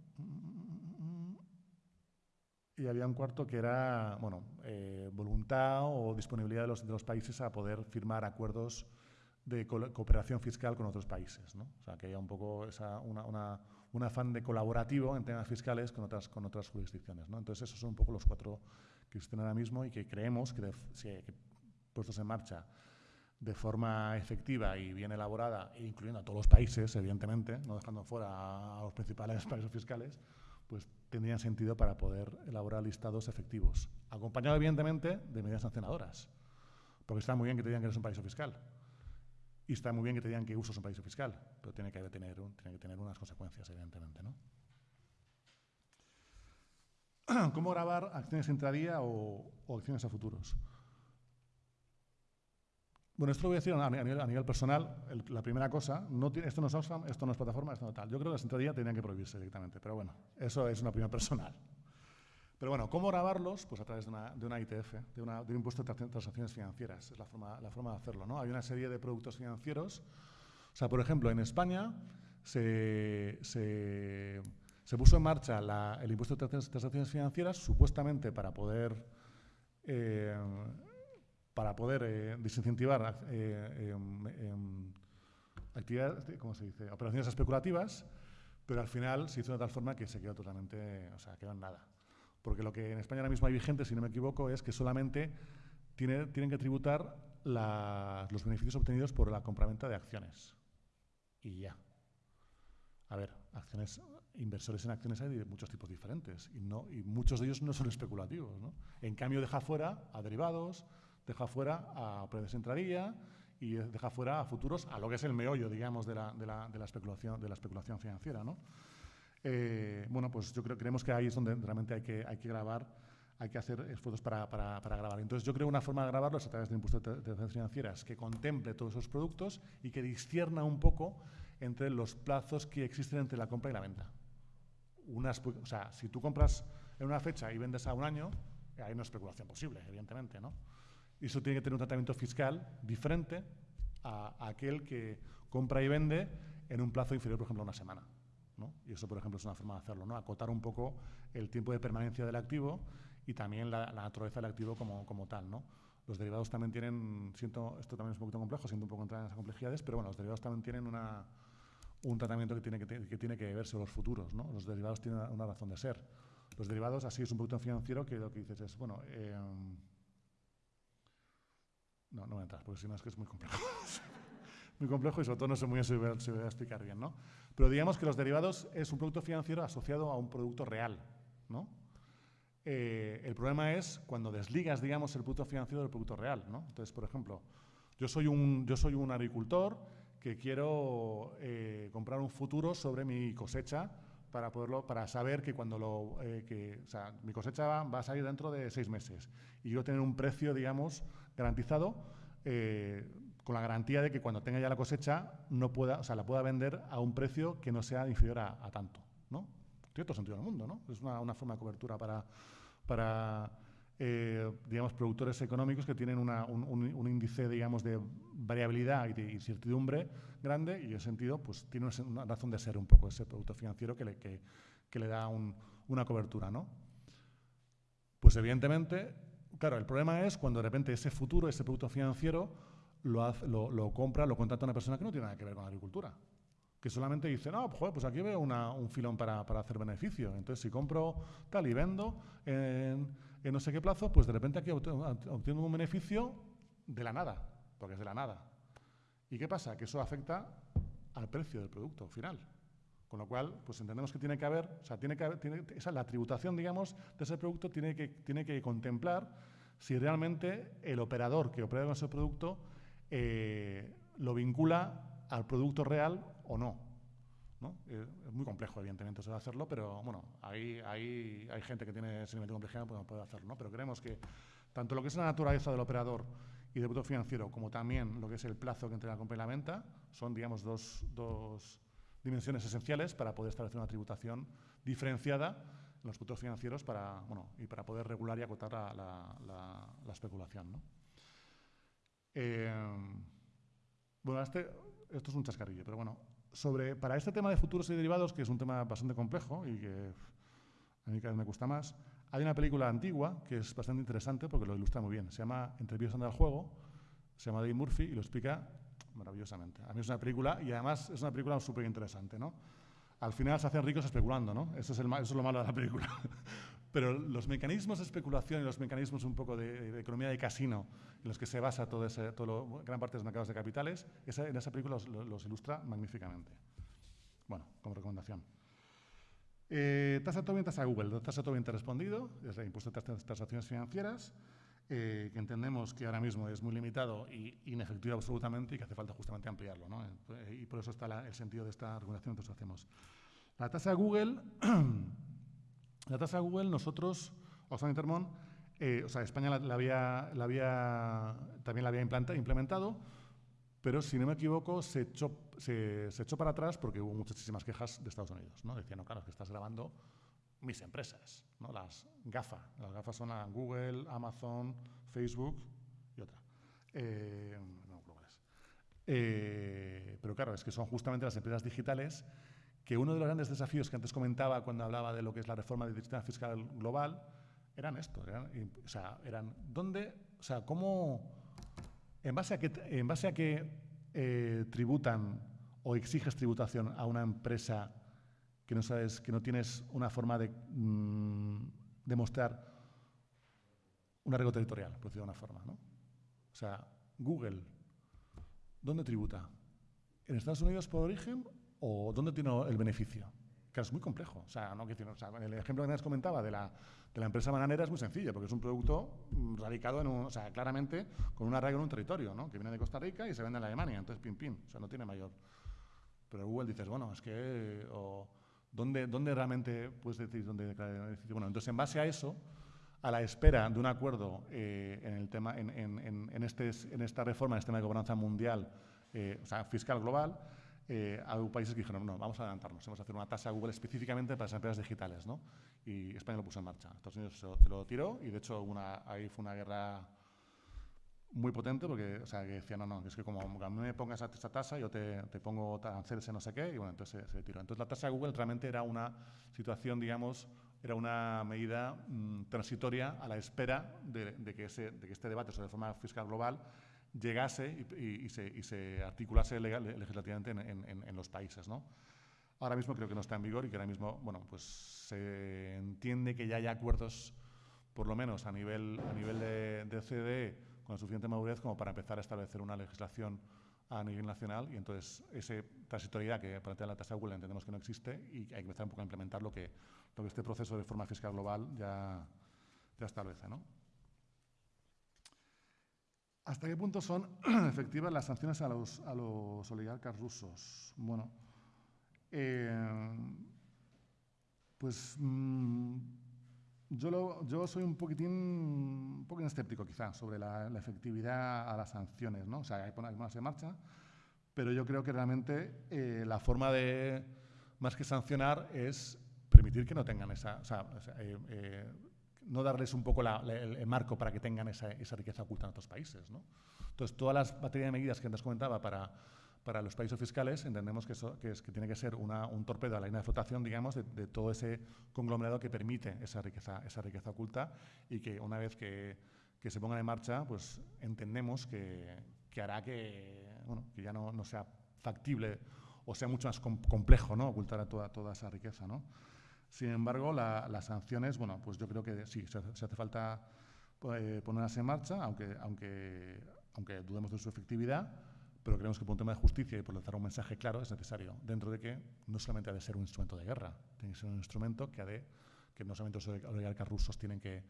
Y había un cuarto que era, bueno, eh, voluntad o disponibilidad de los, de los países a poder firmar acuerdos de cooperación fiscal con otros países, ¿no? O sea, que haya un poco esa, una, una- un afán de colaborativo en temas fiscales con otras, con otras jurisdicciones, ¿no? Entonces, esos son un poco los cuatro que existen ahora mismo y que creemos que, si- que puestos en marcha de forma efectiva y bien elaborada, incluyendo a todos los países, evidentemente, no dejando fuera a los principales países fiscales, pues tendrían sentido para poder elaborar listados efectivos, acompañado evidentemente de medidas sancionadoras, porque está muy bien que te digan que eres un paraíso fiscal, y está muy bien que te digan que usas un paraíso fiscal, pero tiene que, tener, tiene que tener unas consecuencias, evidentemente, ¿no? ¿Cómo grabar acciones intradía o, o acciones a futuros? Bueno, esto lo voy a decir a, nivel, personal. La primera cosa, esto no es Oxfam, esto no es plataforma, esto no tal. Yo creo que las intradía tendrían que prohibirse directamente, pero bueno, eso es una opinión personal. Pero bueno, ¿cómo grabarlos? Pues a través de una, de una ITF, de, una- un impuesto de tra- transacciones financieras. Es la forma, la forma de hacerlo. Hay una serie de productos financieros. O sea, por ejemplo, en España se, se- puso en marcha el impuesto de tra- transacciones financieras supuestamente para poder eh, para poder eh, desincentivar eh, em, em, actividades, ¿cómo se dice? operaciones especulativas, pero al final se hizo de tal forma que se quedó totalmente, o sea, quedó en nada. Porque lo que en España ahora mismo hay vigente, si no me equivoco, es que solamente tiene, tienen que tributar la- los beneficios obtenidos por la compraventa de acciones. Y ya. A ver, acciones, inversores en acciones hay de muchos tipos diferentes y, no, y muchos de ellos no son especulativos. ¿no? En cambio, deja fuera a derivados, deja fuera a operaciones de intradía y deja fuera a futuros, a lo que es el meollo, digamos, de la, de la- de la especulación, de la especulación financiera. ¿no? Eh, bueno, pues yo creo creemos que ahí es donde realmente hay que, hay que grabar, hay que hacer esfuerzos para, para, para grabar. Entonces, yo creo una forma de grabarlo es a través del impuesto de transacciones financieras que contemple todos esos productos y que discierna un poco entre los plazos que existen entre la compra y la venta. Unas, o sea, si tú compras en una fecha y vendes a un año, hay una especulación posible, evidentemente, ¿no? Y eso tiene que tener un tratamiento fiscal diferente a, a aquel que compra y vende en un plazo inferior, por ejemplo, a una semana. ¿no? Y eso, por ejemplo, es una forma de hacerlo, ¿no? acotar un poco el tiempo de permanencia del activo y también la, la naturaleza del activo como, como tal. ¿no? Los derivados también tienen, siento, esto también es un poquito complejo, siento un poco entrar en esas complejidades, pero bueno, los derivados también tienen una, un tratamiento que tiene que, que tiene que verse los futuros. ¿no? Los derivados tienen una razón de ser. Los derivados, así es un producto financiero que lo que dices es, bueno, eh, no, no voy a entrar, porque si no es que es muy complejo. muy complejo y sobre todo no sé muy bien si voy, a, si voy a explicar bien, ¿no? Pero digamos que los derivados es un producto financiero asociado a un producto real, ¿no? Eh, el problema es cuando desligas, digamos, el producto financiero del producto real, ¿no? Entonces, por ejemplo, yo soy un, yo soy un agricultor que quiero eh, comprar un futuro sobre mi cosecha para poderlo, para saber que cuando lo, eh, que, o sea, mi cosecha va, va a salir dentro de seis meses y yo tener un precio, digamos, garantizado eh, con la garantía de que cuando tenga ya la cosecha no pueda, o sea, la pueda vender a un precio que no sea inferior a, tanto, ¿no? Tiene todo sentido del mundo, ¿no? Es una, una forma de cobertura para, para eh, digamos, productores económicos que tienen una- un, índice, digamos, de variabilidad y de incertidumbre grande y en ese sentido, pues tiene una, razón de ser un poco ese producto financiero que le, que, que le da un- una cobertura, ¿no? Pues evidentemente, claro, el problema es cuando de repente ese futuro, ese producto financiero, lo, hace- lo, lo compra, lo contrata una persona que no tiene nada que ver con la agricultura. Que solamente dice, no, pues, joder, pues aquí veo una- un filón para, para hacer beneficio. Entonces, si compro tal y vendo en, en no sé qué plazo, pues de repente aquí obte- obtengo un beneficio de la nada, porque es de la nada. ¿Y qué pasa? Que eso afecta al precio del producto final. Con lo cual, pues entendemos que tiene que haber, o sea, tiene que haber, tiene, esa, la tributación, digamos, de ese producto tiene que, tiene que contemplar si realmente el operador que opera con ese producto eh, lo vincula al producto real o no. ¿no? Eh, es muy complejo, evidentemente, eso de hacerlo, pero bueno, ahí, ahí hay gente que tiene ese nivel de complejidad pues, puede hacerlo, ¿no? Pero creemos que tanto lo que es la naturaleza del operador y del producto financiero, como también lo que es el plazo que entre la compra y la venta, son, digamos, dos, dos dimensiones esenciales para poder establecer una tributación diferenciada en los productos financieros para, bueno, y para poder regular y acotar la, la- la- la especulación. ¿no? Eh, bueno, este, esto es un chascarrillo, pero bueno, sobre, para este tema de futuros y derivados, que es un tema bastante complejo y que a mí cada vez me cuesta más, hay una película antigua que es bastante interesante porque lo ilustra muy bien. Se llama Entre el juego, se llama Dave Murphy y lo explica maravillosamente. A mí es una película y además es una película súper interesante, ¿no? Al final se hacen ricos especulando, ¿no? Eso es, lo malo de la película. Pero los mecanismos de especulación y los mecanismos un poco de, economía de casino en los que se basa todo ese, gran parte de los mercados de capitales, esa- en esa película los, ilustra magníficamente. Bueno, como recomendación. Eh, tasa Tobin, tasa Google. Tasa Tobin te he respondido, es el impuesto de transacciones financieras, eh, que entendemos que ahora mismo es muy limitado y inefectivo absolutamente y que hace falta justamente ampliarlo. ¿no? Eh, Y por eso está la- el sentido de esta regulación que nosotros hacemos. La tasa Google, la tasa Google nosotros, Oxfam Intermon, eh, o sea, España la, la había, la había, también la había implementado, pero si no me equivoco, se echó, se, se echó para atrás porque hubo muchísimas quejas de Estados Unidos. ¿no? Decían, no, claro, es que estás grabando mis empresas, ¿no? las GAFA. Las GAFA son a Google, Amazon, Facebook y otra. Eh, no es. Eh, pero claro, es que son justamente las empresas digitales que uno de los grandes desafíos que antes comentaba cuando hablaba de lo que es la reforma del sistema fiscal global eran esto. Eran, o sea, eran, ¿dónde, o sea, cómo ¿En base a qué, en base a qué eh, tributan o exiges tributación a una empresa que no sabes, que no tienes una forma de mm, demostrar un arreglo territorial, por decirlo de una forma, ¿no? O sea, Google, ¿dónde tributa? ¿En Estados Unidos por origen o dónde tiene el beneficio? Que es muy complejo. O sea, no, o sea, el ejemplo que antes comentaba de la, de la empresa bananera es muy sencillo, porque es un producto mm, radicado en un, o sea, claramente con un arraigo en un territorio, ¿no? Que viene de Costa Rica y se vende en Alemania, entonces pim pim, o sea, no tiene mayor. Pero Google dices, bueno, es que o, ¿dónde, ¿dónde realmente puedes decir dónde? Bueno, entonces en base a eso, a la espera de un acuerdo eh, en, el tema, en, en, en, este, en esta reforma, en este tema de gobernanza mundial, eh, o sea, fiscal global, eh, hay países que dijeron, no, vamos a adelantarnos, vamos a hacer una tasa Google específicamente para las empresas digitales, ¿no? Y España lo puso en marcha. Estados Unidos se lo, tiró y, de hecho, ahí fue una guerra muy potente porque, o sea, que decía, no, no, es que como a mí me pongas esta tasa, yo te, te pongo aranceles no sé qué, y bueno, entonces se, se, tiró. Entonces la tasa Google realmente era una situación, digamos, era una medida mmm, transitoria a la espera de, de, que ese, de que este debate sobre reforma fiscal global llegase y, y, y, se, y se, articulase legal, legislativamente en, en, en, los países. ¿no? Ahora mismo creo que no está en vigor y que ahora mismo bueno, pues se entiende que ya hay acuerdos, por lo menos a nivel, a nivel de, de CDE, con suficiente madurez como para empezar a establecer una legislación a nivel nacional y entonces esa transitoriedad que plantea la tasa Google entendemos que no existe y hay que empezar un poco a implementar lo que, lo que este proceso de reforma fiscal global ya, ya establece. ¿no? ¿Hasta qué punto son efectivas las sanciones a los, a los oligarcas rusos? Bueno, eh, pues mmm, yo, lo, yo, soy un poquitín, un poco escéptico quizá sobre la, la, efectividad a las sanciones, ¿no? O sea, hay que ponerlas en marcha, pero yo creo que realmente eh, la forma de, más que sancionar, es permitir que no tengan esa, o sea, eh, eh, no darles un poco la, la, el, marco para que tengan esa, esa, riqueza oculta en otros países. ¿no? Entonces, todas las baterías de medidas que antes comentaba para, para los países fiscales, entendemos que, eso, que, es, que tiene que ser una, un torpedo a la línea de flotación, digamos, de, de, todo ese conglomerado que permite esa riqueza, esa riqueza oculta y que una vez que, que se pongan en marcha, pues entendemos que, que hará que, bueno, que ya no, no, sea factible o sea mucho más com complejo ¿no? ocultar toda, toda esa riqueza. ¿no? Sin embargo, la, las sanciones, bueno, pues yo creo que sí, se, se hace falta eh, ponerlas en marcha, aunque, aunque, aunque dudemos de su efectividad, pero creemos que por un tema de justicia y por lanzar un mensaje claro es necesario, dentro de que no solamente ha de ser un instrumento de guerra, tiene que ser un instrumento que ha de, que no solamente los oligarcas rusos tienen que,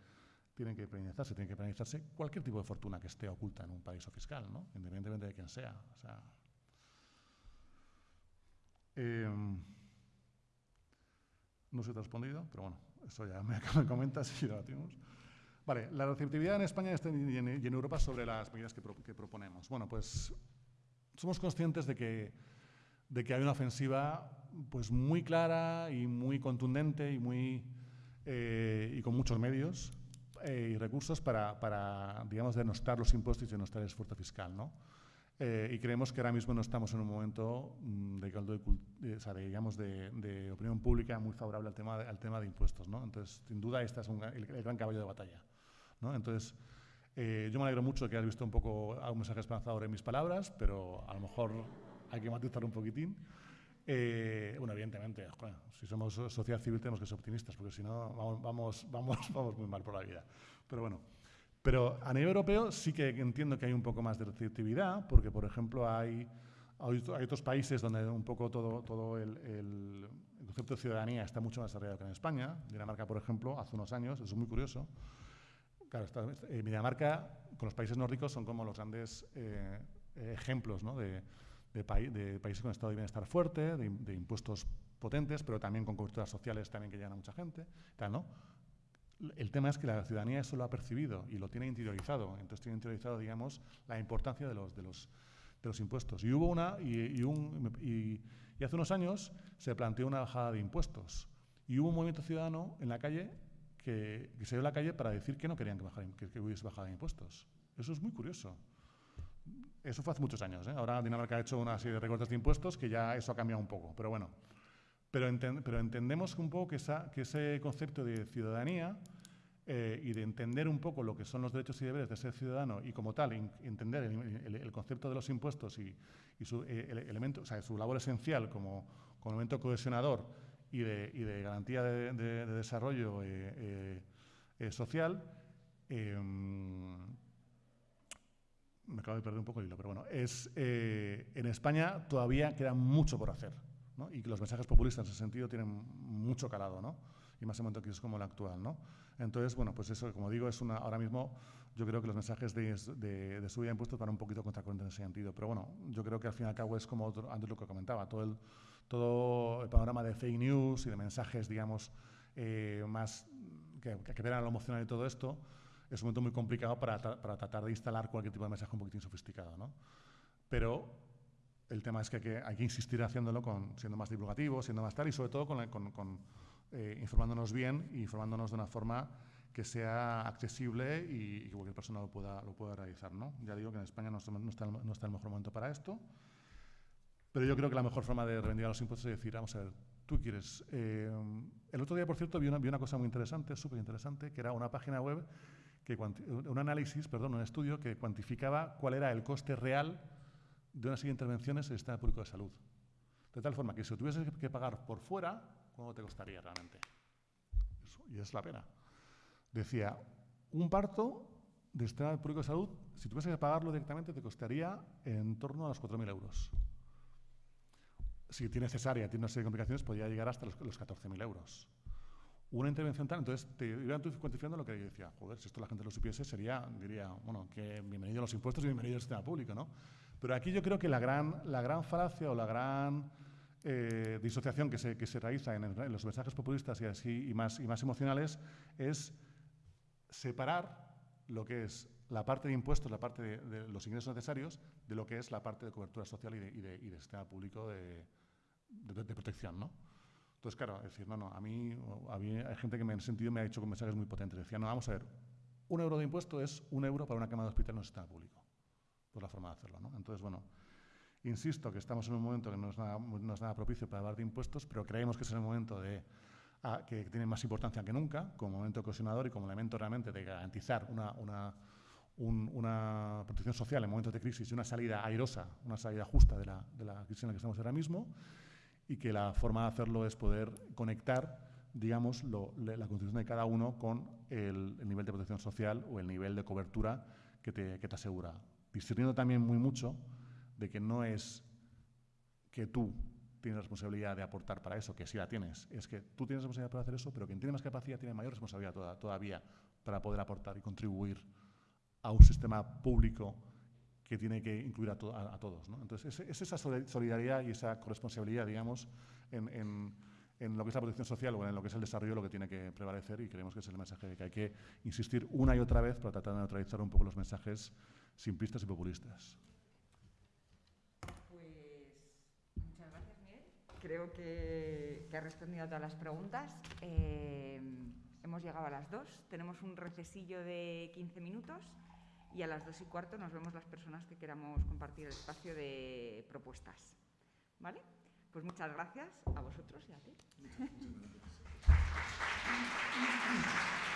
tienen que penalizarse, tienen que penalizarse cualquier tipo de fortuna que esté oculta en un paraíso fiscal, ¿no? independientemente de quién sea. O sea eh, no se te ha respondido, pero bueno, eso ya me, me comentas y debatimos. Vale, la receptividad en España y en Europa sobre las medidas que, pro, que, proponemos. Bueno, pues somos conscientes de que, de que hay una ofensiva pues muy clara y muy contundente y, muy, eh, y con muchos medios eh, y recursos para, para, digamos, denostar los impuestos y denostar el esfuerzo fiscal, ¿no? Eh, y creemos que ahora mismo no estamos en un momento mm, de caldo de, o sea, de, digamos, de, de, opinión pública muy favorable al tema de, al tema de impuestos. ¿no? Entonces, sin duda, este es un, el, el, gran caballo de batalla. ¿no? Entonces, eh, yo me alegro mucho que hayas visto un poco un mensaje esperanzador en mis palabras, pero a lo mejor hay que matizar un poquitín. Eh, bueno, evidentemente, si somos sociedad civil tenemos que ser optimistas, porque si no vamos, vamos, vamos, vamos muy mal por la vida. Pero bueno. Pero a nivel europeo sí que entiendo que hay un poco más de receptividad, porque, por ejemplo, hay, hay otros países donde un poco todo, todo el, el, concepto de ciudadanía está mucho más desarrollado que en España. Dinamarca, por ejemplo, hace unos años, eso es muy curioso. Claro, está, eh, Dinamarca con los países nórdicos son como los grandes eh, ejemplos ¿no? de, de, pa de, países con estado de bienestar fuerte, de, de, impuestos potentes, pero también con coberturas sociales también que llegan a mucha gente. Tal, ¿no? el tema es que la ciudadanía eso lo ha percibido y lo tiene interiorizado. Entonces tiene interiorizado, digamos, la importancia de los, de los, de los impuestos. Y hubo una, y, y, un, y, y, hace unos años se planteó una bajada de impuestos. Y hubo un movimiento ciudadano en la calle que, que dio a la calle para decir que no querían que, que, hubiese bajada de impuestos. Eso es muy curioso. Eso fue hace muchos años. ¿eh? Ahora Dinamarca ha hecho una serie de recortes de impuestos que ya eso ha cambiado un poco. Pero bueno, pero, enten pero entendemos un poco que, ese concepto de ciudadanía eh, y de entender un poco lo que son los derechos y deberes de ser ciudadano y como tal entender el, concepto de los impuestos y, su, eh, su labor esencial como, como elemento cohesionador y de, garantía de, desarrollo eh, social, em, me acabo de perder un poco el hilo, pero bueno, es, en España todavía queda mucho por hacer y que los mensajes populistas en ese sentido tienen mucho calado. ¿no? y más en un momento que es como el actual, ¿no? Entonces, bueno, pues eso, como digo, es una, ahora mismo yo creo que los mensajes de, de, subida de impuestos van un poquito contracorriente en ese sentido, pero bueno, yo creo que al fin y al cabo es como antes lo que comentaba, todo el, todo el panorama de fake news y de mensajes, digamos, eh, más que, que a lo emocional y todo esto, es un momento muy complicado para, para, tratar de instalar cualquier tipo de mensaje un poquitín sofisticado, ¿no? Pero el tema es que hay que, hay que insistir haciéndolo con, siendo más divulgativo, siendo más tal, y sobre todo con, con, con eh, informándonos bien y informándonos de una forma que sea accesible y, que cualquier persona lo pueda, lo pueda realizar. ¿no? Ya digo que en España no está, no, está, el mejor momento para esto, pero yo creo que la mejor forma de reivindicar los impuestos es decir, vamos a ver, tú quieres... Eh, el otro día, por cierto, vi una, vi una cosa muy interesante, súper interesante, que era una página web, que un análisis, perdón, un estudio que cuantificaba cuál era el coste real de una serie de intervenciones en el sistema público de salud. De tal forma que si tuviese que pagar por fuera, ¿Cuánto te costaría realmente? y es la pena. Decía, un parto de sistema público de salud, si tuviese que pagarlo directamente, te costaría en torno a los 4.000 euros. Si tiene cesárea, tiene una serie de complicaciones, podría llegar hasta los, 14.000 euros. Una intervención tal, entonces te iban cuantificando lo que yo decía, joder, si esto la gente lo supiese, sería, diría, bueno, que bienvenido a los impuestos y bienvenido al sistema público, ¿no? Pero aquí yo creo que la gran, la gran falacia o la gran eh, disociación que se, que se realiza en, los mensajes populistas y, así, y, más, y más emocionales es separar lo que es la parte de impuestos, la parte de, los ingresos necesarios, de lo que es la parte de cobertura social y de, y de, y de sistema público de, protección. ¿no? Entonces, claro, es decir, no, no, a mí, a mí hay gente que me, en sentido me ha dicho con mensajes muy potentes. Decía, no, vamos a ver, un euro de impuesto es un euro para una cama de hospital en el sistema público. Pues la forma de hacerlo. ¿no? Entonces, bueno, Insisto que estamos en un momento que no es nada, propicio para hablar de impuestos, pero creemos que es el momento de, que tiene más importancia que nunca, como momento ocasionador y como elemento realmente de garantizar una, una, protección social en momentos de crisis y una salida airosa, una salida justa de la, de la crisis en la que estamos ahora mismo, y que la forma de hacerlo es poder conectar digamos, la contribución de cada uno con el, nivel de protección social o el nivel de cobertura que te, que te asegura. Discerniendo también muy mucho de que no es que tú tienes responsabilidad de aportar para eso, que sí la tienes, es que tú tienes responsabilidad para hacer eso, pero quien tiene más capacidad tiene mayor responsabilidad todavía para poder aportar y contribuir a un sistema público que tiene que incluir a, todos. Entonces, es, esa solidaridad y esa corresponsabilidad, digamos, en, lo que es la protección social o en lo que es el desarrollo lo que tiene que prevalecer y creemos que es el mensaje de que hay que insistir una y otra vez para tratar de neutralizar un poco los mensajes simplistas y populistas. creo que, ha respondido a todas las preguntas. Eh, hemos llegado a las dos. Tenemos un recesillo de 15 minutos y a las dos y cuarto nos vemos las personas que queramos compartir el espacio de propuestas. ¿Vale? Pues muchas gracias a vosotros y a ti. Muchas, gracias.